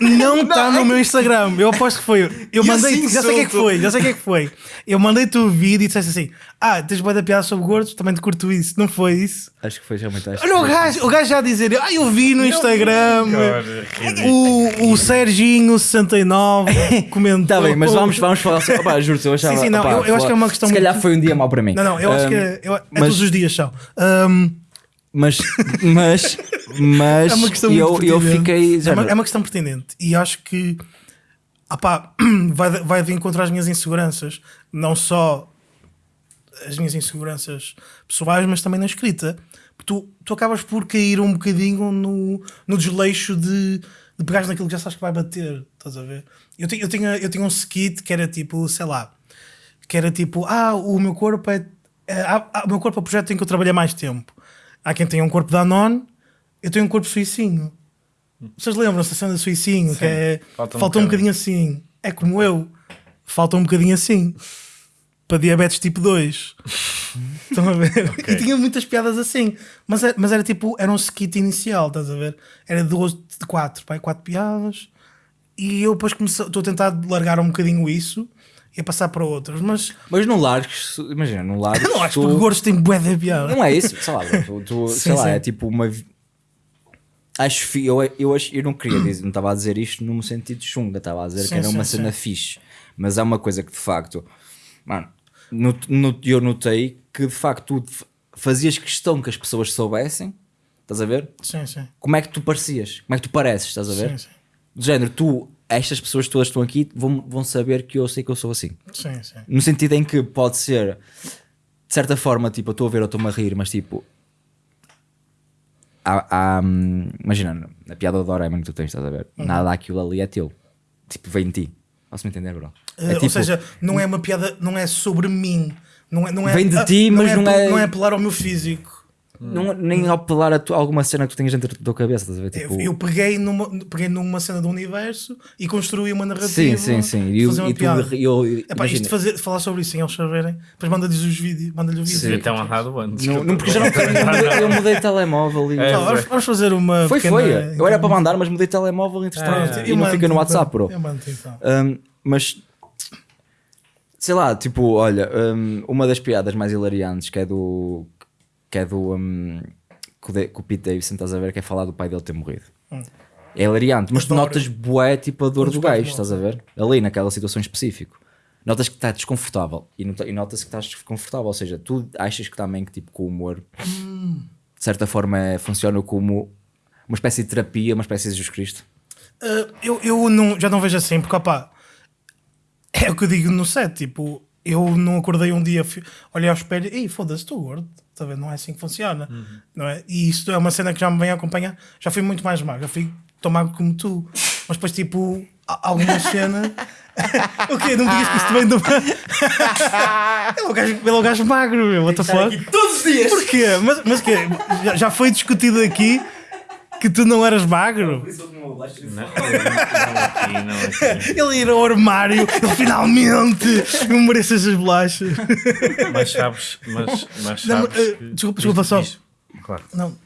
Não é está no meu Instagram. Eu aposto que foi. Eu mandei. já sei o que é que foi. Já sei o que é que foi. Eu mandei-te o vídeo e disseste assim: Ah, tens boa da piada sobre gordos, também te curto isso. Não foi isso? Acho que foi realmente acho Olha o gajo, o gajo já a dizer: Ah, eu vi no Instagram. Cara, O, o Serginho69 (laughs) comentou. Tá bem, mas vamos, vamos falar sobre. Opá, juro eu achava. Sim, sim, não, opá, eu- eu acho que é uma questão Se calhar muito- foi um dia mau para mim. Não, não, eu acho Um, que é, eu- é mas- todos os dias são. Um, Mas, mas, mas (laughs) é uma questão eu, muito eu pertinente. fiquei. É uma, é uma questão pertinente. E acho que ah pá, (clears throat) vai, vai de encontro às minhas inseguranças. Não só as minhas inseguranças pessoais, mas também na escrita. Tu, tu acabas por cair um bocadinho no, no desleixo de, de pegares naquilo que já sabes que vai bater. Estás a ver? Eu, tinha- eu, tinha, eu tinha um skit que era tipo, sei lá, que era tipo, ah, o meu corpo é. é ah, ah, o meu corpo é o projeto em que eu trabalhei mais tempo. Há quem tenha um corpo da Anon, eu tenho um corpo suicinho. Vocês lembram-se da cena do suicinho? Que é, Falta falta, um um bocadinho assim. É como eu, falta um bocadinho assim. Para diabetes tipo 2. (laughs) Estão a ver? E tinha muitas piadas assim. Mas, é- mas era tipo, era um skit inicial, estás a ver? Era 12 de 4, pai, 4 piadas. E eu depois comecei, estou a tentar largar um bocadinho isso e a passar para outras. Mas Mas no largos, imagina, no largos. eu não acho (laughs) tu- que o gordos tem bué de piada. Não é isso, sei lá, tu, tu- (laughs) Sim, sei lá, sim. é tipo uma. Acho eu, eu, acho- eu não queria dizer, não estava a dizer isto num sentido chunga, estava a dizer Sim, que era uma cena fixe, mas é uma coisa que de facto, mano, no, no- eu notei que de facto tu fazias questão que as pessoas soubessem, estás a ver? Sim, sim. Como é que tu parecias, como é que tu pareces, estás a ver? Sim, sim. Do género, tu, estas pessoas todas que estão aqui vão, vão saber que eu sei que eu sou assim. Sim, sim. No sentido em que pode ser, de certa forma, tipo, eu estou a ver, eu estou-me a rir, mas tipo. Há, há, hum, imagina, na piada do Doraemon que tu tens, estás a ver? Uhum. Nada daquilo ali é teu. Tipo, vem de ti. Posso-me entender, bro? Eh, É Ou tipo, seja, não é uma piada, não é sobre mim. Não é, não é, Vem de ti, mas não apel- é- Não é apelar ao meu físico. não, nem apelar a tu- alguma cena que tu tenhas dentro da tua cabeça, estás a ver? Tipo, Eu, eu peguei, numa, peguei numa cena do universo e construí uma narrativa. sim, sim, sim. E, fazer uma e tu, piada. eu, Epá, isto de fazer, falar sobre isso sem eles saberem, depois manda-lhes os vídeos, manda-lhe o vídeo. Devia ter amarrado antes. não, não, porque já não tenho, eu mudei, eu mudei de (laughs) telemóvel e. É, Então, vamos, vamos fazer uma. Foi, pequena- foi. Eu era para mandar, mas mudei de telemóvel entretanto. Pronto, e eu não fica no então. WhatsApp, bro. Eu mando então. Um, mas sei lá, tipo, olha, um, uma das piadas mais hilariantes que é do que é do um, que o Da- que o Pete Davidson, estás a ver, que é falar do pai dele ter morrido. É hilariante, mas tu notas bué tipo a dor do gajo, estás a ver? Ali naquela situação específica. Notas que está desconfortável e, e notas que estás desconfortável, ou seja, tu achas que também que tipo com o humor de certa forma é- funciona como uma espécie de terapia, uma espécie de Jesus Cristo. Uh, eu eu não, já não vejo assim, porque opá, é o que eu digo no set. Tipo, eu não acordei um dia, olhei ao espelho e foda-se, estou gordo. Tá? Não é assim que funciona. Não é? E isto é uma cena que já me vem acompanhar. Já fui muito mais magro, já fui tão magro como tu. Mas depois, tipo, alguma cena. (laughs) o quê? Não me digas que isso também do. ele, (laughs) é o gajo, ele é o gajo magro, meu. What the fuck? Todos os dias! Porquê? Mas, mas quê? Já, já foi discutido aqui que tu não eras magro? Não, não aqui, não aqui. Ele ir ao armário, ele finalmente eu mereço essas bolachas. Mas sabes, mas, mas Não, sabes eh, que- desculpa, desculpa só. Claro. Não.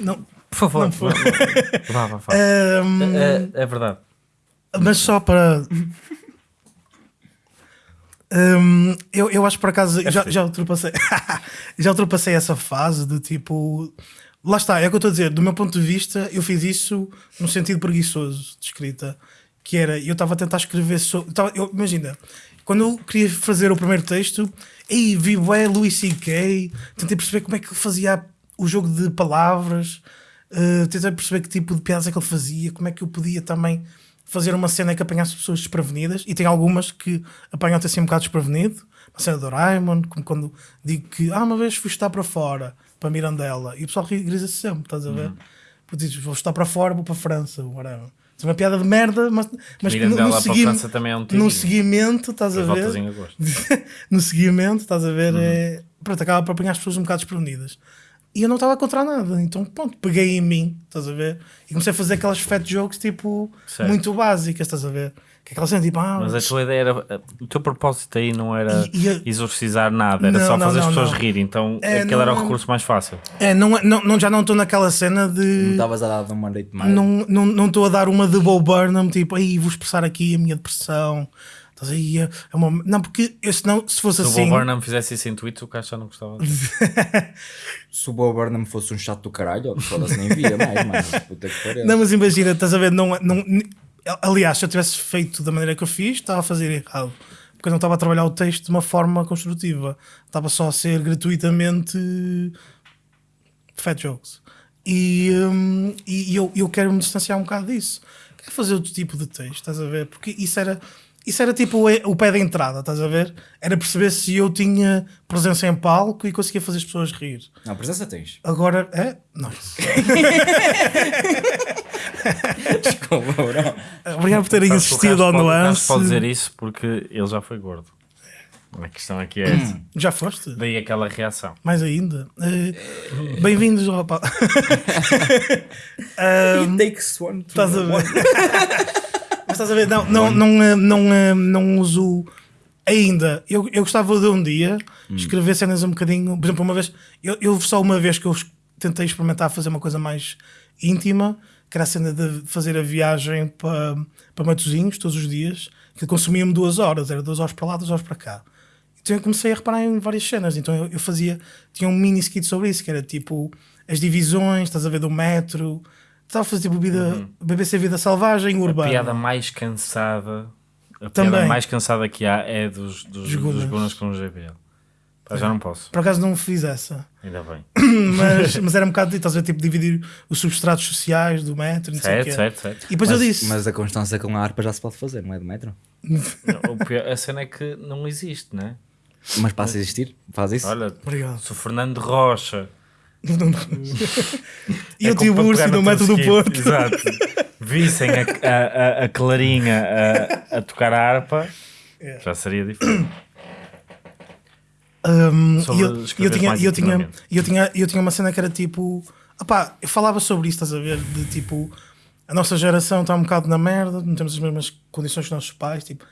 Não. Por favor. Não foi. Vá, vá, vá. Ahm, É, é verdade. mas só para. Ahm, eu, eu acho que por acaso já, já ultrapassei (laughs) já ultrapassei essa fase de tipo lá está, é o que eu estou a dizer do meu ponto de vista eu fiz isso no sentido preguiçoso de escrita que era, eu estava a tentar escrever sobre, tava, eu, imagina, quando eu queria fazer o primeiro texto aí vi é Louis C.K. tentei perceber como é que fazia o jogo de palavras uh, tentei perceber que tipo de piadas é que ele fazia como é que eu podia também fazer uma cena que apanhasse pessoas desprevenidas e tem algumas que apanham-te assim um bocado desprevenido uma cena do Doraemon, como quando digo que ah, uma vez fui estar para fora para Mirandela e o pessoal grisa-se sempre, estás a ver? Porque dizes, vou estar para fora, vou para a França, whatever. É uma piada de merda, mas, mas Mirandela no, para segui- também é um no seguimento, estás a ver? (laughs) no seguimento, estás a ver? Uhum. É, pronto, acaba por apanhar as pessoas um bocado desprevenidas. E eu não estava a encontrar nada. Então, pronto, peguei em mim, estás a ver? E comecei a fazer aquelas fat jokes, tipo, muito básicas, estás a ver? Que é aquela cena, tipo, ah, Mas a tua ideia era. O teu propósito aí não era E- e a- exorcizar nada, era Não, só não, fazer as não, pessoas não. rirem. Então É, aquele era o não- recurso mais fácil. é, não, é- não, não, já não estou naquela cena Não de. estavas a dar de uma noite mais. Não estou não, não a dar uma de Bo Burnham, tipo, aí vou expressar aqui a minha depressão. Estás aí, é é uma... Não, porque eu, senão, se fosse Se o assim. Bob Burnham fizesse isso em Twitter, o Caixa já não gostava. (laughs) Se o Bob Burnham fosse um chato do caralho, foda-se nem via mais, mano. Puta que pariu. Não, mas imagina, estás a ver? Não, não, aliás, se eu tivesse feito da maneira que eu fiz, estava a fazer errado. Porque eu não estava a trabalhar o texto de uma forma construtiva. Estava só a ser gratuitamente fat jokes. E, hum, e eu, eu quero me distanciar um bocado disso. Quero fazer outro tipo de texto, estás a ver? Porque isso era, isso era tipo o, o pé da entrada, estás a ver? Era perceber se eu tinha presença em palco e conseguia fazer as pessoas rir. Não, presença tens. Agora, é? Não. (laughs) Desculpa, bro. Obrigado por terem Sabes que o assistido Castro ao nuance. pode dizer isso porque ele já foi gordo. A questão aqui é essa. (clears throat) Já foste? Daí aquela reação. Mais ainda. Eh, Bem-vindos, rapaz. (laughs) (laughs) It takes one to Estás a ver? Mas estás a ver? Não, não, não, eh, não, eh, não uso ainda. Eu, eu gostava de um dia escrever cenas um bocadinho. Por exemplo, uma vez. Eu, eu só uma vez que eu tentei experimentar fazer uma coisa mais íntima, que era a cena de fazer a viagem para, para Matosinhos todos os dias, que consumia-me duas horas, era duas horas para lá, duas horas para cá. Então eu comecei a reparar em várias cenas. Então eu, eu fazia, tinha um mini skit sobre isso, que era tipo as divisões, estás a ver, do metro. Estava a fazer tipo vida, BBC Vida Selvagem A Urbana. piada mais cansada. A Também. piada mais cansada que há é dos, dos, Dos. Gunners com o GBL. Pá, já não posso. Por acaso não fiz essa. Ainda bem. (coughs) mas, (laughs) mas era um bocado, estás a ver, tipo, dividir os substratos sociais do metro, não sei o Certo, quê. certo, certo. E depois mas, eu disse, mas a constância com a harpa já se pode fazer, não é do metro? O pior- a cena é que não existe, né? Mas passa a existir, faz isso. Olha, Obrigado. se o Fernando Rocha (laughs) e é o Urso no metro teu do Porto. Exato. Vissem a, a, a- Clarinha a, a tocar a harpa, É. já seria diferente. Um, e eu, eu tinha, eu, tinha, eu, tinha, eu tinha uma cena que era tipo. Opá, eu falava sobre isso, estás a ver? De tipo, a nossa geração está um bocado na merda, não temos as mesmas condições que os nossos pais. Tipo,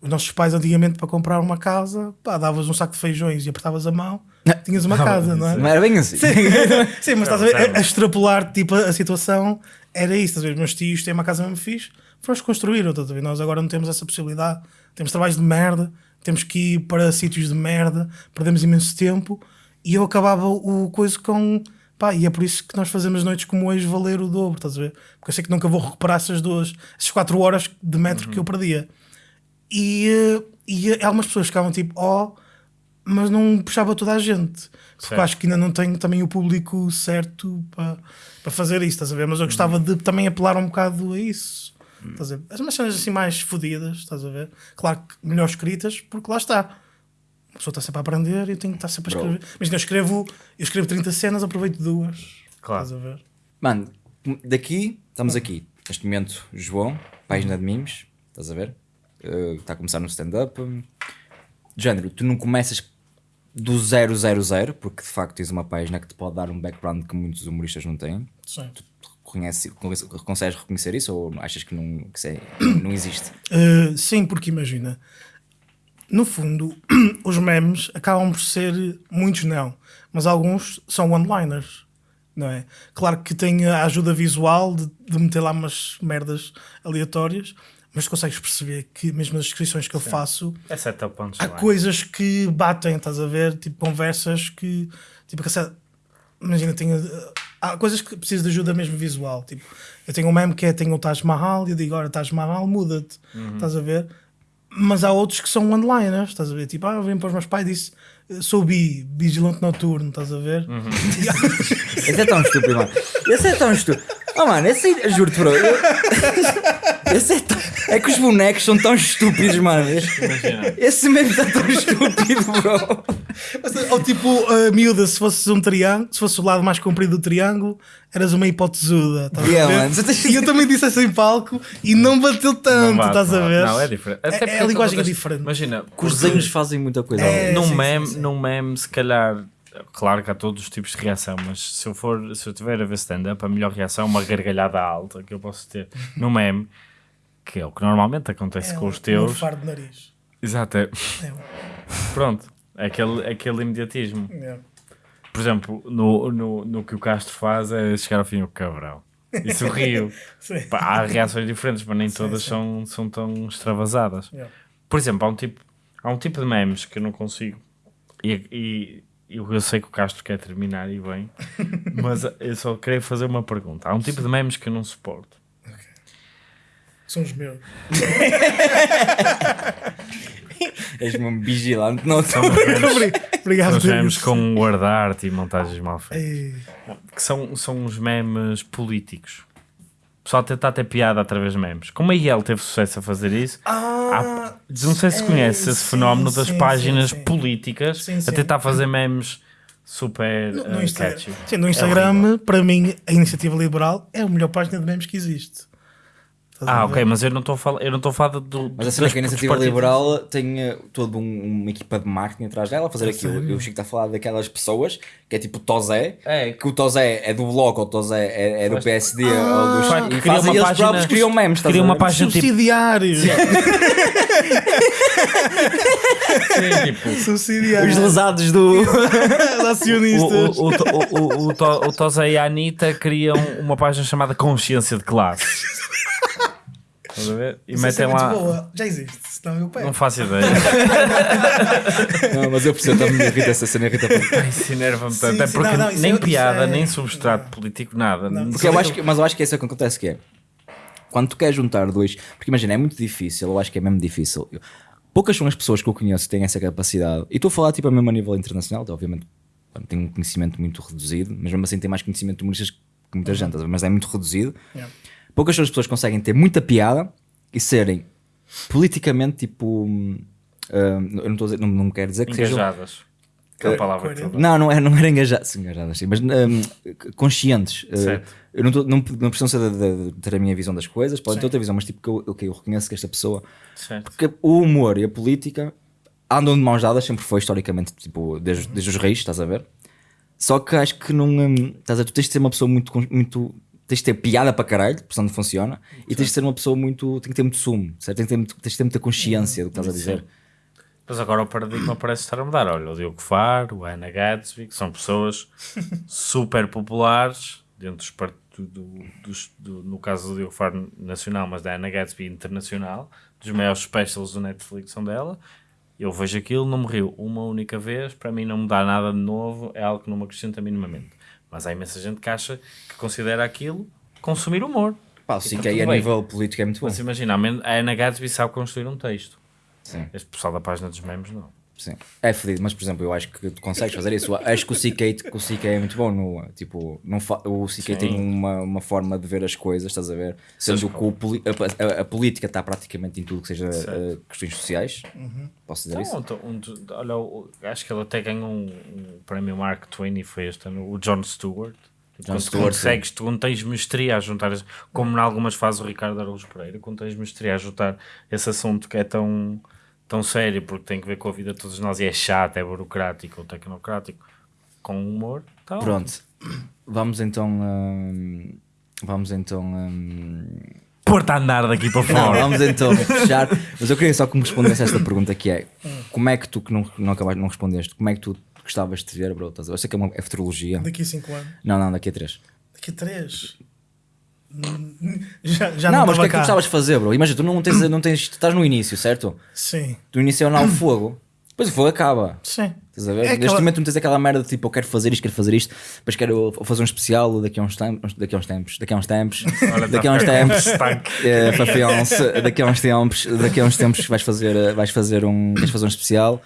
os nossos pais, antigamente, para comprar uma casa, pá, davas um saco de feijões e apertavas a mão, tinhas uma casa, não é? Não era bem assim. Sim, (laughs) sim, mas estás a ver? A, extrapolar tipo, a situação era isso. Estás a ver? Meus tios têm uma casa mesmo fixe, foram construir. Estás a ver? Nós agora não temos essa possibilidade. Temos trabalhos de merda, temos que ir para sítios de merda, perdemos imenso tempo. E eu acabava o coisa com. Pá, e é por isso que nós fazemos noites como hoje valer o dobro, estás a ver? Porque eu sei que nunca vou recuperar essas duas, essas quatro horas de metro que eu perdia. E, eh, e eh, algumas pessoas ficavam tipo, oh, mas não puxava toda a gente. Porque acho que ainda não tenho também o público certo para, para fazer isso, estás a ver? Mas eu gostava de também apelar um bocado a isso. Estás a ver? As umas cenas assim mais fodidas, estás a ver? Claro que melhor escritas, porque lá está. A pessoa está sempre a aprender e eu tenho que estar sempre a Bro. escrever. Mas eu escrevo, eu escrevo 30 cenas, aproveito duas. Claro. Estás a ver? Mano, daqui, estamos aqui. Neste momento, João, página de memes, estás a ver? Uh, Está a começar no stand-up. Género, tu não começas do 000, porque de facto tens uma página que te pode dar um background que muitos humoristas não têm. Sim. Reconhece, consegues reconhecer isso ou achas que não, que é- não existe? Uh, sim, porque imagina, no fundo, (clears throat) os memes acabam por ser, muitos não, mas alguns são one-liners, não é? Claro que tem a ajuda visual de, de meter lá umas merdas aleatórias, mas consegues perceber que mesmo nas descrições que eu faço, É há coisas que batem, estás a ver? Tipo, conversas que. Tipo, que essa- imagina, tenho, há coisas que precisam de ajuda mesmo visual. Tipo, eu tenho um meme que é: tenho o Taj Mahal, e eu digo, ora, Taj Mahal, muda-te, estás a ver? Mas há outros que são one-liners, estás a ver? Tipo, ah, eu vim para os meus pais e disse: sou bi, vigilante noturno, estás a ver? (laughs) Esse é tão estúpido, mano. Esse é tão estúpido. Oh, mano, esse aí, juro-te, bro. eu- (laughs) Esse é tão. É que os bonecos são tão estúpidos, mano. Esse, Imagina. esse mesmo está tão estúpido, bro. Ou tipo, a miúda, se fosse um triângulo, se fosse o lado mais comprido do triângulo, eras uma hipotesuda. Estás Yeah, a ver? mano, E eu também disse assim em palco e não bateu tanto, Não bate, estás a não. ver? Não, é diferente. Até É- é a linguagem é diferente. Imagina, Os desenhos fazem muita coisa. É, num, sim, meme, sim, sim. num meme, se calhar claro que há todos os tipos de reação, mas se eu for, se eu tiver a ver stand-up, a melhor reação é uma gargalhada alta que eu posso ter no meme, que é o que normalmente acontece É com um- os teus. Um faro de nariz. Exato, é. É, um- Pronto, é aquele, é aquele imediatismo. é. Por exemplo, no, no, no que o Castro faz é chegar ao fim o cabrão. E sorriu. (laughs) Sim. Pá, há reações diferentes, mas nem todas sim. São, são tão extravasadas. Yeah. Por exemplo, há um tipo, há um tipo de memes que eu não consigo. E, e eu, eu sei que o Castro quer terminar e bem, (laughs) mas eu só queria fazer uma pergunta. Há um tipo de memes que eu não suporto. São os meus. (laughs) És um vigilante. Não, São (laughs) Obrigado, são os memes com word art e montagens mal feitas. Ei, que são, são os memes políticos. Pessoal tentar ter piada através de memes. Como a IEL teve sucesso a fazer isso, Ah, há- não sei se é, conhece esse fenómeno das sim, páginas sim, sim. políticas a tentar fazer memes super no, uh, no Instagram. catchy. Sim, no É Instagram, horrível. para mim, a iniciativa liberal é a melhor página de memes que existe. Ah, ok, mas eu não estou a falar, eu não estou a falar do. Mas a cena é que a iniciativa liberal tem eh, toda um- uma equipa de marketing atrás dela a fazer aquilo. sério? Eu Chico está a falar daquelas pessoas que é tipo o Tozé, É. que o Tozé é do Bloco, ou o Tozé é, é do PSD, ou dos, Vai, e cria uma eles página- próprios criam memes. cria uma página tipo. Subsidiários. Sim, tipo (laughs) Subsidiários. Os lesados do. (laughs) Os acionistas. o, o, o, o, o, o Tozé e a Anitta criam uma página chamada Consciência de Classe. (laughs) Estás a ver? E é metem lá. boa. Já existe, senão eu pego. Não faço ideia. (laughs) Não, mas eu percebo, também me irrita essa cena, irrita muito. Ai, Isso enerva-me tanto. Sim, É sim, porque não, não, nem é- isso piada, é- nem substrato político, nada. Não, Porque eu acho que, mas eu acho que é isso que acontece que é. Quando tu queres juntar dois. Porque imagina, é muito difícil, eu acho que é mesmo difícil. Eu- poucas são as pessoas que eu conheço que têm essa capacidade. E estou a falar tipo mesmo a nível internacional, obviamente tenho um conhecimento muito reduzido, mas mesmo assim tem mais conhecimento de humoristas que muita gente, a ver? mas é muito reduzido. Yeah. Poucas são as pessoas que conseguem ter muita piada e serem politicamente tipo. hum, hum, eu não, estou a dizer, não, não quero dizer que sejam. Engajadas. Aquela palavra que tu coerente. dás. Não, não, é, não era engajadas, sim, engajadas sim, mas hum, conscientes. Uh, Certo. eu não, tô, não, não precisam ser de, de- de ter a minha visão das coisas, podem ter outra visão, mas tipo que eu, ok, eu reconheço que esta pessoa. Certo. Porque o humor e a política andam de mãos dadas, sempre foi historicamente, tipo, desde, desde os reis, estás a ver? Só que acho que não. hum, estás a ver? Tu tens de ser uma pessoa muito. con- muito tens de ter piada para caralho, por onde funciona, e tens de ser uma pessoa muito. tem que ter muito sumo, certo? Tem que ter, muito- tens de ter muita consciência do que estás a dizer. Mas agora o paradigma parece estar a mudar. Olha, o Diogo Faro, o Ana Gatsby, que são pessoas (laughs) super populares dentro dos part- do, do- dos- do- no caso do Diogo Faro nacional, mas da Ana Gatsby internacional, dos maiores specials do Netflix são dela. Eu vejo aquilo, não me rio uma única vez, para mim não me dá nada de novo, é algo que não me acrescenta minimamente. Mas há imensa gente que acha que considera aquilo consumir humor. Pá, o CK tudo a nível político é muito bom. Mas imagina, a Ana Gatsby sabe construir um texto. Sim. Este pessoal da página dos memes não. Sim. É fedido, mas por exemplo, eu acho que tu consegues fazer isso. Acho que o CK, o CK é muito bom no. Tipo, não o CK tem uma, uma forma de ver as coisas, estás a ver? Sendo que o poli- a, a- a política está praticamente em tudo que seja eh, questões sociais. Posso dizer isso? Então, um, um, olha, acho que ele até ganhou um, um prémio Mark Twain e foi este ano, o John Stewart. Quando Stewart, consegues, tu não tens mestria a juntar, as- como em algumas fazes o Ricardo Araújo Pereira, quando tens mestria a juntar esse assunto que é tão, tão sério, porque tem que ver com a vida de todos nós e é chato, é burocrático ou tecnocrático, com humor, tá ótimo. Pronto. Vamos então. hum, vamos então. hum, Pôr-te a andar daqui para (laughs) Não, fora. vamos então fechar. Mas eu queria só que me respondesse esta pergunta que é como é que tu que não, não acabaste não respondeste, como é que tu gostavas de ver, bro? Eu sei que é uma é futurologia. Daqui a 5 anos. Não, não, daqui a três. Daqui a 3. Já, já não, não, mas o que é que tu gostavas de fazer, bro? Imagina, tu não tens, não tens, tu estás no início, certo? Sim, Tu iniciou o fogo, depois o fogo acaba. sim. Estás a ver? É Neste aquela- momento não tens aquela merda de tipo, eu quero fazer isto, quero fazer isto, depois quero fazer um especial daqui a uns tempos, daqui a uns tempos, daqui a uns tempos, Olha, daqui a tá uns tempos, (laughs) é, Fafiance, daqui a uns tempos, daqui a uns tempos vais fazer, eh, vais fazer um, queres fazer um especial.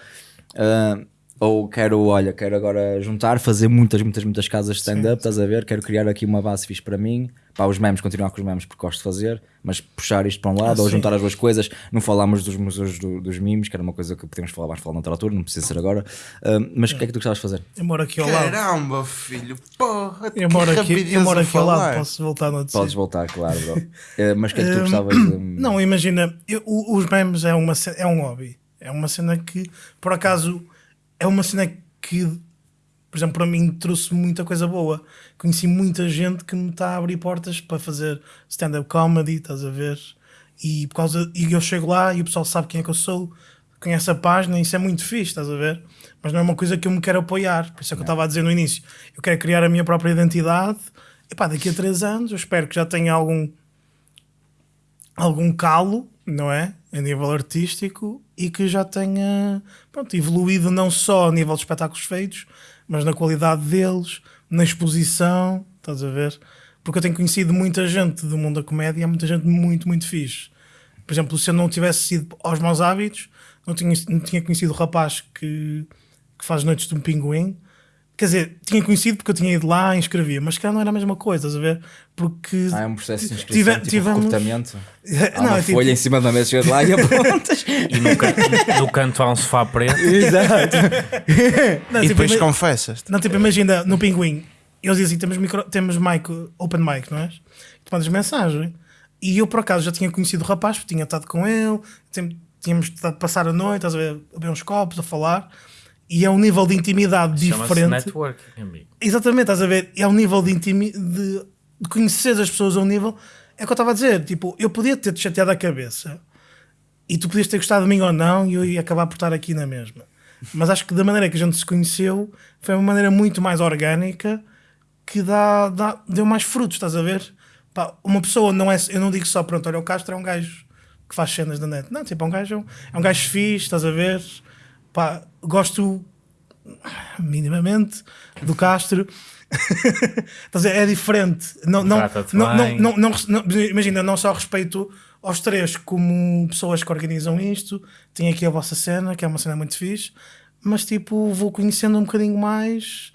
ah, ou quero, olha, quero agora juntar, fazer muitas, muitas, muitas casas de stand-up, estás a ver? Quero criar aqui uma base fixe para mim. Pá, os memes, continuar com os memes porque gosto de fazer, mas puxar isto para um lado Ah, ou sim. juntar as duas coisas. Não falámos dos museus do- dos memes, que era uma coisa que podemos falar mais falar noutra altura, não precisa ser agora. Ah, mas o que é que tu gostavas de fazer? Eu moro aqui ao lado. Caramba, filho, porra, Eu moro aqui, eu moro aqui ao lado, posso voltar no Podes voltar, claro, bro. Ah, mas o que é que tu gostavas de. (clears throat) Não, imagina, eu- os memes é, uma, é um hobby. É uma cena que, por acaso, é uma cena que por exemplo, para mim trouxe muita coisa boa. Conheci muita gente que me está a abrir portas para fazer stand-up comedy, estás a ver? E, por causa, e eu chego lá e o pessoal sabe quem é que eu sou, conhece a página, isso é muito fixe, estás a ver? Mas não é uma coisa que eu me quero apoiar. Por isso é que eu estava a dizer no início. Eu quero criar a minha própria identidade. E pá, daqui a três anos eu espero que já tenha algum algum calo, não é? A nível artístico e que já tenha pronto, evoluído não só a nível de espetáculos feitos, mas na qualidade deles, na exposição, estás a ver? Porque eu tenho conhecido muita gente do mundo da comédia, muita gente muito, muito fixe. Por exemplo, se eu não tivesse sido aos maus hábitos, não tinha, não tinha conhecido o rapaz que, que faz noites de um pinguim. Quer dizer, tinha conhecido porque eu tinha ido lá e inscrevia, mas que não era a mesma coisa, estás a ver? Porque Ah, é um processo de inscrição, tive- tipo tivemos- recrutamento. (laughs) Há Não, uma é tipo- folha em cima da mesa, chegas lá e (laughs) apontas. E no, can- no canto há um sofá preto. Exato. (laughs) Não, E tipo, depois ima- confessas. Não, tipo, imagina no Pinguim, eles dizem temos, micro, temos mic, open mic, não é? Tu mandas mensagem. E eu, por acaso, já tinha conhecido o rapaz, porque tinha estado com ele, tínhamos estado a passar a noite, estás a ver, a beber uns copos, a falar. E é um nível de intimidade diferente. networking, amigo. Exatamente, estás a ver? É um nível de intimidade, de, de conhecer as pessoas a um nível. É o que eu estava a dizer, tipo, eu podia ter-te chateado a cabeça e tu podias ter gostado de mim ou não e eu ia acabar por estar aqui na mesma. Mas acho que da maneira que a gente se conheceu foi uma maneira muito mais orgânica que dá, dá- deu mais frutos, estás a ver? Pá, uma pessoa não é, eu não digo só, pronto, olha, o Castro é um gajo que faz cenas da net. Não, tipo, é um gajo, é um gajo fixe, estás a ver? Pá, gosto minimamente do Castro. (laughs) É diferente. Não, não, não, não, imagina, não só respeito aos três como pessoas que organizam isto, tem aqui a vossa cena, que é uma cena muito fixe, mas tipo, vou conhecendo um bocadinho mais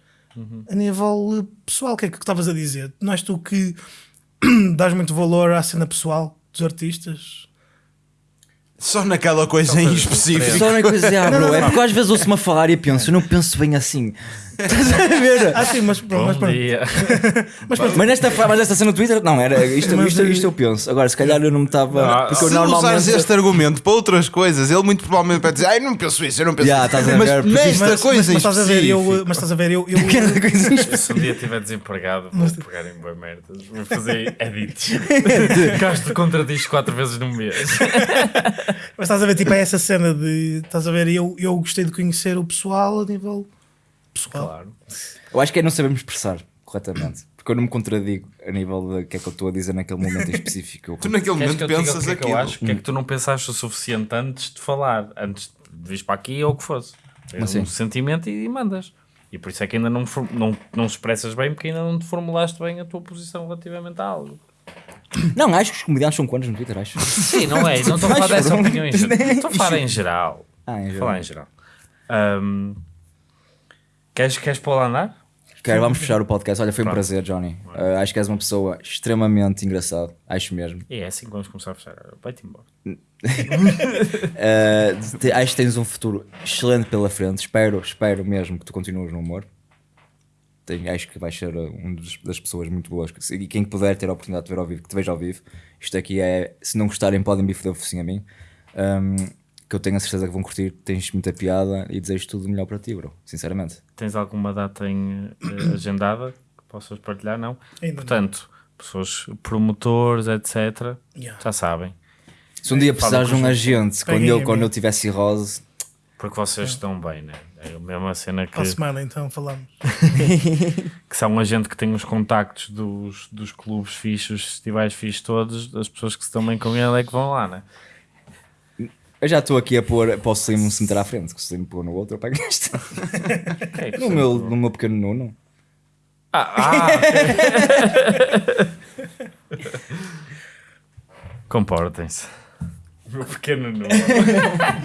a nível pessoal. O que é que estavas a dizer? Não és tu que (clears throat) dás muito valor à cena pessoal dos artistas? Só naquela coisa em específico. Só na coisa (laughs) ah, bro, é porque às vezes ouço-me a falar e penso, eu não penso bem assim. Estás a ver? Ah, sim, mas, pronto, mas pronto. dia. (laughs) Mas nesta, mas nesta cena no Twitter, não, era isto, Mas isto, aí- isto eu penso. Agora, se calhar eu não me estava. Porque eu Se normalmente. usares este argumento para outras coisas, ele muito provavelmente vai dizer: Ai, não penso isso, eu não penso Já, isso. estás a Mas ver, nesta Mas, coisa mas, mas estás a ver, eu, mas estás a ver, eu, eu. (laughs) Se um dia estiver desempregado, vou pegar em boas merdas. Vou fazer edits. (laughs) Gasto contradiz quatro vezes no mês. Mas estás a ver, tipo, é essa cena de. Estás a ver, eu, eu gostei de conhecer o pessoal a nível pessoal. Claro. Eu acho que é não sabermos expressar corretamente. Porque eu não me contradigo a nível do que é que eu estou a dizer naquele momento em específico. (laughs) Tu naquele Queres momento pensas que é que aquilo. eu acho? O que é que tu não pensaste o suficiente antes de falar? Antes de vir para aqui ou o que fosse? Tens Assim. um sentimento e, mandas. E por isso é que ainda não, não, não expressas bem, porque ainda não te formulaste bem a tua posição relativamente a algo. (coughs) Não, acho que os comediantes são quantos no Twitter, acho. (laughs) Sim, não é? Não estou a (laughs) falar dessa opinião em geral. Estou a falar em geral. Ah, em Estou a geral. falar em geral. Ahm, queres, queres pôr lá andar? Quero, vamos fechar o podcast. Olha, foi um Pronto. prazer, Johnny. Uh, acho que és uma pessoa extremamente engraçada. Acho mesmo. E é assim que vamos começar a fechar. Vai-te embora. Uh, (laughs) te- acho que tens um futuro excelente pela frente. Espero, espero mesmo que tu continues no humor. Tenho- acho que vais ser uh, um dos- das pessoas muito boas. que E quem puder ter a oportunidade de ver ao vivo, que te veja ao vivo. Isto aqui é, se não gostarem, podem me foder o focinho a mim. Um, que eu tenho a certeza que vão curtir. Tens muita piada e desejo tudo o melhor para ti, bro. Sinceramente. Tens alguma data em, eh, agendada que possas partilhar? Não? Ainda não. Portanto, pessoas, promotores, etc. Yeah. Já sabem. Se um dia Fala precisares de com um os- agente, quando Peguem eu, quando eu tiver cirrose, Porque vocês estão bem, né? É a mesma cena que, Para a semana, então, falamos. (laughs) que há um agente que tem os contactos dos, dos clubes fixos, os festivais fixos todos, as pessoas que se estão bem com ele é que vão lá, né? Eu já estou aqui a pôr para o Slim se meter à frente. Que o Slim pôr no outro, eu pego este. Ok, No meu, no meu pequeno Nuno. Ah, ah, ok. (laughs) Comportem-se. Meu pequeno número. (laughs)